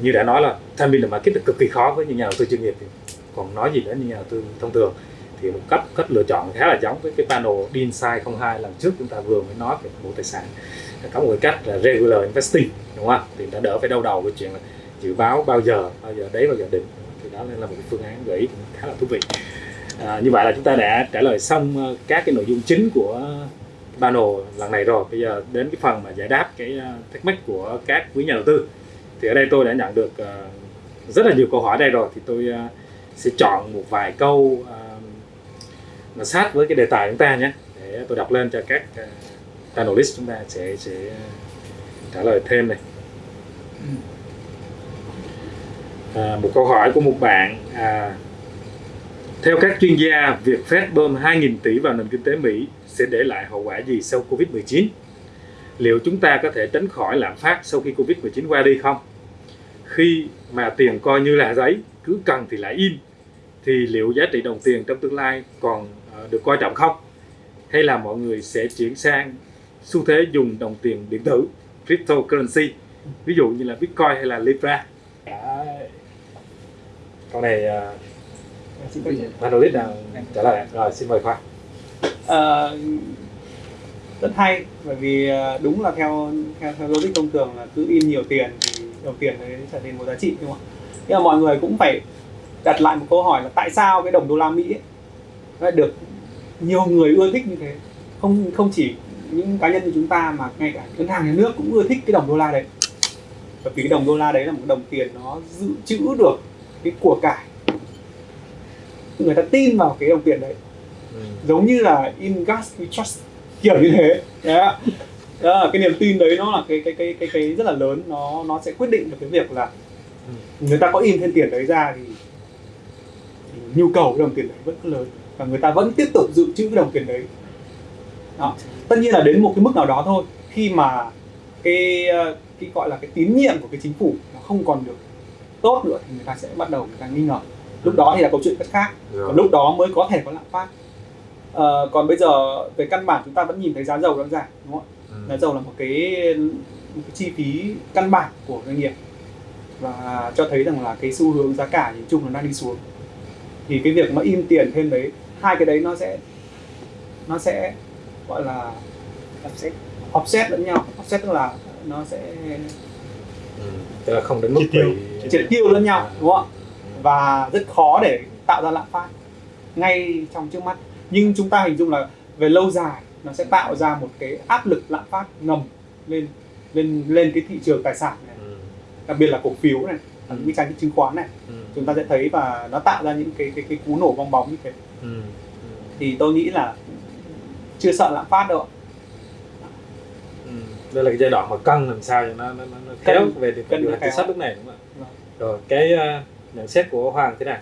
như đã nói là tham biên là market là cực kỳ khó với những nhà đầu tư chuyên nghiệp thì còn nói gì nữa những nhà đầu tư thông thường. Thì một cách cách lựa chọn khá là giống với cái panel DINSIDE 02 lần trước chúng ta vừa mới nói về bộ tài sản. Có một cái cách là regular investing đúng không? Thì đã đỡ phải đau đầu cái chuyện là dự báo bao giờ bao giờ đấy bao giờ định thì đó là một cái phương án gợi ý cũng khá là thú vị. À, như vậy là chúng ta đã trả lời xong ờ, các cái nội dung chính của panel lần này rồi. Bây giờ đến cái phần mà giải đáp cái ờ, thắc mắc của các quý nhà đầu tư thì ở đây tôi đã nhận được ờ, rất là nhiều câu hỏi đây rồi. Thì tôi ờ, sẽ chọn một vài câu mà sát với cái đề tài chúng ta nhé để tôi đọc lên cho các panelist chúng ta sẽ sẽ trả lời thêm này. À, một câu hỏi của một bạn à, theo các chuyên gia việc Fed bơm 2.000 tỷ vào nền kinh tế Mỹ sẽ để lại hậu quả gì sau Covid-19 liệu chúng ta có thể tránh khỏi lạm phát sau khi Covid-19 qua đi không khi mà tiền coi như là giấy cứ cần thì lại in thì liệu giá trị đồng tiền trong tương lai còn ờ, được coi trọng không? Hay là mọi người sẽ chuyển sang xu thế dùng đồng tiền điện tử, cryptocurrency, ví dụ như là Bitcoin hay là Libra? Đấy. Câu này uh, panelist nào trả lời rồi xin mời khoa Ờ, rất hay bởi vì ờ, đúng là theo theo theo logic thông thường là cứ in nhiều tiền thì đồng tiền đấy trở nên có giá trị đúng không ạ? Nhưng mà mọi người cũng phải đặt lại một câu hỏi là tại sao cái đồng đô la Mỹ ấy lại được nhiều người ưa thích như thế? Không không chỉ những cá nhân như chúng ta mà ngay cả ngân hàng nhà nước cũng ưa thích cái đồng đô la đấy. Bởi vì cái đồng đô la đấy là một đồng tiền nó dự trữ được cái của cải. Người ta tin vào cái đồng tiền đấy giống như là in gas we trust kiểu như thế. Đó. đó cái niềm tin đấy nó là cái cái cái cái cái rất là lớn. Nó nó sẽ quyết định được cái việc là người ta có in thêm tiền đấy ra thì, thì nhu cầu cái đồng tiền đấy vẫn lớn và người ta vẫn tiếp tục dự trữ cái đồng tiền đấy. Đó. tất nhiên là đến một cái mức nào đó thôi khi mà cái cái gọi là cái tín nhiệm của cái chính phủ nó không còn được tốt nữa thì người ta sẽ bắt đầu người ta nghi ngờ. Lúc đó thì là câu chuyện rất khác. Và lúc đó mới có thể có lạm phát Ờ, còn bây giờ về căn bản chúng ta vẫn nhìn thấy giá dầu đang giảm đúng không ạ Ừ. giá dầu là một cái, một cái chi phí căn bản của doanh nghiệp và cho thấy rằng là cái xu hướng giá cả nhìn chung nó đang đi xuống thì cái việc mà in tiền thêm đấy hai cái đấy nó sẽ nó sẽ gọi là offset offset lẫn nhau offset tức là nó sẽ Ừ. Tức là không đến mức Triệt tiêu. bị- triệt tiêu lẫn nhau đúng không ạ và rất khó để tạo ra lạm phát ngay trong trước mắt nhưng chúng ta hình dung là về lâu dài nó sẽ tạo ra một cái áp lực lạm phát ngầm lên lên lên cái thị trường tài sản này Ừ. đặc biệt là cổ phiếu này và những cái trái chứng khoán này Ừ. chúng ta sẽ thấy và nó tạo ra những cái cái cái cú nổ bong bóng như thế Ừ. thì tôi nghĩ là chưa sợ lạm phát đâu ạ. Ừ. đây là cái giai đoạn mà cân làm sao cho nó nó, nó, khéo Cân- về điều điều hành chính sách lúc này đúng không ạ Vâng. rồi cái ờ, nhận xét của Hoàng thế nào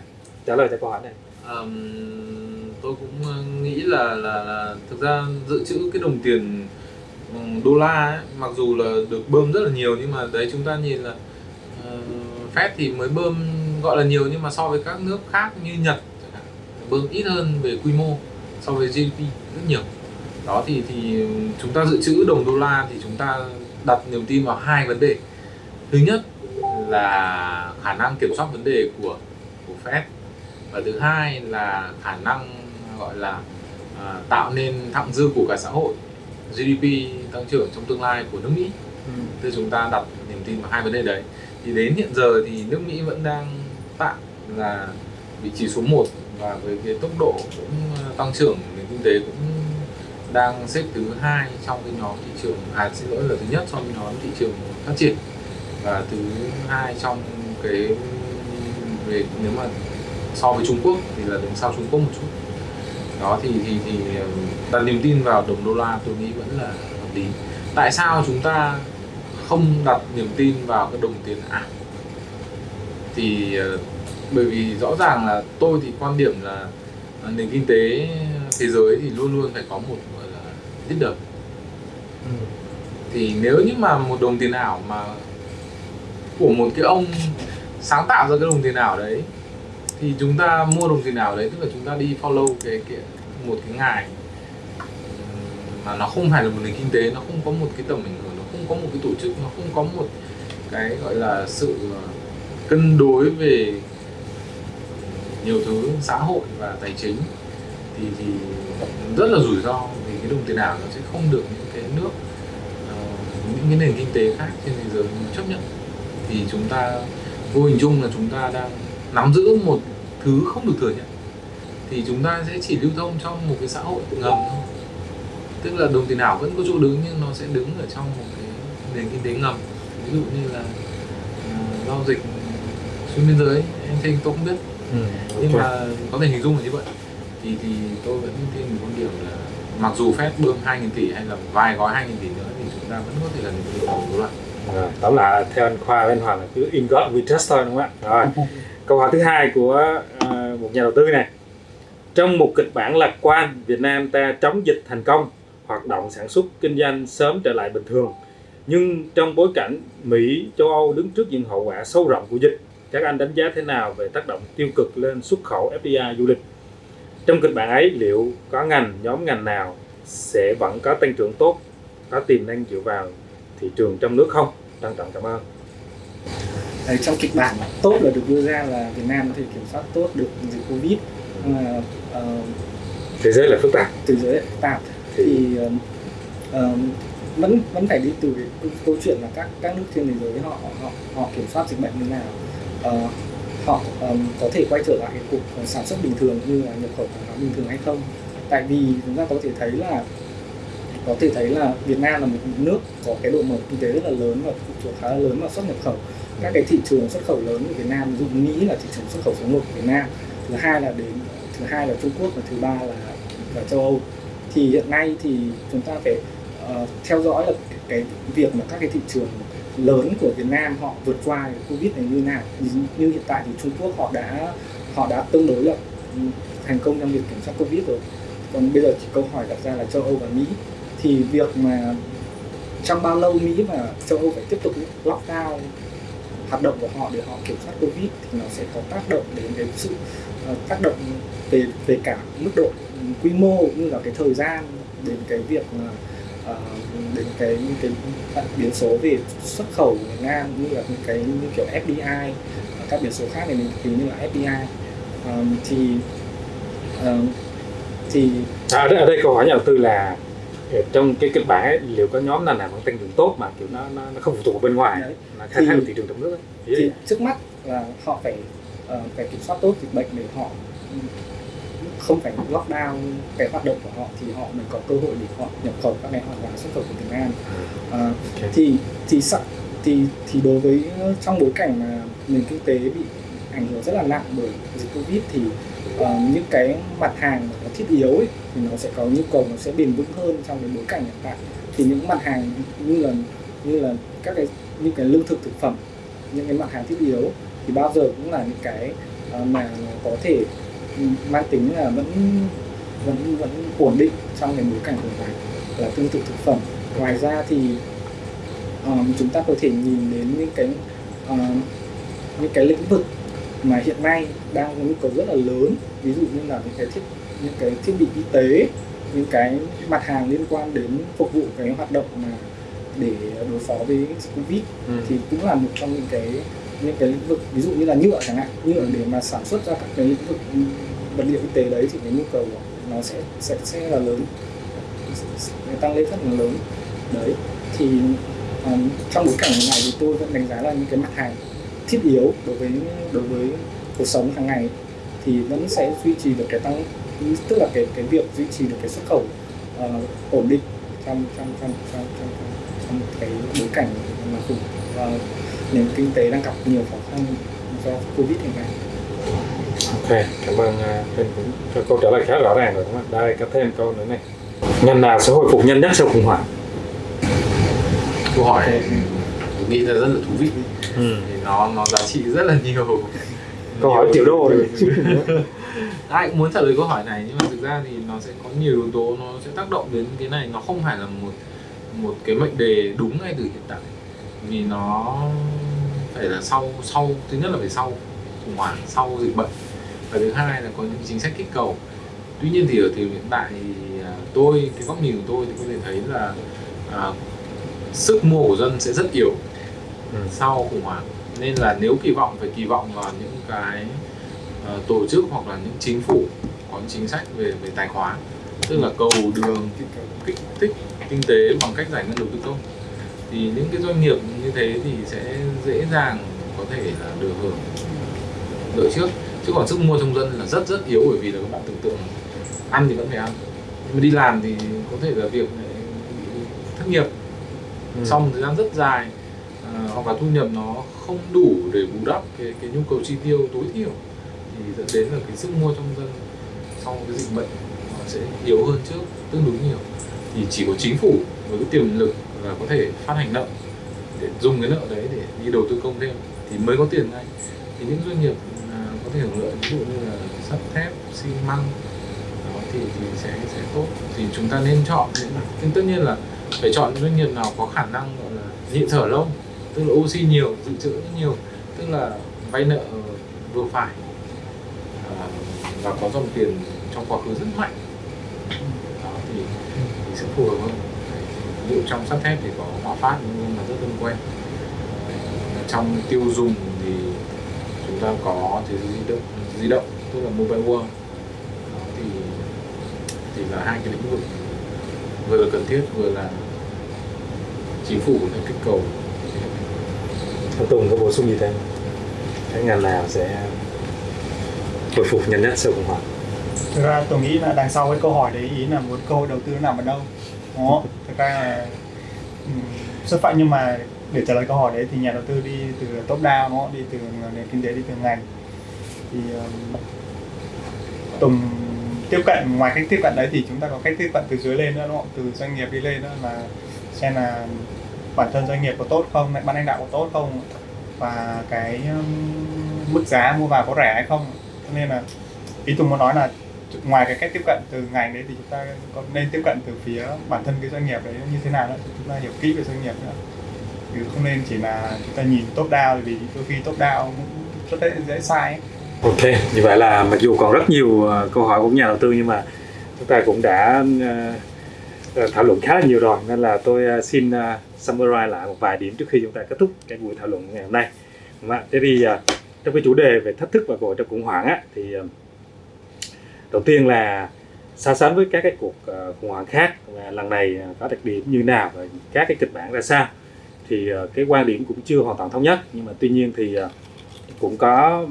trả lời cho câu hỏi này Ờm, tôi cũng ờ, nghĩ là là là thực ra dự trữ cái đồng tiền ừ, đô la ấy, mặc dù là được bơm rất là nhiều nhưng mà đấy chúng ta nhìn là uh, Fed thì mới bơm gọi là nhiều nhưng mà so với các nước khác như Nhật bơm ít hơn về quy mô so với GDP rất nhiều. Đó thì thì chúng ta dự trữ đồng đô la thì chúng ta đặt niềm tin vào hai vấn đề. Thứ nhất là khả năng kiểm soát vấn đề của của Fed và thứ hai là khả năng gọi là à, tạo nên thặng dư của cả xã hội GDP tăng trưởng trong tương lai của nước Mỹ. Thì chúng ta đặt niềm tin vào hai vấn đề đấy. Thì đến hiện giờ thì nước Mỹ vẫn đang tạm là vị trí số 1 và với cái tốc độ cũng ờ, tăng trưởng nền kinh tế cũng đang xếp thứ hai trong cái nhóm thị trường à xin lỗi là thứ nhất trong nhóm thị trường phát triển và thứ hai trong cái về nếu mà so với Trung Quốc thì là đứng sau Trung Quốc một chút đó thì thì thì đặt niềm tin vào đồng đô la tôi nghĩ vẫn là hợp lý. Tại sao chúng ta không đặt niềm tin vào cái đồng tiền ảo? Thì ờ, bởi vì rõ ràng là tôi thì quan điểm là ờ, nền kinh tế thế giới thì luôn luôn phải có một gọi là leader. Thì nếu như mà một đồng tiền ảo mà của một cái ông sáng tạo ra cái đồng tiền ảo đấy thì chúng ta mua đồng tiền ảo đấy tức là chúng ta đi follow cái, cái một cái ngài. Mà nó không phải là một nền kinh tế nó không có một cái tầm ảnh hưởng nó không có một cái tổ chức nó không có một cái gọi là sự ờ, cân đối về nhiều thứ xã hội và tài chính. Thì thì rất là rủi ro vì cái đồng tiền ảo nó sẽ không được những cái nước uh, những cái nền kinh tế khác trên thế giới chấp nhận. Thì chúng ta vô hình chung là chúng ta đang nắm giữ một thứ không được thừa nhận thì chúng ta sẽ chỉ lưu thông trong một cái xã hội ngầm thôi tức là đồng tiền ảo vẫn có chỗ đứng nhưng nó sẽ đứng ở trong một cái nền kinh tế ngầm ví dụ như là ờ, giao dịch xuyên biên giới em thấy tôi không biết Ừ. nhưng mà có thể hình dung là như vậy thì thì tôi vẫn tin một quan điểm là mặc dù Fed bơm 2.000 tỷ hay là vài gói 2.000 tỷ nữa thì chúng ta vẫn có thể là những cái đồng la Rồi, tóm lại là theo anh Khoa với anh Hoàng là cứ in God we trust thôi đúng không ạ? Rồi. Câu hỏi thứ hai của uh, một nhà đầu tư này. Trong một kịch bản lạc quan, Việt Nam ta chống dịch thành công, hoạt động sản xuất kinh doanh sớm trở lại bình thường. Nhưng trong bối cảnh Mỹ, châu Âu đứng trước những hậu quả sâu rộng của dịch, các anh đánh giá thế nào về tác động tiêu cực lên xuất khẩu FDI du lịch? Trong kịch bản ấy, liệu có ngành, nhóm ngành nào sẽ vẫn có tăng trưởng tốt, có tiềm năng dựa vào thị trường trong nước không? Trân trọng cảm ơn. Đấy, trong kịch bản tốt là được đưa ra là Việt Nam có thể kiểm soát tốt được dịch Covid. Nhưng mà ờ, Thế giới là phức tạp. thế giới lại phức tạp. Thì thì ờm, vẫn vẫn phải đi từ cái câu- chuyện là các các nước trên thế giới họ họ họ kiểm soát dịch bệnh như nào. Ờ, họ ờm, có thể quay trở lại cái cuộc sản xuất bình thường như là nhập khẩu hàng hóa bình thường hay không. Tại vì chúng ta có thể thấy là có thể thấy là Việt Nam là một nước có cái độ mở kinh tế rất là lớn và phụ thuộc khá là lớn vào xuất nhập khẩu các cái thị trường xuất khẩu lớn của Việt Nam ví dụ Mỹ là thị trường xuất khẩu số 1 của Việt Nam thứ hai là đến thứ hai là Trung Quốc và thứ ba là là châu Âu. Thì hiện nay thì chúng ta phải uh, theo dõi là cái, việc mà các cái thị trường lớn của Việt Nam họ vượt qua cái Covid này như nào. Như, như hiện tại thì Trung Quốc họ đã họ đã tương đối là thành công trong việc kiểm soát Covid rồi. Còn bây giờ chỉ câu hỏi đặt ra là châu Âu và Mỹ. Thì việc mà trong bao lâu Mỹ và châu Âu phải tiếp tục lockdown hoạt động của họ để họ kiểm soát Covid thì nó sẽ có tác động đến cái sự uh, tác động về về cả mức độ quy mô cũng như là cái thời gian đến cái việc mà uh, đến cái những cái biến số về xuất khẩu của Việt Nam như là những cái như kiểu FDI các biến số khác này mình tính như là FDI um, thì uh, thì à, đây, ở đây câu hỏi nhà đầu tư là trong cái kịch bản ấy, liệu có nhóm nào nào vẫn tăng trưởng tốt mà kiểu nó nó, nó không phụ thuộc vào bên ngoài Đấy. mà khai thác được thị trường trong nước ấy. Thì trước mắt là họ phải ờ, phải kiểm soát tốt dịch bệnh để họ không phải lockdown cái hoạt động của họ thì họ mới có cơ hội để họ nhập khẩu các cái hàng hóa xuất khẩu của Việt Nam Ờ, Ok. thì thì sa- thì thì đối với trong bối cảnh mà nền kinh tế bị ảnh hưởng rất là nặng bởi dịch covid thì ờ, những cái mặt hàng nó thiết yếu ấy, thì nó sẽ có nhu cầu nó sẽ bền vững hơn trong cái bối cảnh hiện tại. Thì những mặt hàng như là như là các cái những cái lương thực thực phẩm những cái mặt hàng thiết yếu thì bao giờ cũng là những cái à, mà có thể ừ, mang tính là vẫn vẫn vẫn ổn định trong cái bối cảnh hiện tại là tương tự thực phẩm. Ngoài ra thì um, chúng ta có thể nhìn đến những cái um, những cái lĩnh vực mà hiện nay đang có nhu cầu rất là lớn. Ví dụ như là những cái thiết những cái thiết bị y tế những cái mặt hàng liên quan đến phục vụ cái hoạt động mà để đối phó với covid Ừ. thì cũng là một trong những cái những cái lĩnh vực ví dụ như là nhựa chẳng hạn. Nhựa để mà sản xuất ra các cái lĩnh vực ừ, vật liệu y tế đấy thì cái nhu cầu nó sẽ sẽ sẽ là lớn sẽ tăng lên rất là lớn. Đấy thì um, trong bối cảnh này thì tôi vẫn đánh giá là những cái mặt hàng thiết yếu đối với đối với cuộc sống hàng ngày thì vẫn sẽ duy trì được cái tăng tức là cái cái việc duy trì được cái xuất khẩu ờ, ổn định trong trong trong trong trong, trong, trong cái bối cảnh mà khủng ờ, nền kinh tế đang gặp nhiều khó khăn do covid hiện nay Ok, cảm ơn uh, Huynh cũng câu trả lời khá rõ ràng rồi đúng không? Đây có thêm câu nữa này. Ngành nào sẽ hồi phục nhanh nhất sau khủng hoảng? câu hỏi tôi nghĩ là rất là thú vị Ừ. thì nó nó giá trị rất là nhiều Câu hỏi triệu đô đấy. ai cũng muốn trả lời câu hỏi này nhưng mà thực ra thì nó sẽ có nhiều yếu tố nó sẽ tác động đến cái này. Nó không phải là một một cái mệnh đề đúng ngay từ hiện tại. Vì nó phải là sau sau thứ nhất là phải sau khủng hoảng sau dịch bệnh. Và thứ hai là có những chính sách kích cầu. Tuy nhiên thì ở thời điểm hiện tại thì à, tôi cái góc nhìn của tôi thì có thể thấy là à, sức mua của dân sẽ rất yếu Ừ. sau khủng hoảng nên là nếu kỳ vọng phải kỳ vọng vào những cái ờ, tổ chức hoặc là những chính phủ có những chính sách về về tài khoá. Tức là cầu đường kích thích kinh tế bằng cách giải ngân đầu tư công. Thì những cái doanh nghiệp như thế thì sẽ dễ dàng có thể là được hưởng lợi trước. Chứ còn sức mua trong dân là rất rất yếu bởi vì là các bạn tưởng tượng ăn thì vẫn phải ăn. Nhưng mà đi làm thì có thể là việc thất nghiệp. Ừ. một thời gian rất dài à, hoặc là thu nhập nó không đủ để bù đắp cái cái nhu cầu chi tiêu tối thiểu thì dẫn đến là cái sức mua trong dân sau cái dịch bệnh nó sẽ yếu hơn trước tương đối nhiều. Thì chỉ có chính phủ với cái tiềm lực là có thể phát hành nợ để dùng cái nợ đấy để đi đầu tư công thêm thì mới có tiền ngay. Thì những doanh nghiệp à, có thể hưởng lợi ví dụ như là sắt thép xi măng đó thì thì sẽ sẽ tốt. Thì chúng ta nên chọn những nhưng tất nhiên là phải chọn những doanh nghiệp nào có khả năng gọi là nhịn thở lâu tức là oxy nhiều dự trữ nhiều tức là vay nợ vừa phải. À, và có dòng tiền trong quá khứ rất mạnh. Đó thì, thì sẽ phù hợp hơn. Ví dụ trong sắt thép thì có hòa phát nhưng mà rất thân quen. Trong tiêu dùng thì chúng ta có thế giới di động di động tức là mobile world. Đó thì thì là hai cái lĩnh vực vừa là cần thiết vừa là chính phủ có thể kích cầu anh Tùng có bổ sung gì thêm? Cái ngành nào sẽ hồi phục nhanh nhất sau khủng hoảng? Thực ra tôi nghĩ là đằng sau cái câu hỏi đấy ý là muốn cơ hội đầu tư nó nằm ở đâu đó thực ra là ừm, xuất phát nhưng mà để trả lời câu hỏi đấy thì nhà đầu tư đi từ top down nó đi từ nền kinh tế đi từ ngành thì um, Tùng tiếp cận ngoài cách tiếp cận đấy thì chúng ta có cách tiếp cận từ dưới lên nữa đúng không? Từ doanh nghiệp đi lên nữa là xem là bản thân doanh nghiệp có tốt không, ban lãnh đạo có tốt không và cái um, mức giá mua vào có rẻ hay không. Cho nên là ý Tùng muốn nói là ngoài cái cách tiếp cận từ ngành đấy thì chúng ta còn nên tiếp cận từ phía bản thân cái doanh nghiệp đấy như thế nào đó. chúng ta hiểu kỹ về doanh nghiệp nữa chứ không nên chỉ là chúng ta nhìn top down vì đôi khi top down cũng rất dễ, dễ sai ấy. Ok, như vậy là mặc dù còn rất nhiều ờ, câu hỏi của nhà đầu tư nhưng mà chúng ta cũng đã ờ, ờ, thảo luận khá là nhiều rồi nên là tôi xin summarize lại một vài điểm trước khi chúng ta kết thúc cái buổi thảo luận ngày hôm nay. Đúng không? Thế thì à, trong cái chủ đề về thách thức và cơ hội trong khủng hoảng á, thì à, đầu tiên là so sánh với các cái cuộc à, khủng hoảng khác và lần này có đặc điểm như nào và các cái kịch bản ra sao thì cái quan điểm cũng chưa hoàn toàn thống nhất nhưng mà tuy nhiên thì cũng có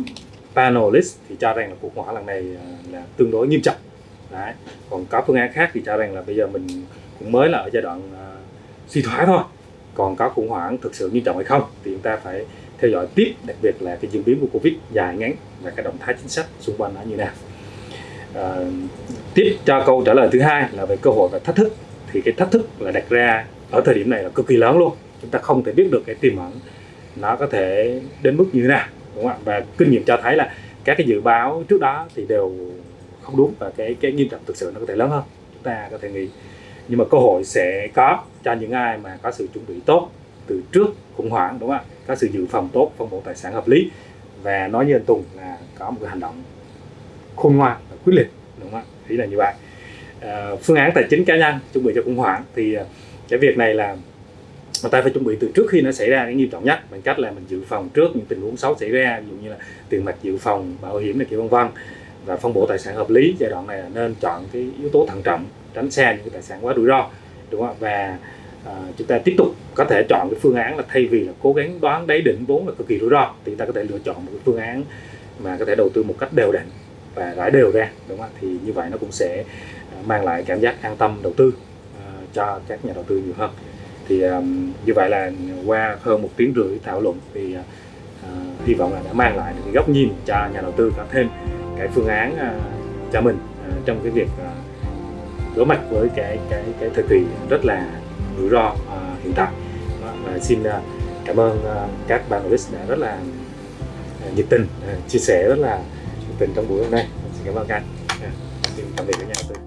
panelist thì cho rằng là cuộc khủng hoảng lần này là tương đối nghiêm trọng Đấy. còn có phương án khác thì cho rằng là bây giờ mình cũng mới là ở giai đoạn uh, suy thoái thôi còn có khủng hoảng thực sự nghiêm trọng hay không thì chúng ta phải theo dõi tiếp đặc biệt là cái diễn biến của covid dài ngắn và cái động thái chính sách xung quanh nó như nào. À, tiếp cho câu trả lời thứ hai là về cơ hội và thách thức. Thì cái thách thức là đặt ra ở thời điểm này là cực kỳ lớn luôn. Chúng ta không thể biết được cái tiềm ẩn nó có thể đến mức như thế nào đúng không ạ? Và kinh nghiệm cho thấy là các cái dự báo trước đó thì đều không đúng và cái cái nghiêm trọng thực sự nó có thể lớn hơn. Chúng ta có thể nghĩ nhưng mà cơ hội sẽ có cho những ai mà có sự chuẩn bị tốt từ trước khủng hoảng đúng không ạ? Có sự dự phòng tốt phân bổ tài sản hợp lý. Và nói như anh Tùng là có một cái hành động khôn ngoan và quyết liệt đúng không ạ? Ý là như vậy. À, phương án tài chính cá nhân chuẩn bị cho khủng hoảng thì ờ, cái việc này là người ta phải chuẩn bị từ trước khi nó xảy ra cái nghiêm trọng nhất bằng cách là mình dự phòng trước những tình huống xấu xảy ra ví dụ như là tiền mặt dự phòng bảo hiểm này kia vân vân và phân bổ tài sản hợp lý. Giai đoạn này là nên chọn cái yếu tố thận trọng tránh xa những cái tài sản quá rủi ro đúng không ạ? Và à, chúng ta tiếp tục có thể chọn cái phương án là thay vì là cố gắng đoán đáy đỉnh vốn là cực kỳ rủi ro thì chúng ta có thể lựa chọn một cái phương án mà có thể đầu tư một cách đều đặn và rải đều ra đúng không ạ? Thì như vậy nó cũng sẽ ờ, mang lại cảm giác an tâm đầu tư uh, cho các nhà đầu tư nhiều hơn. Thì um, như vậy là qua hơn một tiếng rưỡi thảo luận thì uh, uh, hy vọng là đã mang lại được cái góc nhìn cho nhà đầu tư có thêm cái phương án uh, cho mình uh, trong cái việc uh, đối mặt với cái cái cái thời kỳ rất là rủi ro uh, hiện tại. Và xin uh, cảm ơn uh, các list đã rất là uh, nhiệt tình uh, chia sẻ rất là nhiệt tình trong buổi hôm nay. Xin cảm ơn các anh uh, xin tạm biệt cả nhà. đầu tư